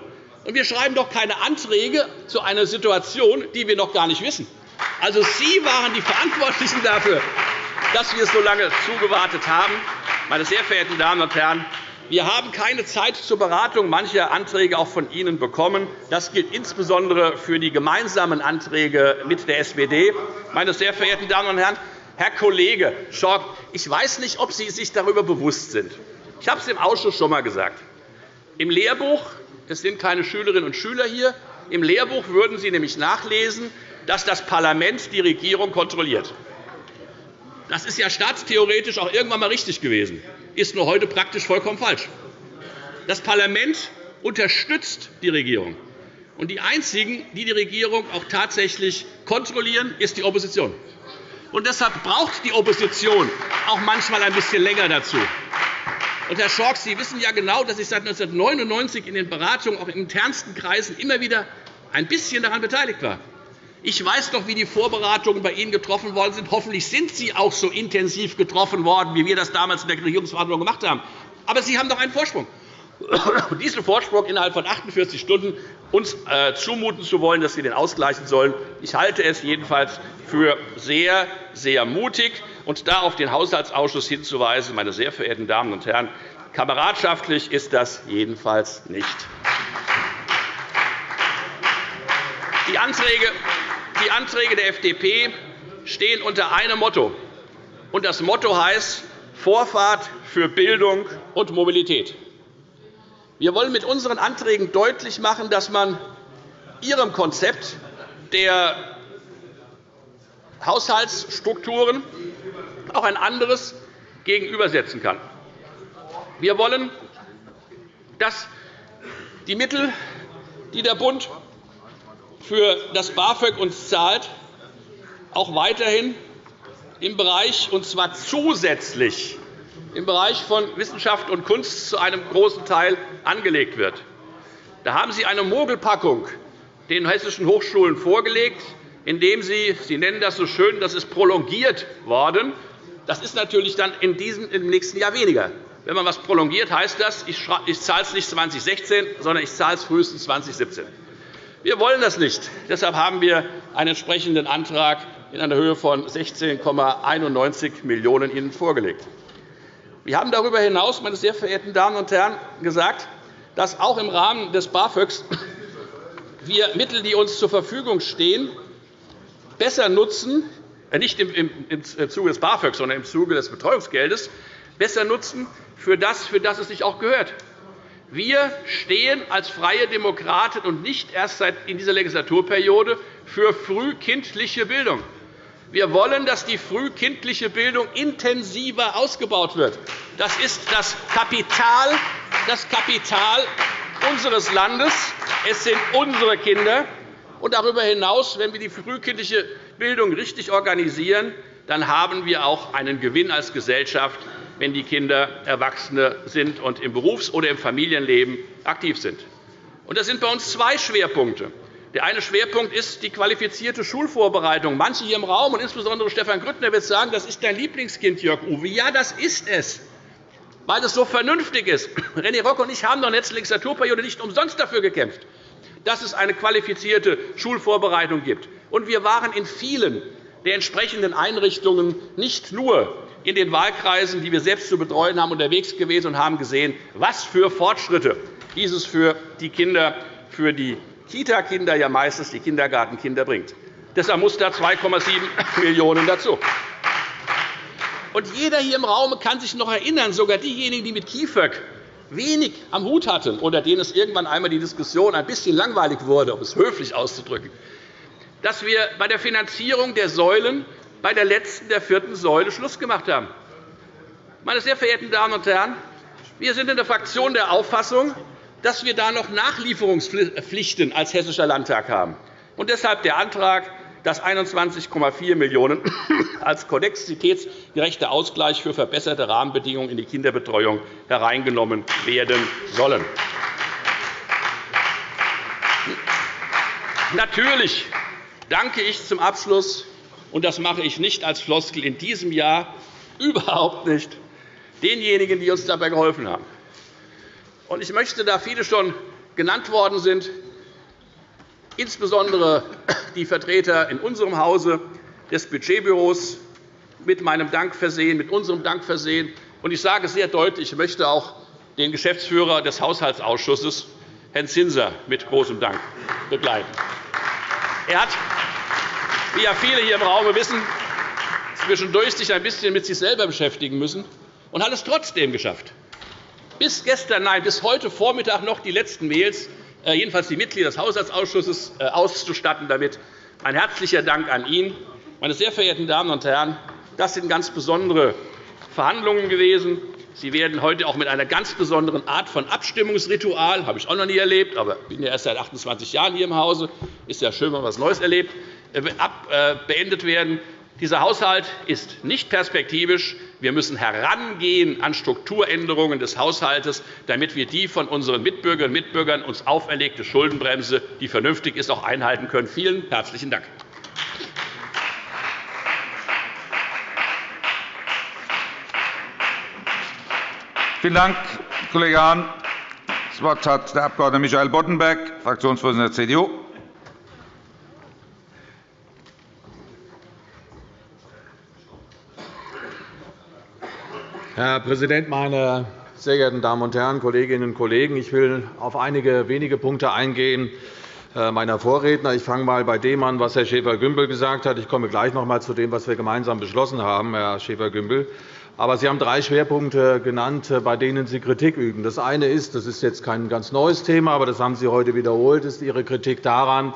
Und wir schreiben doch keine Anträge zu einer Situation, die wir noch gar nicht wissen. Also Sie waren die Verantwortlichen dafür, dass wir so lange zugewartet haben. Meine sehr verehrten Damen und Herren, wir haben keine Zeit zur Beratung mancher Anträge auch von Ihnen bekommen. Das gilt insbesondere für die gemeinsamen Anträge mit der SPD. Meine sehr verehrten Damen und Herren, Herr Kollege Schork, ich weiß nicht, ob Sie sich darüber bewusst sind. Ich habe es im Ausschuss schon einmal gesagt. Im Lehrbuch es sind keine Schülerinnen und Schüler hier. Im Lehrbuch würden Sie nämlich nachlesen, dass das Parlament die Regierung kontrolliert. Das ist ja staatstheoretisch auch irgendwann einmal richtig gewesen, ist nur heute praktisch vollkommen falsch. Das Parlament unterstützt die Regierung. Und die Einzigen, die die Regierung auch tatsächlich kontrollieren, ist die Opposition. Und deshalb braucht die Opposition auch manchmal ein bisschen länger dazu. Und, Herr Schork, Sie wissen ja genau, dass ich seit 1999 in den Beratungen auch in internsten Kreisen immer wieder ein bisschen daran beteiligt war. Ich weiß doch, wie die Vorbereitungen bei Ihnen getroffen worden sind. Hoffentlich sind sie auch so intensiv getroffen worden, wie wir das damals in der Regierungsverhandlung gemacht haben. Aber Sie haben doch einen Vorsprung. Und diesen Vorsprung innerhalb von 48 Stunden uns äh, zumuten zu wollen, dass Sie den ausgleichen sollen, ich halte es jedenfalls für sehr, sehr mutig. Und da auf den Haushaltsausschuss hinzuweisen, meine sehr verehrten Damen und Herren, kameradschaftlich ist das jedenfalls nicht. Die Anträge der FDP stehen unter einem Motto. Und das Motto heißt Vorfahrt für Bildung und Mobilität. Wir wollen mit unseren Anträgen deutlich machen, dass man Ihrem Konzept der Haushaltsstrukturen auch ein anderes gegenübersetzen kann. Wir wollen, dass die Mittel, die der Bund für das BAföG uns zahlt, auch weiterhin im Bereich, und zwar zusätzlich im Bereich von Wissenschaft und Kunst zu einem großen Teil angelegt wird. Da haben Sie eine Mogelpackung den hessischen Hochschulen vorgelegt, indem Sie, Sie nennen das so schön, das ist prolongiert worden. Das ist natürlich dann in diesem, im nächsten Jahr weniger. Wenn man etwas prolongiert, heißt das, ich zahle es nicht 2016, sondern ich zahle es frühestens 2017. Wir wollen das nicht. Deshalb haben wir einen entsprechenden Antrag in einer Höhe von 16,91 Millionen € Ihnen vorgelegt. Wir haben darüber hinaus, meine sehr verehrten Damen und Herren, gesagt, dass auch im Rahmen des BAföGs wir Mittel, die uns zur Verfügung stehen, besser nutzen, nicht im Zuge des BAföG, sondern im Zuge des Betreuungsgeldes, besser nutzen für das, für das es sich auch gehört. Wir stehen als Freie Demokraten und nicht erst seit in dieser Legislaturperiode für frühkindliche Bildung. Wir wollen, dass die frühkindliche Bildung intensiver ausgebaut wird. Das ist das Kapital, das Kapital unseres Landes. Es sind unsere Kinder. Und darüber hinaus, wenn wir die frühkindliche Bildung richtig organisieren, dann haben wir auch einen Gewinn als Gesellschaft, wenn die Kinder Erwachsene sind und im Berufs- oder im Familienleben aktiv sind. Das sind bei uns zwei Schwerpunkte. Der eine Schwerpunkt ist die qualifizierte Schulvorbereitung. Manche hier im Raum, und insbesondere Stefan Grüttner, wird sagen, das ist dein Lieblingskind, Jörg Uwe. Ja, das ist es, weil es so vernünftig ist. René Rock und ich haben in der letzten Legislaturperiode nicht umsonst dafür gekämpft, dass es eine qualifizierte Schulvorbereitung gibt. Und wir waren in vielen der entsprechenden Einrichtungen nicht nur in den Wahlkreisen, die wir selbst zu betreuen haben, unterwegs gewesen und haben gesehen, was für Fortschritte dieses für die Kinder, für die Kita-Kinder, ja meistens die Kindergartenkinder bringt. Deshalb muss da 2,7 Millionen € dazu. Und jeder hier im Raum kann sich noch erinnern, sogar diejenigen, die mit KIföG wenig am Hut hatten, unter denen es irgendwann einmal die Diskussion ein bisschen langweilig wurde, um es höflich auszudrücken, dass wir bei der Finanzierung der Säulen bei der letzten, der vierten Säule Schluss gemacht haben. Meine sehr verehrten Damen und Herren, wir sind in der Fraktion der Auffassung, dass wir da noch Nachlieferungspflichten als Hessischer Landtag haben. Und deshalb der Antrag, dass 21,4 Millionen € als konnexitätsgerechter Ausgleich für verbesserte Rahmenbedingungen in die Kinderbetreuung hereingenommen werden sollen. Natürlich danke ich zum Abschluss und das mache ich nicht als Floskel in diesem Jahr, überhaupt nicht, denjenigen, die uns dabei geholfen haben. Ich möchte, da viele schon genannt worden sind, insbesondere die Vertreter in unserem Hause des Budgetbüros mit meinem Dank versehen, mit unserem Dank versehen. Ich sage sehr deutlich, ich möchte auch den Geschäftsführer des Haushaltsausschusses, Herrn Zinser, mit großem Dank begleiten. Er hat, wie ja viele hier im Raum wissen, zwischendurch sich ein bisschen mit sich selber beschäftigen müssen und hat es trotzdem geschafft. Bis gestern, nein, bis heute Vormittag noch die letzten Mails äh, jedenfalls die Mitglieder des Haushaltsausschusses äh, auszustatten damit. Ein herzlicher Dank an ihn. Meine sehr verehrten Damen und Herren, das sind ganz besondere Verhandlungen gewesen. Sie werden heute auch mit einer ganz besonderen Art von Abstimmungsritual, habe ich auch noch nie erlebt, aber ich bin ja erst seit 28 Jahren hier im Hause, ist ja schön, wenn man etwas Neues erlebt, äh, beendet werden. Dieser Haushalt ist nicht perspektivisch. Wir müssen herangehen an Strukturänderungen des Haushalts, damit wir die von unseren Mitbürgerinnen und Mitbürgern uns auferlegte Schuldenbremse, die vernünftig ist, auch einhalten können. Vielen herzlichen Dank. Vielen Dank, Kollege Hahn. Das Wort hat der Abg. Michael Boddenberg, Fraktionsvorsitzender der CDU. Herr Präsident, meine sehr geehrten Damen und Herren, Kolleginnen und Kollegen! Ich will auf einige wenige Punkte eingehen äh, meiner Vorredner. Ich fange einmal bei dem an, was Herr Schäfer-Gümbel gesagt hat. Ich komme gleich noch einmal zu dem, was wir gemeinsam beschlossen haben, Herr Schäfer-Gümbel. Aber Sie haben drei Schwerpunkte genannt, äh, bei denen Sie Kritik üben. Das eine ist, das ist jetzt kein ganz neues Thema, aber das haben Sie heute wiederholt, ist Ihre Kritik daran,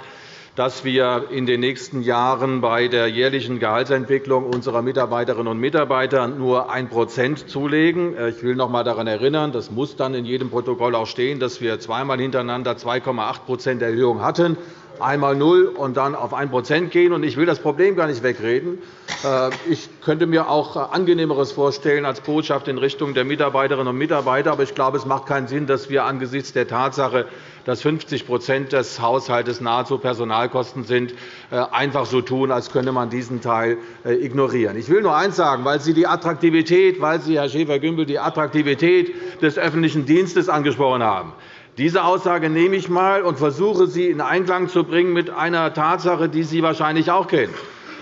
dass wir in den nächsten Jahren bei der jährlichen Gehaltsentwicklung unserer Mitarbeiterinnen und Mitarbeiter nur 1% zulegen. Ich will noch einmal daran erinnern, das muss dann in jedem Protokoll auch stehen, dass wir zweimal hintereinander 2,8% Erhöhung hatten einmal null und dann auf 1% gehen. Ich will das Problem gar nicht wegreden. Äh, ich könnte mir auch Angenehmeres vorstellen als Botschaft in Richtung der Mitarbeiterinnen und Mitarbeiter. Aber ich glaube, es macht keinen Sinn, dass wir angesichts der Tatsache, dass 50% des Haushalts nahezu Personalkosten sind, äh, einfach so tun, als könne man diesen Teil äh, ignorieren. Ich will nur eines sagen, weil Sie die Attraktivität, weil Sie, Herr Schäfer-Gümbel, die Attraktivität des öffentlichen Dienstes angesprochen haben. Diese Aussage nehme ich einmal und versuche, sie in Einklang zu bringen mit einer Tatsache, die Sie wahrscheinlich auch kennen.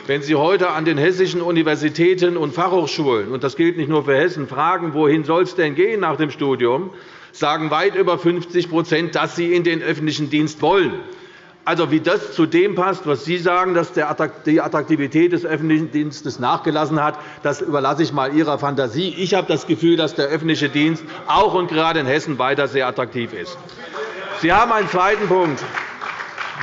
Wenn Sie heute an den hessischen Universitäten und Fachhochschulen, und das gilt nicht nur für Hessen, fragen, wohin soll es denn gehen nach dem Studium, sagen weit über 50% dass sie in den öffentlichen Dienst wollen. Also, wie das zu dem passt, was Sie sagen, dass die Attraktivität des öffentlichen Dienstes nachgelassen hat, das überlasse ich einmal Ihrer Fantasie. Ich habe das Gefühl, dass der öffentliche Dienst auch und gerade in Hessen weiter sehr attraktiv ist. Sie haben einen zweiten Punkt.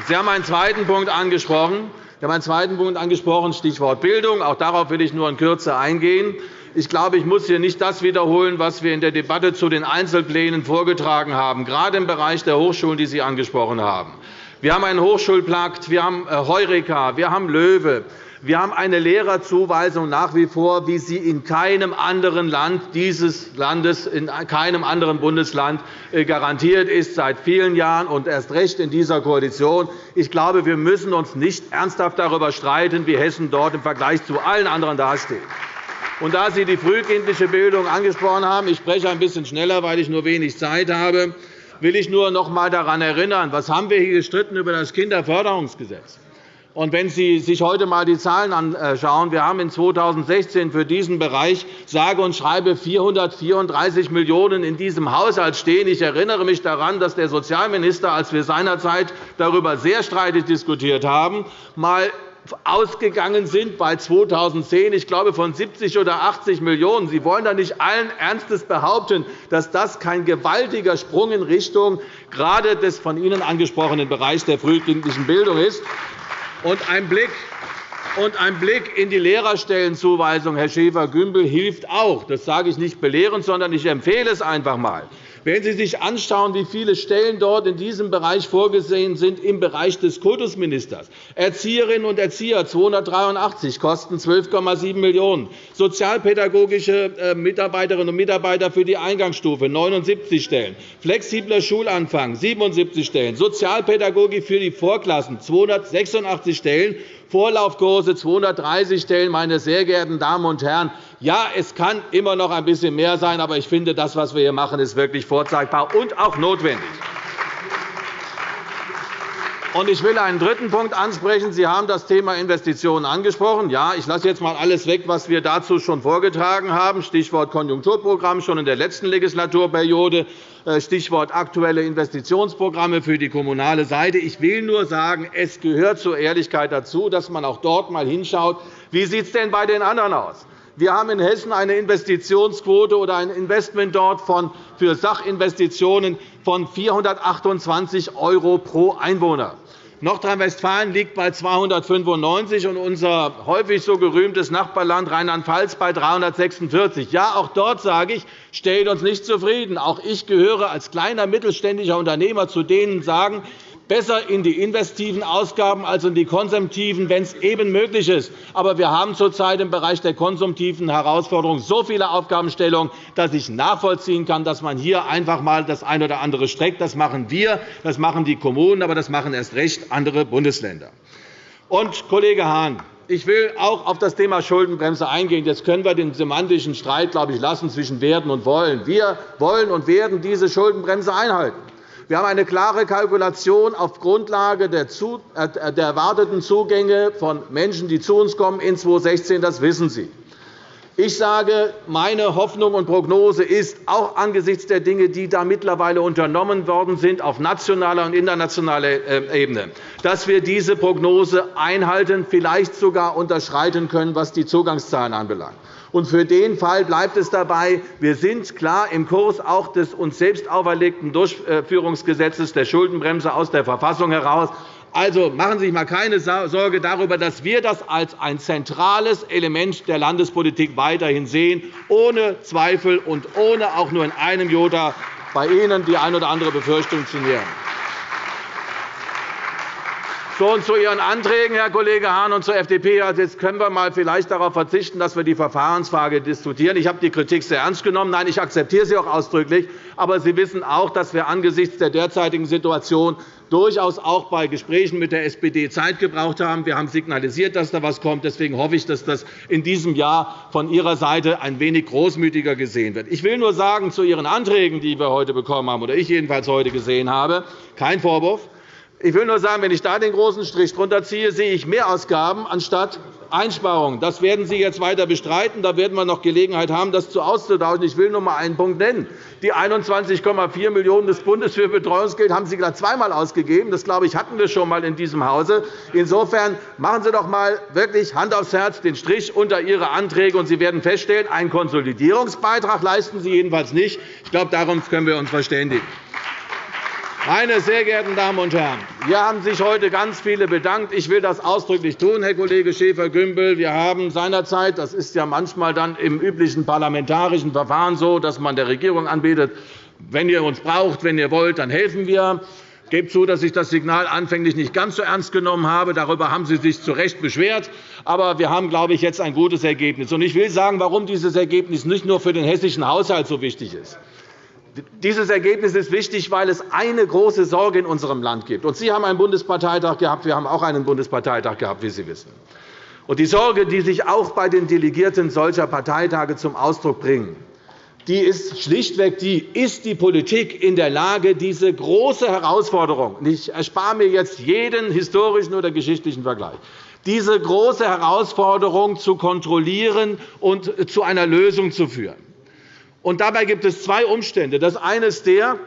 Sie haben einen zweiten Punkt angesprochen. Sie haben einen zweiten Punkt angesprochen, Stichwort Bildung. Auch darauf will ich nur in Kürze eingehen. Ich glaube, ich muss hier nicht das wiederholen, was wir in der Debatte zu den Einzelplänen vorgetragen haben, gerade im Bereich der Hochschulen, die Sie angesprochen haben. Wir haben einen Hochschulpakt, wir haben äh, Heureka, wir haben LOEWE. Wir haben eine Lehrerzuweisung nach wie vor, wie sie in keinem anderen Land dieses Landes, in keinem anderen Bundesland äh, garantiert ist, seit vielen Jahren und erst recht in dieser Koalition. Ich glaube, wir müssen uns nicht ernsthaft darüber streiten, wie Hessen dort im Vergleich zu allen anderen dasteht. Und da Sie die frühkindliche Bildung angesprochen haben, ich spreche ein bisschen schneller, weil ich nur wenig Zeit habe, will ich nur noch einmal daran erinnern, was haben wir hier gestritten über das Kinderförderungsgesetz. Und wenn Sie sich heute einmal die Zahlen anschauen, wir haben in 2016 für diesen Bereich sage und schreibe 434 Millionen € in diesem Haushalt stehen. Ich erinnere mich daran, dass der Sozialminister, als wir seinerzeit darüber sehr streitig diskutiert haben, mal ausgegangen sind bei 2010, ich glaube, von 70 oder 80 Millionen €. Sie wollen da nicht allen Ernstes behaupten, dass das kein gewaltiger Sprung in Richtung gerade des von Ihnen angesprochenen Bereichs der frühkindlichen Bildung ist. Und ein Blick und ein Blick in die Lehrerstellenzuweisung, Herr Schäfer-Gümbel, hilft auch. Das sage ich nicht belehrend, sondern ich empfehle es einfach einmal. Wenn Sie sich anschauen, wie viele Stellen dort in diesem Bereich vorgesehen sind, im Bereich des Kultusministers, Erzieherinnen und Erzieher 283, kosten 12,7 Millionen €, sozialpädagogische äh, Mitarbeiterinnen und Mitarbeiter für die Eingangsstufe 79 Stellen, flexibler Schulanfang 77 Stellen, Sozialpädagogik für die Vorklassen 286 Stellen Vorlaufkurse 230 Stellen. Meine sehr geehrten Damen und Herren, ja, es kann immer noch ein bisschen mehr sein, aber ich finde, das, was wir hier machen, ist wirklich vorzeigbar und auch notwendig. Ich will einen dritten Punkt ansprechen. Sie haben das Thema Investitionen angesprochen. Ja, ich lasse jetzt einmal alles weg, was wir dazu schon vorgetragen haben, Stichwort Konjunkturprogramm schon in der letzten Legislaturperiode, äh, Stichwort aktuelle Investitionsprogramme für die kommunale Seite. Ich will nur sagen, es gehört zur Ehrlichkeit dazu, dass man auch dort einmal hinschaut, wie sieht es denn bei den anderen aus. Wir haben in Hessen eine Investitionsquote oder ein Investment dort für Sachinvestitionen von 428 € pro Einwohner. Nordrhein-Westfalen liegt bei 295 und unser häufig so gerühmtes Nachbarland Rheinland-Pfalz bei 346. Ja, auch dort sage ich, stellt uns nicht zufrieden. Auch ich gehöre als kleiner mittelständischer Unternehmer zu denen, die sagen, besser in die investiven Ausgaben als in die konsumtiven, wenn es eben möglich ist. Aber wir haben zurzeit im Bereich der konsumtiven Herausforderungen so viele Aufgabenstellungen, dass ich nachvollziehen kann, dass man hier einfach einmal das eine oder andere streckt. Das machen wir, das machen die Kommunen, aber das machen erst recht andere Bundesländer. Und, Kollege Hahn, ich will auch auf das Thema Schuldenbremse eingehen. Jetzt können wir den semantischen Streit glaube ich, lassen zwischen werden und wollen. Wir wollen und werden diese Schuldenbremse einhalten. Wir haben eine klare Kalkulation auf Grundlage der äh, erwarteten Zugänge von Menschen, die zu uns kommen in 2016. Das wissen Sie. Ich sage, meine Hoffnung und Prognose ist, auch angesichts der Dinge, die da mittlerweile unternommen worden sind auf nationaler und internationaler äh, Ebene, dass wir diese Prognose einhalten, vielleicht sogar unterschreiten können, was die Zugangszahlen anbelangt. Und für den Fall bleibt es dabei, wir sind klar im Kurs auch des uns selbst auferlegten Durchführungsgesetzes der Schuldenbremse aus der Verfassung heraus. Also machen Sie sich einmal keine Sorge darüber, dass wir das als ein zentrales Element der Landespolitik weiterhin sehen, ohne Zweifel und ohne auch nur in einem Jota bei Ihnen die eine oder andere Befürchtung zu nähern. So, und zu Ihren Anträgen, Herr Kollege Hahn, und zur FDP. Also jetzt können wir mal vielleicht darauf verzichten, dass wir die Verfahrensfrage diskutieren. Ich habe die Kritik sehr ernst genommen. Nein, ich akzeptiere sie auch ausdrücklich. Aber Sie wissen auch, dass wir angesichts der derzeitigen Situation durchaus auch bei Gesprächen mit der SPD Zeit gebraucht haben. Wir haben signalisiert, dass da etwas kommt. Deswegen hoffe ich, dass das in diesem Jahr von Ihrer Seite ein wenig großmütiger gesehen wird. Ich will nur sagen zu Ihren Anträgen, die wir heute bekommen haben, oder ich jedenfalls heute gesehen habe, kein Vorwurf. Ich will nur sagen, wenn ich da den großen Strich drunter ziehe, sehe ich Mehrausgaben anstatt Einsparungen. Das werden Sie jetzt weiter bestreiten. Da werden wir noch Gelegenheit haben, das auszutauschen. Ich will nur einmal einen Punkt nennen. Die 21,4 Millionen € des Bundes für Betreuungsgeld haben Sie gerade zweimal ausgegeben. Das, glaube ich, hatten wir schon einmal in diesem Hause. Insofern machen Sie doch einmal wirklich Hand aufs Herz den Strich unter Ihre Anträge, und Sie werden feststellen, einen Konsolidierungsbeitrag leisten Sie jedenfalls nicht. Ich glaube, darauf können wir uns verständigen. Meine sehr geehrten Damen und Herren, hier haben sich heute ganz viele bedankt. Ich will das ausdrücklich tun, Herr Kollege Schäfer-Gümbel. Wir haben seinerzeit, das ist ja manchmal dann im üblichen parlamentarischen Verfahren so, dass man der Regierung anbietet, wenn ihr uns braucht, wenn ihr wollt, dann helfen wir. Gebe zu, dass ich das Signal anfänglich nicht ganz so ernst genommen habe. Darüber haben Sie sich zu Recht beschwert. Aber wir haben, glaube ich, jetzt ein gutes Ergebnis. Ich will sagen, warum dieses Ergebnis nicht nur für den hessischen Haushalt so wichtig ist. Dieses Ergebnis ist wichtig, weil es eine große Sorge in unserem Land gibt. Sie haben einen Bundesparteitag gehabt, wir haben auch einen Bundesparteitag gehabt, wie Sie wissen. die Sorge, die sich auch bei den Delegierten solcher Parteitage zum Ausdruck bringt, die ist schlichtweg die, ist die Politik in der Lage, diese große Herausforderung, ich erspare mir jetzt jeden historischen oder geschichtlichen Vergleich, diese große Herausforderung zu kontrollieren und zu einer Lösung zu führen. Und dabei gibt es zwei Umstände. Das eine ist der,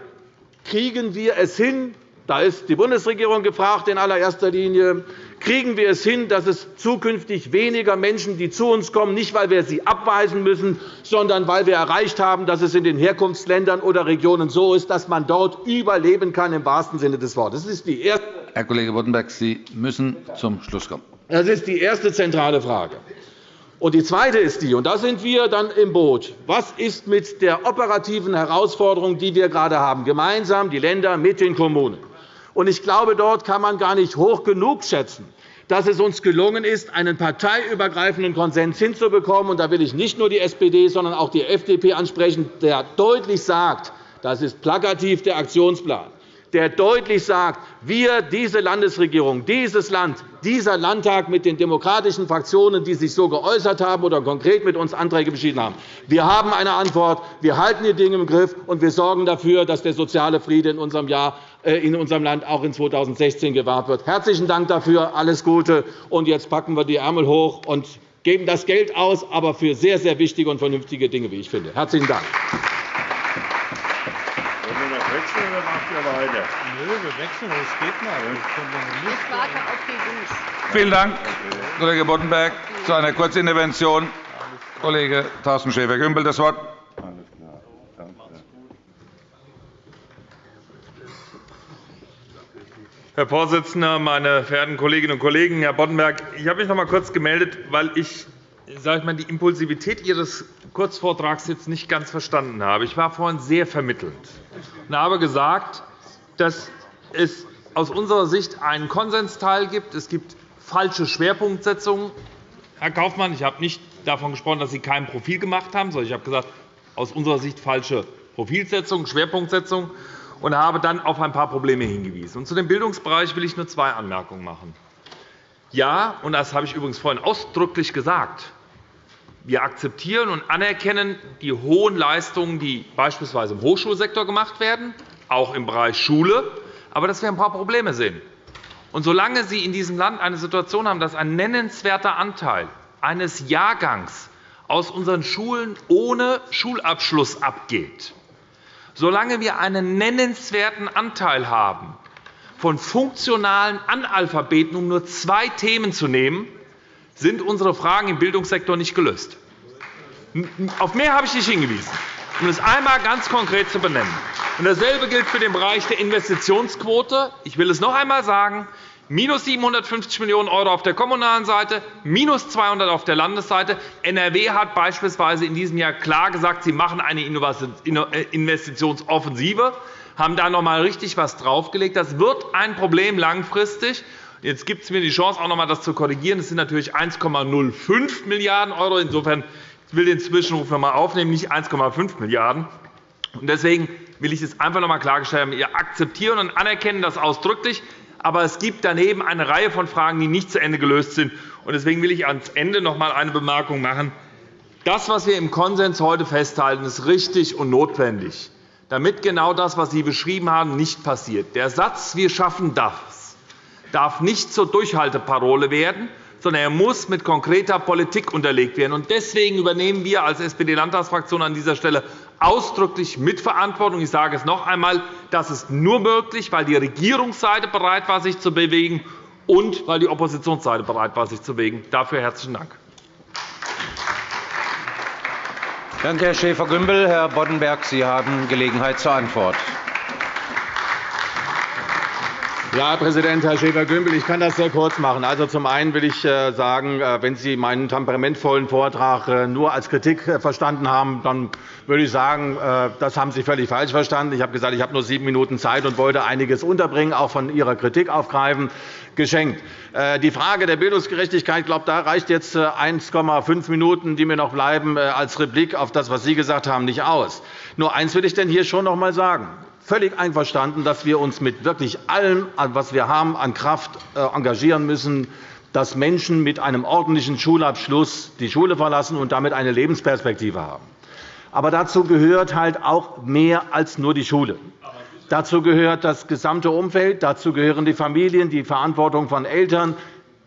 kriegen wir es hin, da ist die Bundesregierung gefragt in allererster Linie, kriegen wir es hin, dass es zukünftig weniger Menschen, die zu uns kommen, nicht weil wir sie abweisen müssen, sondern weil wir erreicht haben, dass es in den Herkunftsländern oder Regionen so ist, dass man dort überleben kann im wahrsten Sinne des Wortes. Das ist die erste Herr Kollege Boddenberg, Sie müssen zum Schluss kommen. Das ist die erste zentrale Frage. Und die zweite ist die, und da sind wir dann im Boot. Was ist mit der operativen Herausforderung, die wir gerade haben, gemeinsam die Länder mit den Kommunen? Und ich glaube, dort kann man gar nicht hoch genug schätzen, dass es uns gelungen ist, einen parteiübergreifenden Konsens hinzubekommen. Und da will ich nicht nur die SPD, sondern auch die FDP ansprechen, der deutlich sagt, das ist plakativ der Aktionsplan der deutlich sagt, wir, diese Landesregierung, dieses Land, dieser Landtag mit den demokratischen Fraktionen, die sich so geäußert haben oder konkret mit uns Anträge beschieden haben, wir haben eine Antwort, wir halten die Dinge im Griff, und wir sorgen dafür, dass der soziale Friede in unserem, Jahr, äh, in unserem Land auch in 2016 gewahrt wird. Herzlichen Dank dafür, alles Gute. Und jetzt packen wir die Ärmel hoch und geben das Geld aus, aber für sehr, sehr wichtige und vernünftige Dinge, wie ich finde. Herzlichen Dank wechseln oder macht ihr weiter? Nö, wir wechseln, das geht nicht. Ich warte auf die Vielen Dank, Kollege Boddenberg. Zu einer Kurzintervention Kollege Thorsten Schäfer-Gümbel das Wort. Herr Vorsitzender, meine verehrten Kolleginnen und Kollegen! Herr Boddenberg, ich habe mich noch einmal kurz gemeldet, weil ich sage ich mal, die Impulsivität Ihres Kurzvortrags jetzt nicht ganz verstanden habe. Ich war vorhin sehr vermittelnd und habe gesagt, dass es aus unserer Sicht einen Konsensteil gibt. Es gibt falsche Schwerpunktsetzungen. Herr Kaufmann, ich habe nicht davon gesprochen, dass Sie kein Profil gemacht haben, sondern ich habe gesagt, aus unserer Sicht falsche Profilsetzung, Schwerpunktsetzung und habe dann auf ein paar Probleme hingewiesen. Und zu dem Bildungsbereich will ich nur zwei Anmerkungen machen. Ja, und das habe ich übrigens vorhin ausdrücklich gesagt, wir akzeptieren und anerkennen die hohen Leistungen, die beispielsweise im Hochschulsektor gemacht werden, auch im Bereich Schule, aber dass wir ein paar Probleme sehen. Und solange Sie in diesem Land eine Situation haben, dass ein nennenswerter Anteil eines Jahrgangs aus unseren Schulen ohne Schulabschluss abgeht, solange wir einen nennenswerten Anteil haben von funktionalen Analphabeten, um nur zwei Themen zu nehmen, sind unsere Fragen im Bildungssektor nicht gelöst. Auf mehr habe ich nicht hingewiesen, um es einmal ganz konkret zu benennen. Dasselbe gilt für den Bereich der Investitionsquote. Ich will es noch einmal sagen. Minus 750 Millionen € auf der kommunalen Seite, minus 200 auf der Landesseite. NRW hat beispielsweise in diesem Jahr klar gesagt, sie machen eine äh, Investitionsoffensive, haben da noch einmal richtig etwas draufgelegt. Das wird ein Problem langfristig. Jetzt gibt es mir die Chance, auch noch einmal das zu korrigieren. Das sind natürlich 1,05 Milliarden €. Insofern will ich den Zwischenruf noch einmal aufnehmen, nicht 1,5 Milliarden €. Deswegen will ich es einfach noch einmal klargestellt haben. Wir akzeptieren und anerkennen das ausdrücklich. Aber es gibt daneben eine Reihe von Fragen, die nicht zu Ende gelöst sind. Deswegen will ich ans Ende noch einmal eine Bemerkung machen. Das, was wir im Konsens heute festhalten, ist richtig und notwendig, damit genau das, was Sie beschrieben haben, nicht passiert. Der Satz, wir schaffen das, darf nicht zur Durchhalteparole werden, sondern er muss mit konkreter Politik unterlegt werden. Deswegen übernehmen wir als SPD-Landtagsfraktion an dieser Stelle ausdrücklich Mitverantwortung. Ich sage es noch einmal. Das ist nur möglich, weil die Regierungsseite bereit war, sich zu bewegen, und weil die Oppositionsseite bereit war, sich zu bewegen. Dafür herzlichen Dank. Danke, Herr Schäfer-Gümbel. Herr Boddenberg, Sie haben Gelegenheit zur Antwort. Ja, Herr Präsident, Herr Schäfer-Gümbel, ich kann das sehr kurz machen. Also, zum einen will ich äh, sagen, äh, wenn Sie meinen temperamentvollen Vortrag äh, nur als Kritik verstanden haben, dann würde ich sagen, das haben Sie völlig falsch verstanden. Ich habe gesagt, ich habe nur sieben Minuten Zeit und wollte einiges unterbringen, auch von Ihrer Kritik aufgreifen. Geschenkt. Die Frage der Bildungsgerechtigkeit, glaube, da reicht jetzt 1,5 Minuten, die mir noch bleiben, als Replik auf das, was Sie gesagt haben, nicht aus. Nur eines will ich denn hier schon noch einmal sagen völlig einverstanden, dass wir uns mit wirklich allem, was wir haben, an Kraft äh, engagieren müssen, dass Menschen mit einem ordentlichen Schulabschluss die Schule verlassen und damit eine Lebensperspektive haben. Aber dazu gehört halt auch mehr als nur die Schule. Dazu gehört das gesamte Umfeld, dazu gehören die Familien, die Verantwortung von Eltern,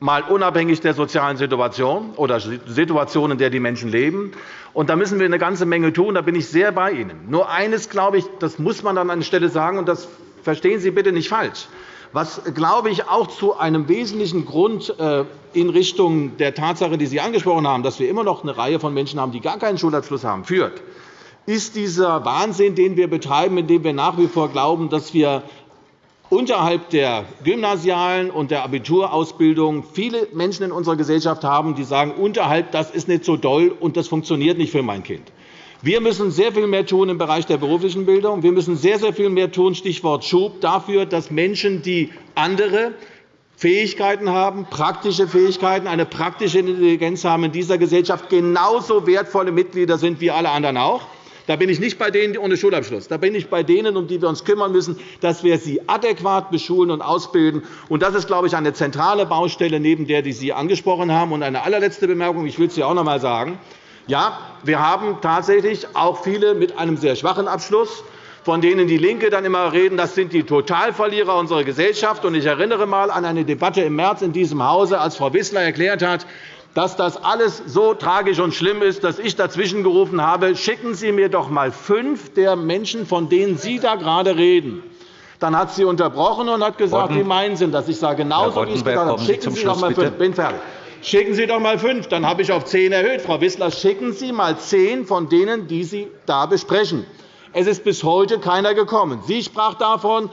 mal unabhängig der sozialen Situation oder Situation, in der die Menschen leben. Und da müssen wir eine ganze Menge tun. Da bin ich sehr bei Ihnen. Nur eines, glaube ich, das muss man an einer Stelle sagen, und das verstehen Sie bitte nicht falsch. Was, glaube ich, auch zu einem wesentlichen Grund äh, in Richtung der Tatsache, die Sie angesprochen haben, dass wir immer noch eine Reihe von Menschen haben, die gar keinen Schulabschluss haben, führt, ist dieser Wahnsinn, den wir betreiben, indem wir nach wie vor glauben, dass wir unterhalb der gymnasialen und der Abiturausbildung viele Menschen in unserer Gesellschaft haben, die sagen, unterhalb das ist nicht so doll und das funktioniert nicht für mein Kind. Wir müssen sehr viel mehr tun im Bereich der beruflichen Bildung. Wir müssen sehr, sehr viel mehr tun, Stichwort Schub, dafür, dass Menschen, die andere Fähigkeiten haben, praktische Fähigkeiten, eine praktische Intelligenz haben, in dieser Gesellschaft genauso wertvolle Mitglieder sind wie alle anderen auch. Da bin ich nicht bei denen ohne Schulabschluss. Da bin ich bei denen, um die wir uns kümmern müssen, dass wir sie adäquat beschulen und ausbilden. Das ist, glaube ich, eine zentrale Baustelle, neben der, die Sie angesprochen haben. Und eine allerletzte Bemerkung. Ich will es hier auch noch einmal sagen. Ja, wir haben tatsächlich auch viele mit einem sehr schwachen Abschluss von denen die LINKE dann immer reden, das sind die Totalverlierer unserer Gesellschaft. Ich erinnere einmal an eine Debatte im März in diesem Hause, als Frau Wissler erklärt hat, dass das alles so tragisch und schlimm ist, dass ich dazwischen gerufen habe, schicken Sie mir doch einmal fünf der Menschen, von denen Sie da gerade reden. Dann hat sie unterbrochen und hat gesagt, Bodden. wie meinen Sie das? Ich sage genauso, wie ich gesagt habe. Schicken Sie, Sie doch einmal fünf. Bin fertig. Schicken Sie doch einmal fünf. Dann habe ich auf zehn erhöht. Frau Wissler, schicken Sie einmal zehn von denen, die Sie da besprechen. Es ist bis heute keiner gekommen. Sie sprach davon,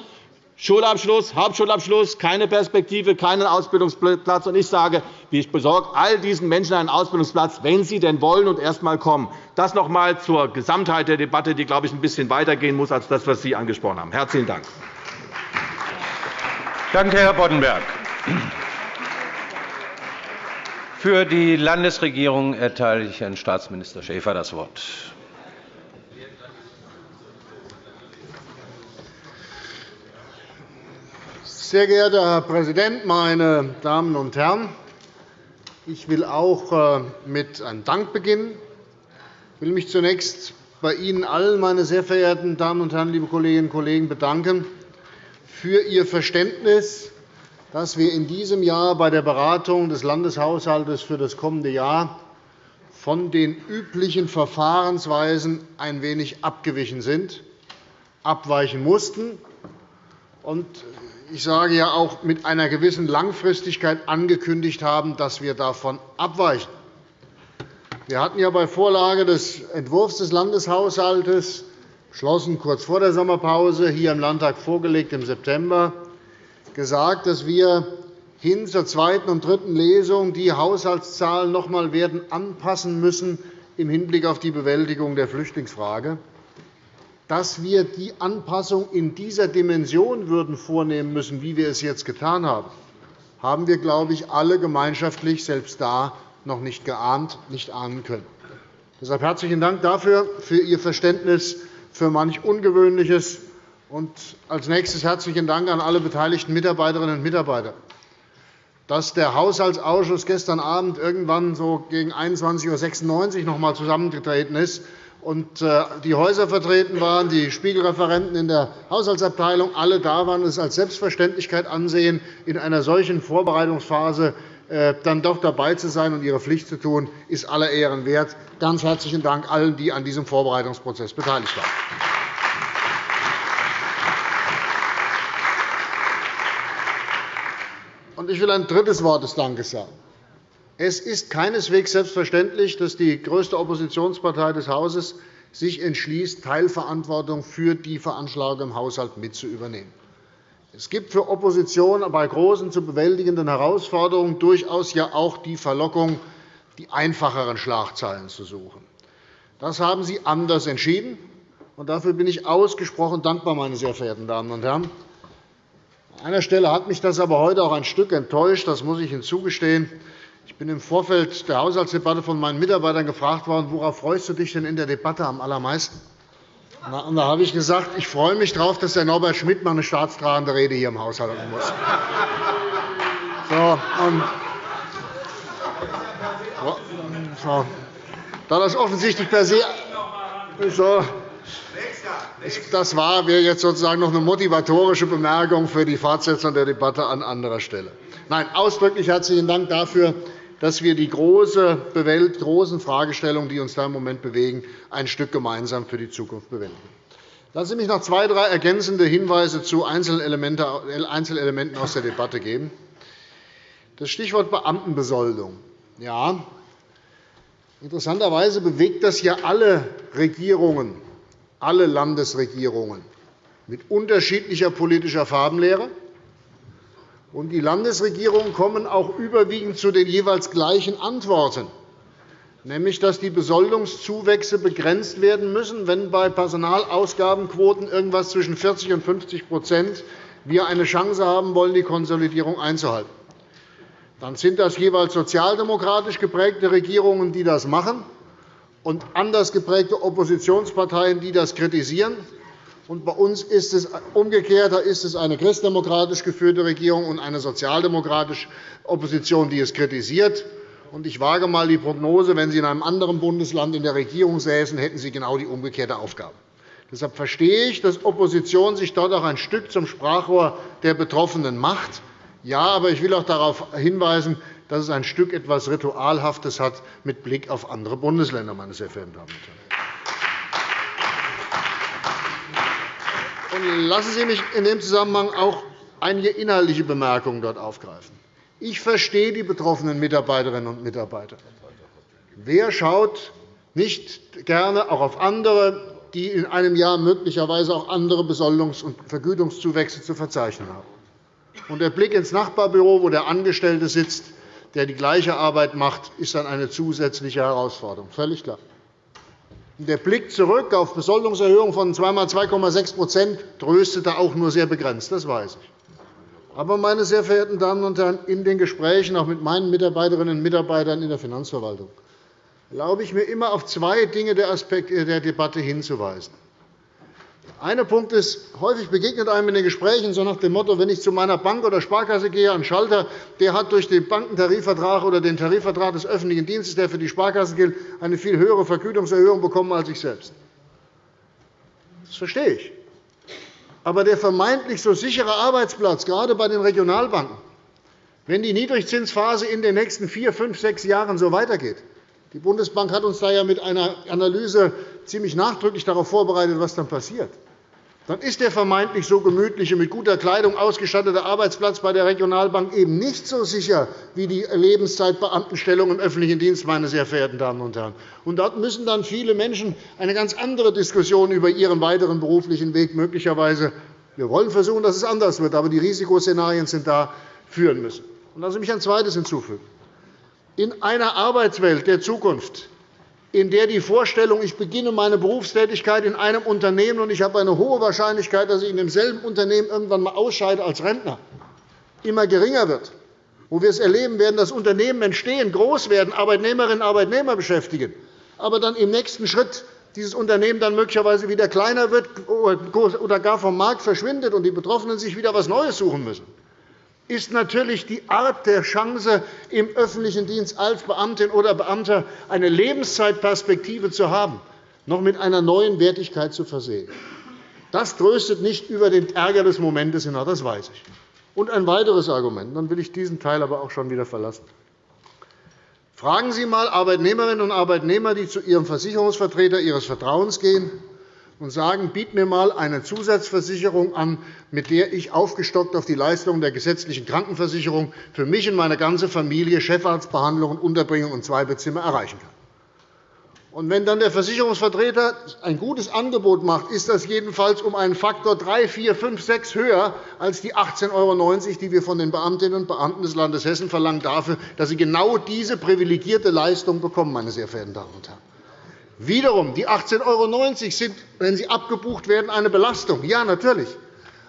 Schulabschluss, Hauptschulabschluss, keine Perspektive, keinen Ausbildungsplatz. Ich sage, ich besorge all diesen Menschen einen Ausbildungsplatz, wenn sie denn wollen und erst einmal kommen. Das noch einmal zur Gesamtheit der Debatte, die, glaube ich, ein bisschen weitergehen muss als das, was Sie angesprochen haben. Herzlichen Dank. Danke, Herr Boddenberg. Für die Landesregierung erteile ich Herrn Staatsminister Schäfer das Wort. Sehr geehrter Herr Präsident, meine Damen und Herren! Ich will auch äh, mit einem Dank beginnen. Ich will mich zunächst bei Ihnen allen, meine sehr verehrten Damen und Herren, liebe Kolleginnen und Kollegen, bedanken für Ihr Verständnis, dass wir in diesem Jahr bei der Beratung des Landeshaushalts für das kommende Jahr von den üblichen Verfahrensweisen ein wenig abgewichen sind, abweichen mussten ich sage ja auch mit einer gewissen Langfristigkeit angekündigt haben, dass wir davon abweichen. Wir hatten ja bei Vorlage des Entwurfs des Landeshaushalts beschlossen, kurz vor der Sommerpause hier im Landtag vorgelegt im September gesagt, dass wir hin zur zweiten und dritten Lesung die Haushaltszahlen noch einmal werden anpassen müssen im Hinblick auf die Bewältigung der Flüchtlingsfrage dass wir die Anpassung in dieser Dimension würden vornehmen müssen, wie wir es jetzt getan haben, haben wir, glaube ich, alle gemeinschaftlich selbst da noch nicht geahnt, nicht ahnen können. Deshalb herzlichen Dank dafür, für Ihr Verständnis für manch Ungewöhnliches. Und als nächstes herzlichen Dank an alle beteiligten Mitarbeiterinnen und Mitarbeiter. Dass der Haushaltsausschuss gestern Abend irgendwann so gegen 21.96 Uhr noch einmal zusammengetreten ist, und äh, die Häuser vertreten waren, die Spiegelreferenten in der Haushaltsabteilung alle da waren, es als Selbstverständlichkeit ansehen, in einer solchen Vorbereitungsphase äh, dann doch dabei zu sein und ihre Pflicht zu tun, ist aller Ehren wert. Ganz herzlichen Dank allen, die an diesem Vorbereitungsprozess beteiligt waren. Ich will ein drittes Wort des Dankes sagen. Es ist keineswegs selbstverständlich, dass die größte Oppositionspartei des Hauses sich entschließt, Teilverantwortung für die Veranschlagung im Haushalt mit zu übernehmen. Es gibt für Opposition bei großen zu bewältigenden Herausforderungen durchaus ja auch die Verlockung, die einfacheren Schlagzeilen zu suchen. Das haben Sie anders entschieden, und dafür bin ich ausgesprochen dankbar, meine sehr verehrten Damen und Herren. An einer Stelle hat mich das aber heute auch ein Stück enttäuscht, das muss ich hinzugestehen. Ich bin im Vorfeld der Haushaltsdebatte von meinen Mitarbeitern gefragt worden, worauf freust du dich denn in der Debatte am allermeisten? Und da habe ich gesagt, ich freue mich darauf, dass der Norbert Schmidt mal eine staatstragende Rede hier im Haus halten muss. So, und so, da das offensichtlich per se so, das war wäre jetzt sozusagen noch eine motivatorische Bemerkung für die Fortsetzung der Debatte an anderer Stelle. Nein, ausdrücklich herzlichen Dank dafür, dass wir die großen Fragestellungen, die uns da im Moment bewegen, ein Stück gemeinsam für die Zukunft bewältigen. Lassen Sie mich noch zwei, drei ergänzende Hinweise zu Einzelelementen aus der Debatte geben. Das Stichwort Beamtenbesoldung. Ja, interessanterweise bewegt das ja alle Regierungen, alle Landesregierungen mit unterschiedlicher politischer Farbenlehre und die Landesregierungen kommen auch überwiegend zu den jeweils gleichen Antworten, nämlich dass die Besoldungszuwächse begrenzt werden müssen, wenn bei Personalausgabenquoten irgendwas zwischen 40 und 50 wir eine Chance haben wollen, die Konsolidierung einzuhalten. Dann sind das jeweils sozialdemokratisch geprägte Regierungen, die das machen. und anders geprägte Oppositionsparteien, die das kritisieren. Und bei uns ist es umgekehrt. Da ist es eine christdemokratisch geführte Regierung und eine sozialdemokratische Opposition, die es kritisiert. Ich wage einmal die Prognose, wenn Sie in einem anderen Bundesland in der Regierung säßen, hätten Sie genau die umgekehrte Aufgabe. Deshalb verstehe ich, dass Opposition sich dort auch ein Stück zum Sprachrohr der Betroffenen macht. Ja, aber ich will auch darauf hinweisen, dass es ein Stück etwas Ritualhaftes hat mit Blick auf andere Bundesländer, meine sehr verehrten Damen und Herren. Lassen Sie mich in dem Zusammenhang auch einige inhaltliche Bemerkungen dort aufgreifen. Ich verstehe die betroffenen Mitarbeiterinnen und Mitarbeiter. Wer schaut nicht gerne auch auf andere die in einem Jahr möglicherweise auch andere Besoldungs- und Vergütungszuwächse zu verzeichnen haben. Und der Blick ins Nachbarbüro, wo der Angestellte sitzt, der die gleiche Arbeit macht, ist dann eine zusätzliche Herausforderung. Völlig klar. Der Blick zurück auf Besoldungserhöhungen von zweimal 2,6% tröstete auch nur sehr begrenzt. Das weiß ich. Aber, meine sehr verehrten Damen und Herren, in den Gesprächen auch mit meinen Mitarbeiterinnen und Mitarbeitern in der Finanzverwaltung erlaube ich mir immer, auf zwei Dinge der Debatte hinzuweisen. Ein Punkt ist, häufig begegnet einem in den Gesprächen so nach dem Motto, wenn ich zu meiner Bank oder Sparkasse gehe, ein Schalter, der hat durch den Bankentarifvertrag oder den Tarifvertrag des öffentlichen Dienstes, der für die Sparkasse gilt, eine viel höhere Vergütungserhöhung bekommen als ich selbst. Das verstehe ich. Aber der vermeintlich so sichere Arbeitsplatz, gerade bei den Regionalbanken, wenn die Niedrigzinsphase in den nächsten vier, fünf, sechs Jahren so weitergeht, die Bundesbank hat uns da ja mit einer Analyse ziemlich nachdrücklich darauf vorbereitet, was dann passiert. Dann ist der vermeintlich so gemütliche, mit guter Kleidung ausgestattete Arbeitsplatz bei der Regionalbank eben nicht so sicher wie die Lebenszeitbeamtenstellung im öffentlichen Dienst, meine sehr verehrten Damen und Herren. Und dort müssen dann viele Menschen eine ganz andere Diskussion über ihren weiteren beruflichen Weg möglicherweise wir wollen versuchen, dass es anders wird, aber die Risikoszenarien sind da führen müssen. Lassen Sie mich ein Zweites hinzufügen in einer Arbeitswelt der Zukunft, in der die Vorstellung, ich beginne meine Berufstätigkeit in einem Unternehmen und ich habe eine hohe Wahrscheinlichkeit, dass ich in demselben Unternehmen irgendwann einmal ausscheide als Rentner, immer geringer wird, wo wir es erleben werden, dass Unternehmen entstehen, groß werden, Arbeitnehmerinnen und Arbeitnehmer beschäftigen, aber dann im nächsten Schritt dieses Unternehmen dann möglicherweise wieder kleiner wird oder gar vom Markt verschwindet und die Betroffenen sich wieder etwas Neues suchen müssen ist natürlich die Art der Chance, im öffentlichen Dienst als Beamtin oder Beamter eine Lebenszeitperspektive zu haben, noch mit einer neuen Wertigkeit zu versehen. Das tröstet nicht über den Ärger des Momentes hinaus, das weiß ich. Und ein weiteres Argument, dann will ich diesen Teil aber auch schon wieder verlassen. Fragen Sie einmal Arbeitnehmerinnen und Arbeitnehmer, die zu ihrem Versicherungsvertreter ihres Vertrauens gehen und sagen, biet mir einmal eine Zusatzversicherung an, mit der ich aufgestockt auf die Leistungen der gesetzlichen Krankenversicherung für mich und meine ganze Familie Chefarztbehandlung, Unterbringung und Zweibettzimmer erreichen kann. Und wenn dann der Versicherungsvertreter ein gutes Angebot macht, ist das jedenfalls um einen Faktor 3, 4, 5, 6 höher als die 18,90 €, die wir von den Beamtinnen und Beamten des Landes Hessen verlangen, dafür, dass sie genau diese privilegierte Leistung bekommen, meine sehr verehrten Damen und Herren. Wiederum, die 18,90 € sind, wenn sie abgebucht werden, eine Belastung. Ja, natürlich.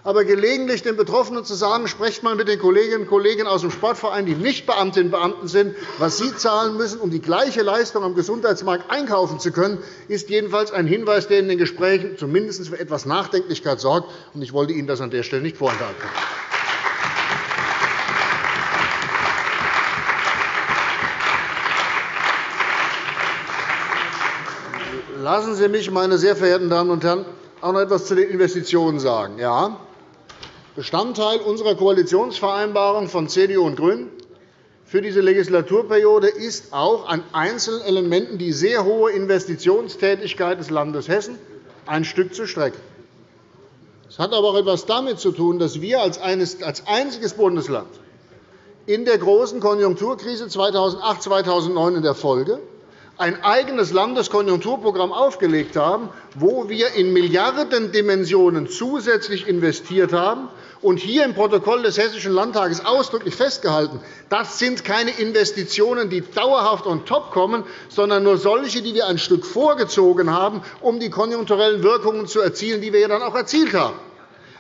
Aber gelegentlich den Betroffenen zu sagen, sprecht mal mit den Kolleginnen und Kollegen aus dem Sportverein, die nicht Beamtinnen und Beamten sind, was sie zahlen müssen, um die gleiche Leistung am Gesundheitsmarkt einkaufen zu können, ist jedenfalls ein Hinweis, der in den Gesprächen zumindest für etwas Nachdenklichkeit sorgt. Ich wollte Ihnen das an der Stelle nicht vorenthalten. Lassen Sie mich, meine sehr verehrten Damen und Herren, auch noch etwas zu den Investitionen sagen. Ja, Bestandteil unserer Koalitionsvereinbarung von CDU und GRÜNEN für diese Legislaturperiode ist auch an einzelnen Elementen die sehr hohe Investitionstätigkeit des Landes Hessen ein Stück zu strecken. Das hat aber auch etwas damit zu tun, dass wir als einziges Bundesland in der großen Konjunkturkrise 2008-2009 in der Folge ein eigenes Landeskonjunkturprogramm aufgelegt haben, wo wir in Milliardendimensionen zusätzlich investiert haben und hier im Protokoll des Hessischen Landtages ausdrücklich festgehalten, das sind keine Investitionen, die dauerhaft on top kommen, sondern nur solche, die wir ein Stück vorgezogen haben, um die konjunkturellen Wirkungen zu erzielen, die wir dann auch erzielt haben.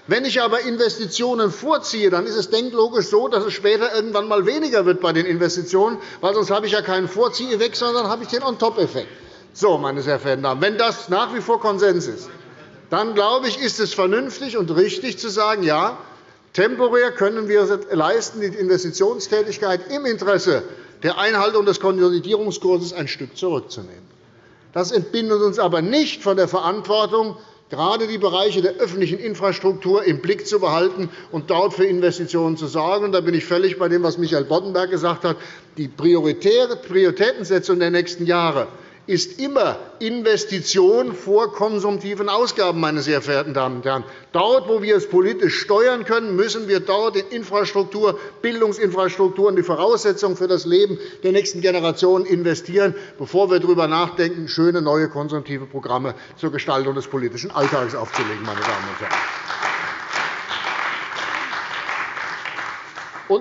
Wenn ich aber Investitionen vorziehe, dann ist es denklogisch so, dass es später irgendwann einmal weniger wird bei den Investitionen, weil sonst habe ich ja keinen Vorzieheffekt, sondern habe ich den On-Top-Effekt. So, meine sehr verehrten Damen, wenn das nach wie vor Konsens ist, dann glaube ich, ist es vernünftig und richtig zu sagen, ja, temporär können wir leisten, die Investitionstätigkeit im Interesse der Einhaltung des Konsolidierungskurses ein Stück zurückzunehmen. Das entbindet uns aber nicht von der Verantwortung, gerade die Bereiche der öffentlichen Infrastruktur im Blick zu behalten und dort für Investitionen zu sorgen. Da bin ich völlig bei dem, was Michael Boddenberg gesagt hat. Die Prioritätensetzung der nächsten Jahre ist immer Investition vor konsumtiven Ausgaben, meine sehr verehrten Damen und Herren. Dort, wo wir es politisch steuern können, müssen wir dort in Infrastruktur, Bildungsinfrastruktur und die Voraussetzungen für das Leben der nächsten Generationen investieren, bevor wir darüber nachdenken, schöne neue konsumtive Programme zur Gestaltung des politischen Alltags aufzulegen. Meine Damen und Herren.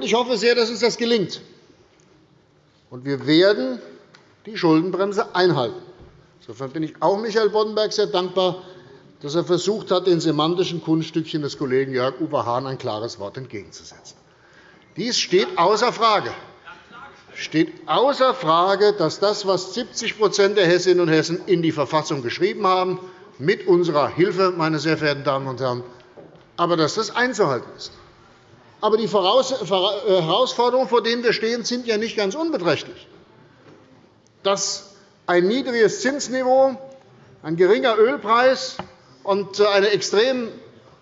Ich hoffe sehr, dass uns das gelingt. Wir werden die Schuldenbremse einhalten. Insofern bin ich auch Michael Boddenberg sehr dankbar, dass er versucht hat, den semantischen Kunststückchen des Kollegen Jörg-Uwe Hahn ein klares Wort entgegenzusetzen. Dies steht außer Frage steht außer Frage, dass das, was 70% der Hessinnen und Hessen in die Verfassung geschrieben haben, mit unserer Hilfe, meine sehr verehrten Damen und Herren, aber dass das einzuhalten ist. Aber die Herausforderungen, vor denen wir stehen, sind ja nicht ganz unbeträchtlich dass ein niedriges Zinsniveau, ein geringer Ölpreis und eine extrem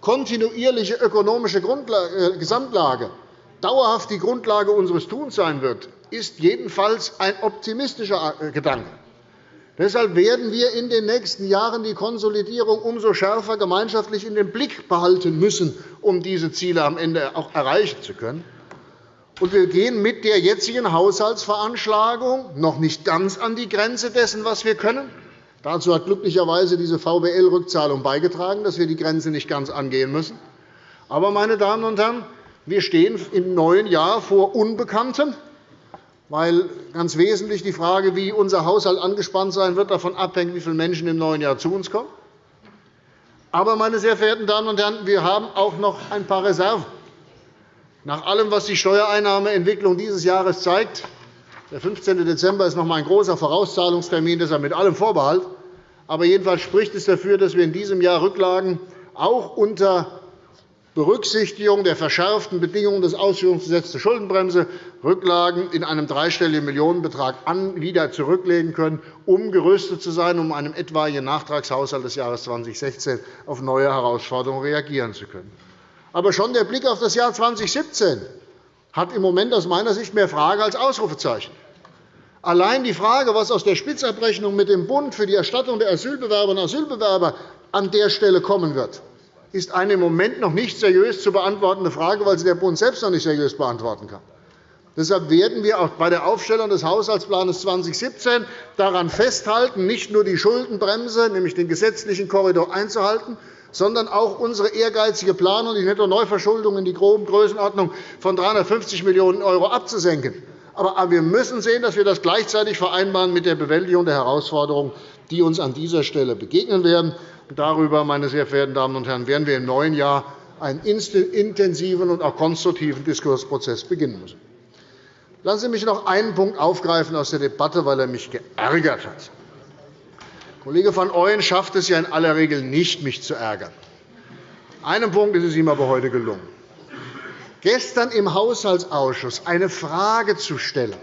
kontinuierliche ökonomische äh, Gesamtlage dauerhaft die Grundlage unseres Tuns sein wird, ist jedenfalls ein optimistischer äh, Gedanke. Deshalb werden wir in den nächsten Jahren die Konsolidierung umso schärfer gemeinschaftlich in den Blick behalten müssen, um diese Ziele am Ende auch erreichen zu können. Und wir gehen mit der jetzigen Haushaltsveranschlagung noch nicht ganz an die Grenze dessen, was wir können. Dazu hat glücklicherweise diese VBL-Rückzahlung beigetragen, dass wir die Grenze nicht ganz angehen müssen. Aber, meine Damen und Herren, wir stehen im neuen Jahr vor Unbekanntem, weil ganz wesentlich die Frage, wie unser Haushalt angespannt sein wird, davon abhängt, wie viele Menschen im neuen Jahr zu uns kommen. Aber, meine sehr verehrten Damen und Herren, wir haben auch noch ein paar Reserven. Nach allem, was die Steuereinnahmeentwicklung dieses Jahres zeigt, der 15. Dezember ist noch einmal ein großer Vorauszahlungstermin, deshalb mit allem Vorbehalt. Aber jedenfalls spricht es dafür, dass wir in diesem Jahr Rücklagen auch unter Berücksichtigung der verschärften Bedingungen des Ausführungsgesetzes zur Schuldenbremse Rücklagen in einem dreistelligen Millionenbetrag wieder zurücklegen können, um gerüstet zu sein, um einem etwaigen Nachtragshaushalt des Jahres 2016 auf neue Herausforderungen reagieren zu können. Aber schon der Blick auf das Jahr 2017 hat im Moment aus meiner Sicht mehr Frage als Ausrufezeichen. Allein die Frage, was aus der Spitzabrechnung mit dem Bund für die Erstattung der Asylbewerberinnen und Asylbewerber an der Stelle kommen wird, ist eine im Moment noch nicht seriös zu beantwortende Frage, weil sie der Bund selbst noch nicht seriös beantworten kann. Deshalb werden wir auch bei der Aufstellung des Haushaltsplans 2017 daran festhalten, nicht nur die Schuldenbremse, nämlich den gesetzlichen Korridor einzuhalten, sondern auch unsere ehrgeizige Planung, die Netto-Neuverschuldung in die groben Größenordnung von 350 Millionen € abzusenken. Aber wir müssen sehen, dass wir das gleichzeitig vereinbaren mit der Bewältigung der Herausforderungen, die uns an dieser Stelle begegnen werden. Darüber, meine sehr verehrten Damen und Herren, werden wir im neuen Jahr einen intensiven und auch konstruktiven Diskursprozess beginnen müssen. Lassen Sie mich noch einen Punkt aufgreifen aus der Debatte, weil er mich geärgert hat. Kollege van Ooyen schafft es ja in aller Regel nicht, mich zu ärgern. Einen Punkt ist es ihm aber heute gelungen. Gestern im Haushaltsausschuss eine Frage zu stellen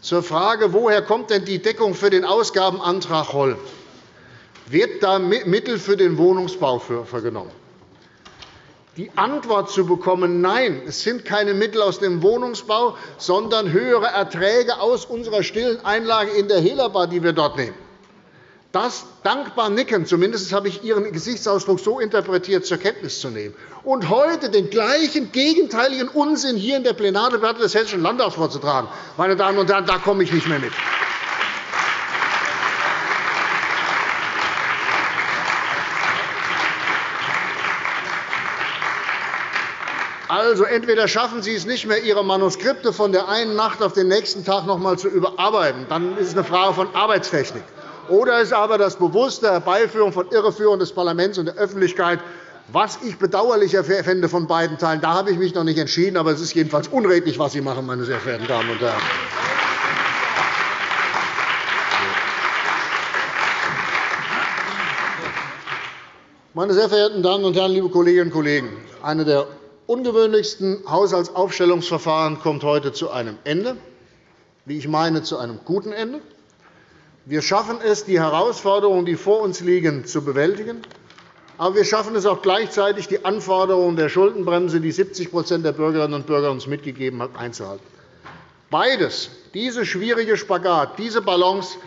zur Frage, woher kommt denn die Deckung für den Ausgabenantrag Holl? Wird da Mittel für den Wohnungsbau vergenommen? Die Antwort zu bekommen, nein, es sind keine Mittel aus dem Wohnungsbau, sondern höhere Erträge aus unserer stillen Einlage in der Helaba, die wir dort nehmen das dankbar nicken, zumindest habe ich Ihren Gesichtsausdruck so interpretiert, zur Kenntnis zu nehmen, und heute den gleichen gegenteiligen Unsinn hier in der Plenardebatte des Hessischen Landtags vorzutragen, meine Damen und Herren, da komme ich nicht mehr mit. Also, entweder schaffen Sie es nicht mehr, Ihre Manuskripte von der einen Nacht auf den nächsten Tag noch einmal zu überarbeiten. Dann ist es eine Frage von Arbeitstechnik oder ist aber das bewusste Herbeiführen von Irreführung des Parlaments und der Öffentlichkeit, was ich bedauerlicher fände von beiden Teilen. Da habe ich mich noch nicht entschieden, aber es ist jedenfalls unredlich, was Sie machen, meine sehr verehrten Damen und Herren. Meine sehr verehrten Damen und Herren, liebe Kolleginnen und Kollegen, eine der ungewöhnlichsten Haushaltsaufstellungsverfahren kommt heute zu einem Ende, wie ich meine, zu einem guten Ende. Wir schaffen es, die Herausforderungen, die vor uns liegen, zu bewältigen. Aber wir schaffen es auch gleichzeitig, die Anforderungen der Schuldenbremse, die 70% der Bürgerinnen und Bürger uns mitgegeben haben, einzuhalten. Beides, diese schwierige Spagat, diese Balance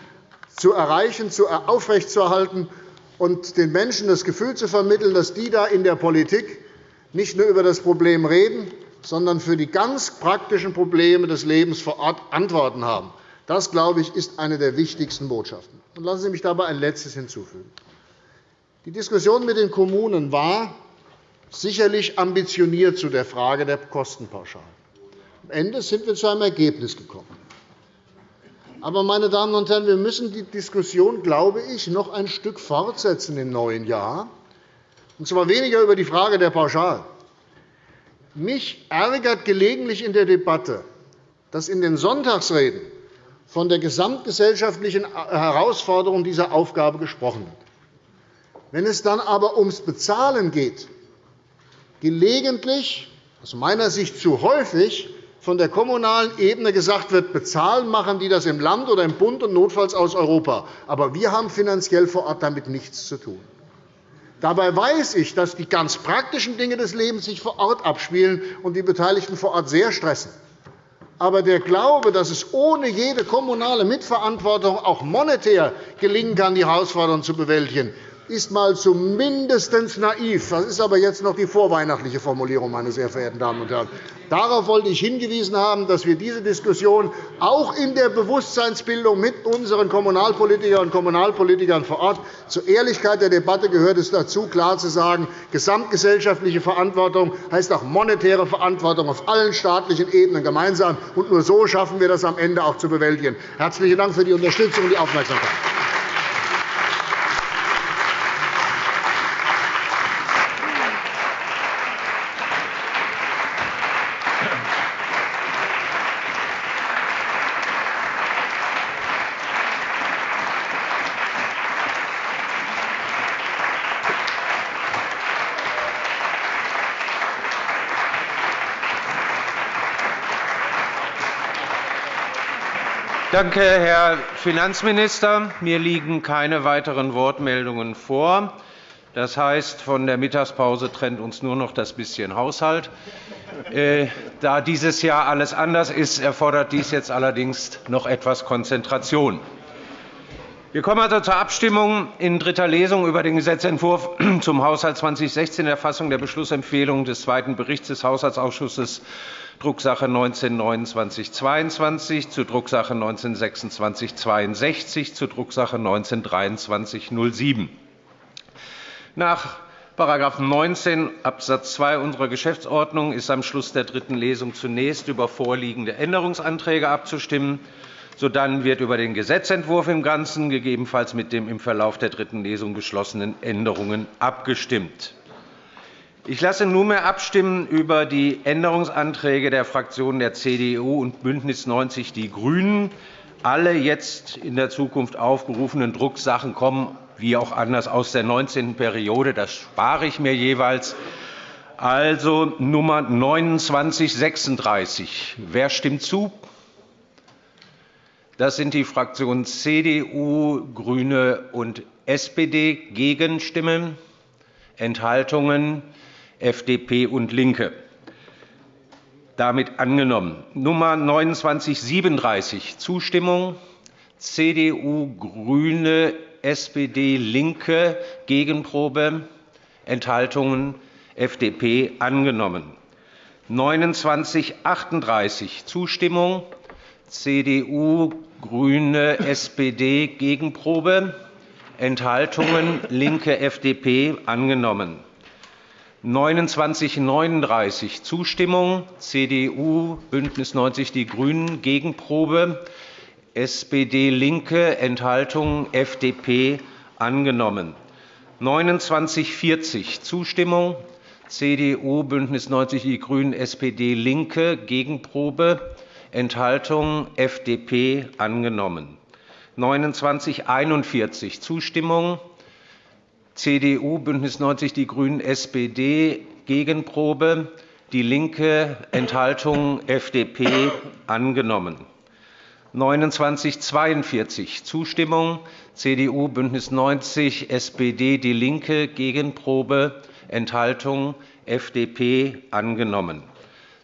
zu erreichen, aufrechtzuerhalten und den Menschen das Gefühl zu vermitteln, dass die da in der Politik nicht nur über das Problem reden, sondern für die ganz praktischen Probleme des Lebens vor Ort Antworten haben. Das, glaube ich, ist eine der wichtigsten Botschaften. Lassen Sie mich dabei ein Letztes hinzufügen. Die Diskussion mit den Kommunen war sicherlich ambitioniert zu der Frage der Kostenpauschalen. Am Ende sind wir zu einem Ergebnis gekommen. Aber, meine Damen und Herren, wir müssen die Diskussion, glaube ich, noch ein Stück fortsetzen im neuen Jahr, und zwar weniger über die Frage der Pauschalen. Mich ärgert gelegentlich in der Debatte, dass in den Sonntagsreden von der gesamtgesellschaftlichen Herausforderung dieser Aufgabe gesprochen wird. Wenn es dann aber ums Bezahlen geht, gelegentlich, aus meiner Sicht zu häufig, von der kommunalen Ebene gesagt wird, bezahlen machen die das im Land oder im Bund und notfalls aus Europa. Aber wir haben finanziell vor Ort damit nichts zu tun. Dabei weiß ich, dass die ganz praktischen Dinge des Lebens sich vor Ort abspielen und die Beteiligten vor Ort sehr stressen. Aber der Glaube, dass es ohne jede kommunale Mitverantwortung auch monetär gelingen kann, die Herausforderungen zu bewältigen, ist mal zumindest naiv. Das ist aber jetzt noch die vorweihnachtliche Formulierung, meine sehr verehrten Damen und Herren. Darauf wollte ich hingewiesen haben, dass wir diese Diskussion auch in der Bewusstseinsbildung mit unseren Kommunalpolitikerinnen und Kommunalpolitikern vor Ort zur Ehrlichkeit der Debatte gehört es dazu, klar zu sagen, gesamtgesellschaftliche Verantwortung heißt auch monetäre Verantwortung auf allen staatlichen Ebenen gemeinsam. Und nur so schaffen wir das am Ende auch zu bewältigen. Herzlichen Dank für die Unterstützung und die Aufmerksamkeit. Danke, Herr Finanzminister. Mir liegen keine weiteren Wortmeldungen vor. Das heißt, von der Mittagspause trennt uns nur noch das bisschen Haushalt. Äh, da dieses Jahr alles anders ist, erfordert dies jetzt allerdings noch etwas Konzentration. Wir kommen also zur Abstimmung in dritter Lesung über den Gesetzentwurf zum Haushalt 2016, Erfassung der Beschlussempfehlung des zweiten Berichts des Haushaltsausschusses Drucksache 19-2922 zu Drucksache 19-2662 zu Drucksache 19-2307. Nach § 19 Abs. 2 unserer Geschäftsordnung ist am Schluss der dritten Lesung zunächst über vorliegende Änderungsanträge abzustimmen. Sodann wird über den Gesetzentwurf im Ganzen, gegebenenfalls mit den im Verlauf der dritten Lesung beschlossenen Änderungen, abgestimmt. Ich lasse nunmehr abstimmen über die Änderungsanträge der Fraktionen der CDU und BÜNDNIS 90 die GRÜNEN. Alle jetzt in der Zukunft aufgerufenen Drucksachen kommen, wie auch anders, aus der 19. Periode. Das spare ich mir jeweils. Also Nummer 2936. Wer stimmt zu? Das sind die Fraktionen CDU, GRÜNE und SPD. Gegenstimmen? Enthaltungen? FDP und LINKE. Damit angenommen. Nummer 2937, Zustimmung. CDU, GRÜNE, SPD, LINKE, Gegenprobe, Enthaltungen. FDP angenommen. 2938, Zustimmung. CDU, GRÜNE, SPD, Gegenprobe, Enthaltungen. LINKE, FDP angenommen. 2939 Zustimmung, CDU, BÜNDNIS 90 die GRÜNEN, Gegenprobe, SPD, LINKE, Enthaltung FDP angenommen. 2940 Zustimmung, CDU, BÜNDNIS 90 die GRÜNEN, SPD, LINKE, Gegenprobe, Enthaltung FDP angenommen. 2941 Zustimmung, CDU, BÜNDNIS 90 die GRÜNEN, SPD Gegenprobe, DIE LINKE, Enthaltung FDP angenommen. 2942 Zustimmung CDU, BÜNDNIS 90 SPD DIE LINKE, Gegenprobe, Enthaltung FDP angenommen.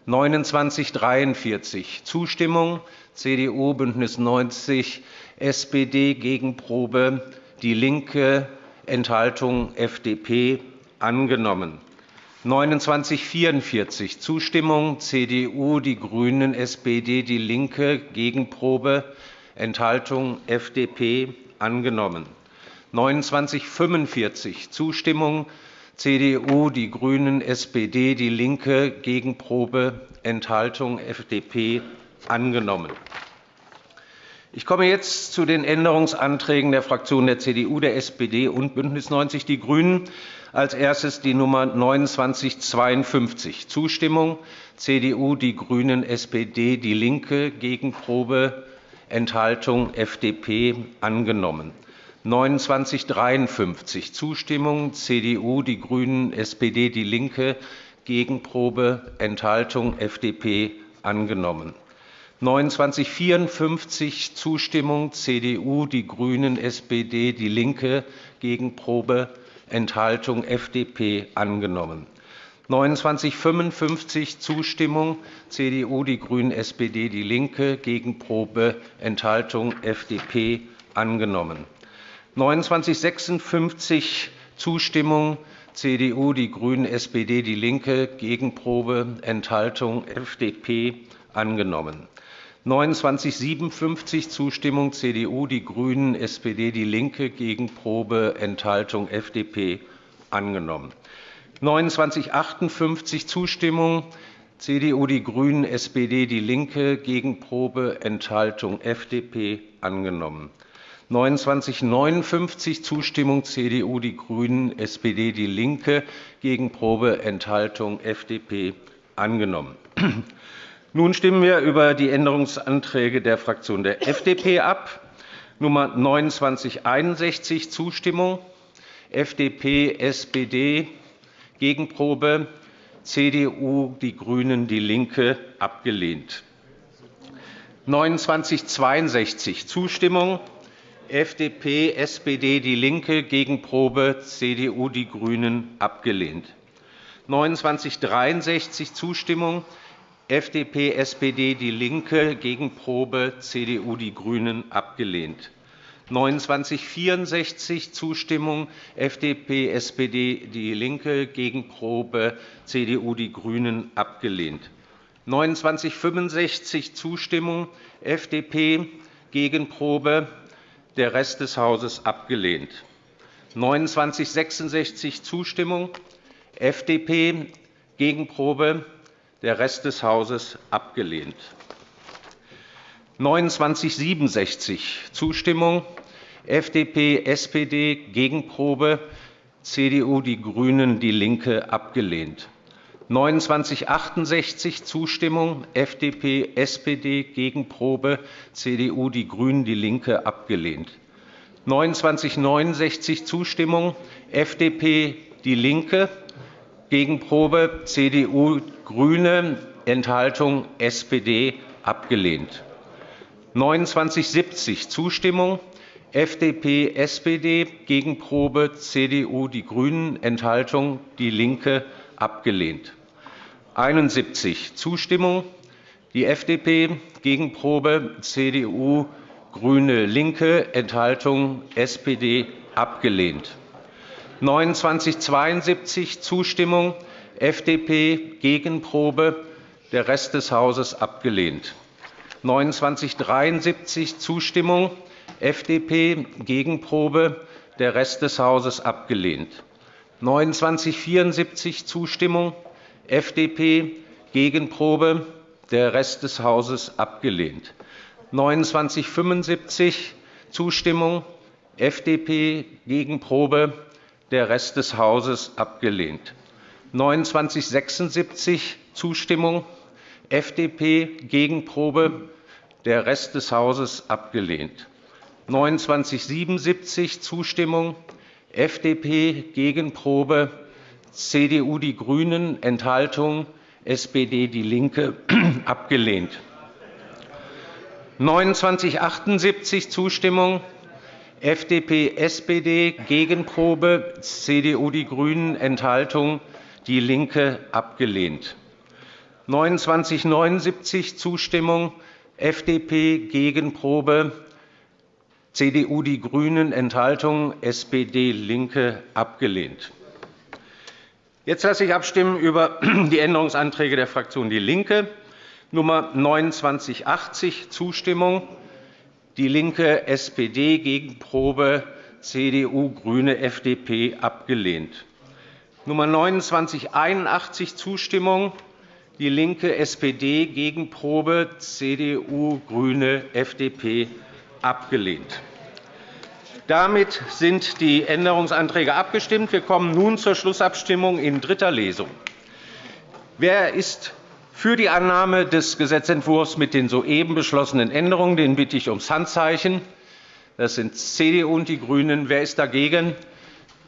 2943 Zustimmung CDU, BÜNDNIS 90 SPD Gegenprobe, DIE LINKE, Enthaltung FDP angenommen. 2944 Zustimmung CDU, die GRÜNEN, SPD, DIE LINKE, Gegenprobe, Enthaltung FDP angenommen. 2945 Zustimmung CDU, die GRÜNEN, SPD, DIE LINKE, Gegenprobe, Enthaltung FDP angenommen. Ich komme jetzt zu den Änderungsanträgen der Fraktionen der CDU, der SPD und BÜNDNIS 90 die GRÜNEN. Als erstes die Nummer 2952. Zustimmung CDU, die GRÜNEN, SPD, DIE LINKE, Gegenprobe, Enthaltung FDP angenommen. 2953 Zustimmung CDU, die GRÜNEN, SPD, DIE LINKE, Gegenprobe, Enthaltung FDP angenommen. 2954 Zustimmung CDU, die GRÜNEN, SPD, DIE LINKE, Gegenprobe, Enthaltung FDP angenommen. 2955 Zustimmung CDU, die GRÜNEN, SPD, DIE LINKE, Gegenprobe, Enthaltung FDP angenommen. 2956 Zustimmung CDU, die GRÜNEN, SPD, DIE LINKE, Gegenprobe, Enthaltung FDP angenommen. 2957 Zustimmung CDU, die GRÜNEN, SPD, DIE LINKE, Gegenprobe, Enthaltung FDP angenommen. 2958 Zustimmung CDU, die GRÜNEN, SPD, DIE LINKE, Gegenprobe, Enthaltung FDP angenommen. 2959 Zustimmung CDU, die GRÜNEN, SPD, DIE LINKE, Gegenprobe, Enthaltung FDP angenommen. Nun stimmen wir über die Änderungsanträge der Fraktion der FDP ab. Nummer 2961 Zustimmung FDP, SPD Gegenprobe CDU, die GRÜNEN, DIE LINKE abgelehnt. 2962 Zustimmung FDP, SPD, DIE LINKE Gegenprobe CDU, die GRÜNEN abgelehnt. 2963 Zustimmung FDP, SPD, DIE LINKE, Gegenprobe CDU, die GRÜNEN abgelehnt. 2964 Zustimmung FDP, SPD, DIE LINKE, Gegenprobe CDU, die GRÜNEN abgelehnt. 2965 Zustimmung FDP, Gegenprobe der Rest des Hauses abgelehnt. 2966 Zustimmung FDP, Gegenprobe der Rest des Hauses abgelehnt. 2967 Zustimmung FDP, SPD, Gegenprobe CDU, die GRÜNEN, DIE LINKE abgelehnt. 2968 Zustimmung FDP, SPD, Gegenprobe CDU, die GRÜNEN, DIE LINKE abgelehnt. 2969 Zustimmung FDP, DIE LINKE Gegenprobe CDU, GRÜNE, Enthaltung SPD abgelehnt. 2970 Zustimmung FDP, SPD, Gegenprobe CDU, die GRÜNEN, Enthaltung DIE LINKE abgelehnt. 71 Zustimmung die FDP, Gegenprobe CDU, GRÜNE, LINKE, Enthaltung SPD abgelehnt. 2972 Zustimmung, FDP Gegenprobe, der Rest des Hauses abgelehnt. 2973 Zustimmung, FDP Gegenprobe, der Rest des Hauses abgelehnt. 2974 Zustimmung, FDP Gegenprobe, der Rest des Hauses abgelehnt. 2975 Zustimmung, FDP Gegenprobe, der Rest des Hauses abgelehnt. 2976 Zustimmung, FDP Gegenprobe, der Rest des Hauses abgelehnt. 2977 Zustimmung, FDP Gegenprobe, CDU, die GRÜNEN, Enthaltung, SPD, DIE LINKE abgelehnt. 2978 Zustimmung, FDP, SPD, Gegenprobe, CDU, die GRÜNEN, Enthaltung, DIE LINKE abgelehnt. 2979 Zustimmung, FDP, Gegenprobe, CDU, die GRÜNEN, Enthaltung, SPD, LINKE abgelehnt. Jetzt lasse ich abstimmen über die Änderungsanträge der Fraktion DIE LINKE. Nummer 2980 Zustimmung, DIE LINKE, SPD, Gegenprobe, CDU, GRÜNE, FDP abgelehnt. Nummer 2981 Zustimmung, DIE LINKE, SPD, Gegenprobe, CDU, GRÜNE, FDP abgelehnt. Damit sind die Änderungsanträge abgestimmt. Wir kommen nun zur Schlussabstimmung in dritter Lesung. Wer ist für die Annahme des Gesetzentwurfs mit den soeben beschlossenen Änderungen? Den bitte ich ums Handzeichen. Das sind CDU und die GRÜNEN. Wer ist dagegen?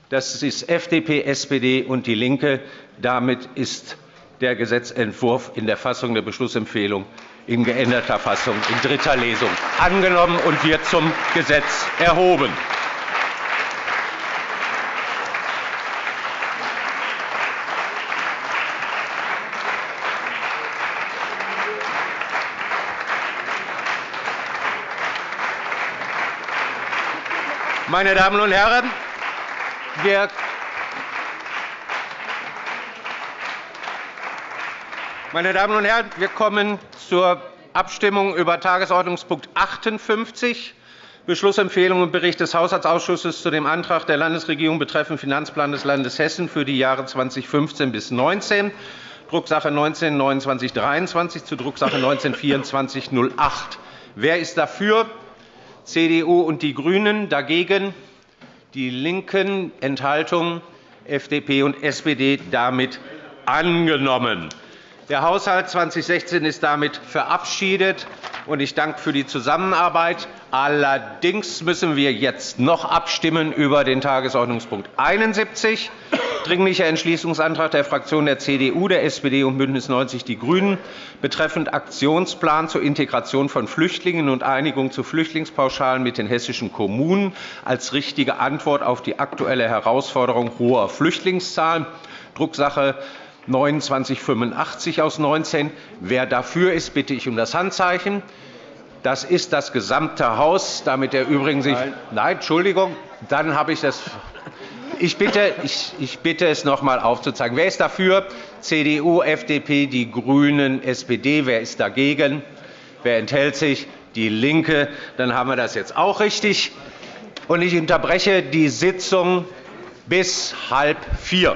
Das ist FDP, SPD und DIE LINKE. Damit ist der Gesetzentwurf in der Fassung der Beschlussempfehlung in geänderter Fassung in dritter Lesung angenommen und wird zum Gesetz erhoben. Meine Damen und Herren, wir Meine Damen und Herren, wir kommen zur Abstimmung über Tagesordnungspunkt 58, Beschlussempfehlung und Bericht des Haushaltsausschusses zu dem Antrag der Landesregierung betreffend Finanzplan des Landes Hessen für die Jahre 2015 bis 2019, Drucksache 19-2923 zu Drucksache 19-2408. Wer ist dafür? CDU und die GRÜNEN. Dagegen die LINKEN. Enthaltung FDP und SPD. Damit angenommen. Der Haushalt 2016 ist damit verabschiedet. Ich danke für die Zusammenarbeit. Allerdings müssen wir jetzt noch abstimmen über den Tagesordnungspunkt 71, Dringlicher Entschließungsantrag der Fraktionen der CDU, der SPD und BÜNDNIS 90 die GRÜNEN betreffend Aktionsplan zur Integration von Flüchtlingen und Einigung zu Flüchtlingspauschalen mit den hessischen Kommunen als richtige Antwort auf die aktuelle Herausforderung hoher Flüchtlingszahlen, Drucksache 2985 aus 19. Wer dafür ist, bitte ich um das Handzeichen. Das ist das gesamte Haus, damit der übrigen sich Nein, Nein Entschuldigung, dann habe ich das ich bitte, ich, ich bitte es noch einmal aufzuzeigen. Wer ist dafür? CDU, FDP, die GRÜNEN, SPD. Wer ist dagegen? Wer enthält sich? DIE LINKE. Dann haben wir das jetzt auch richtig. Ich unterbreche die Sitzung bis halb vier.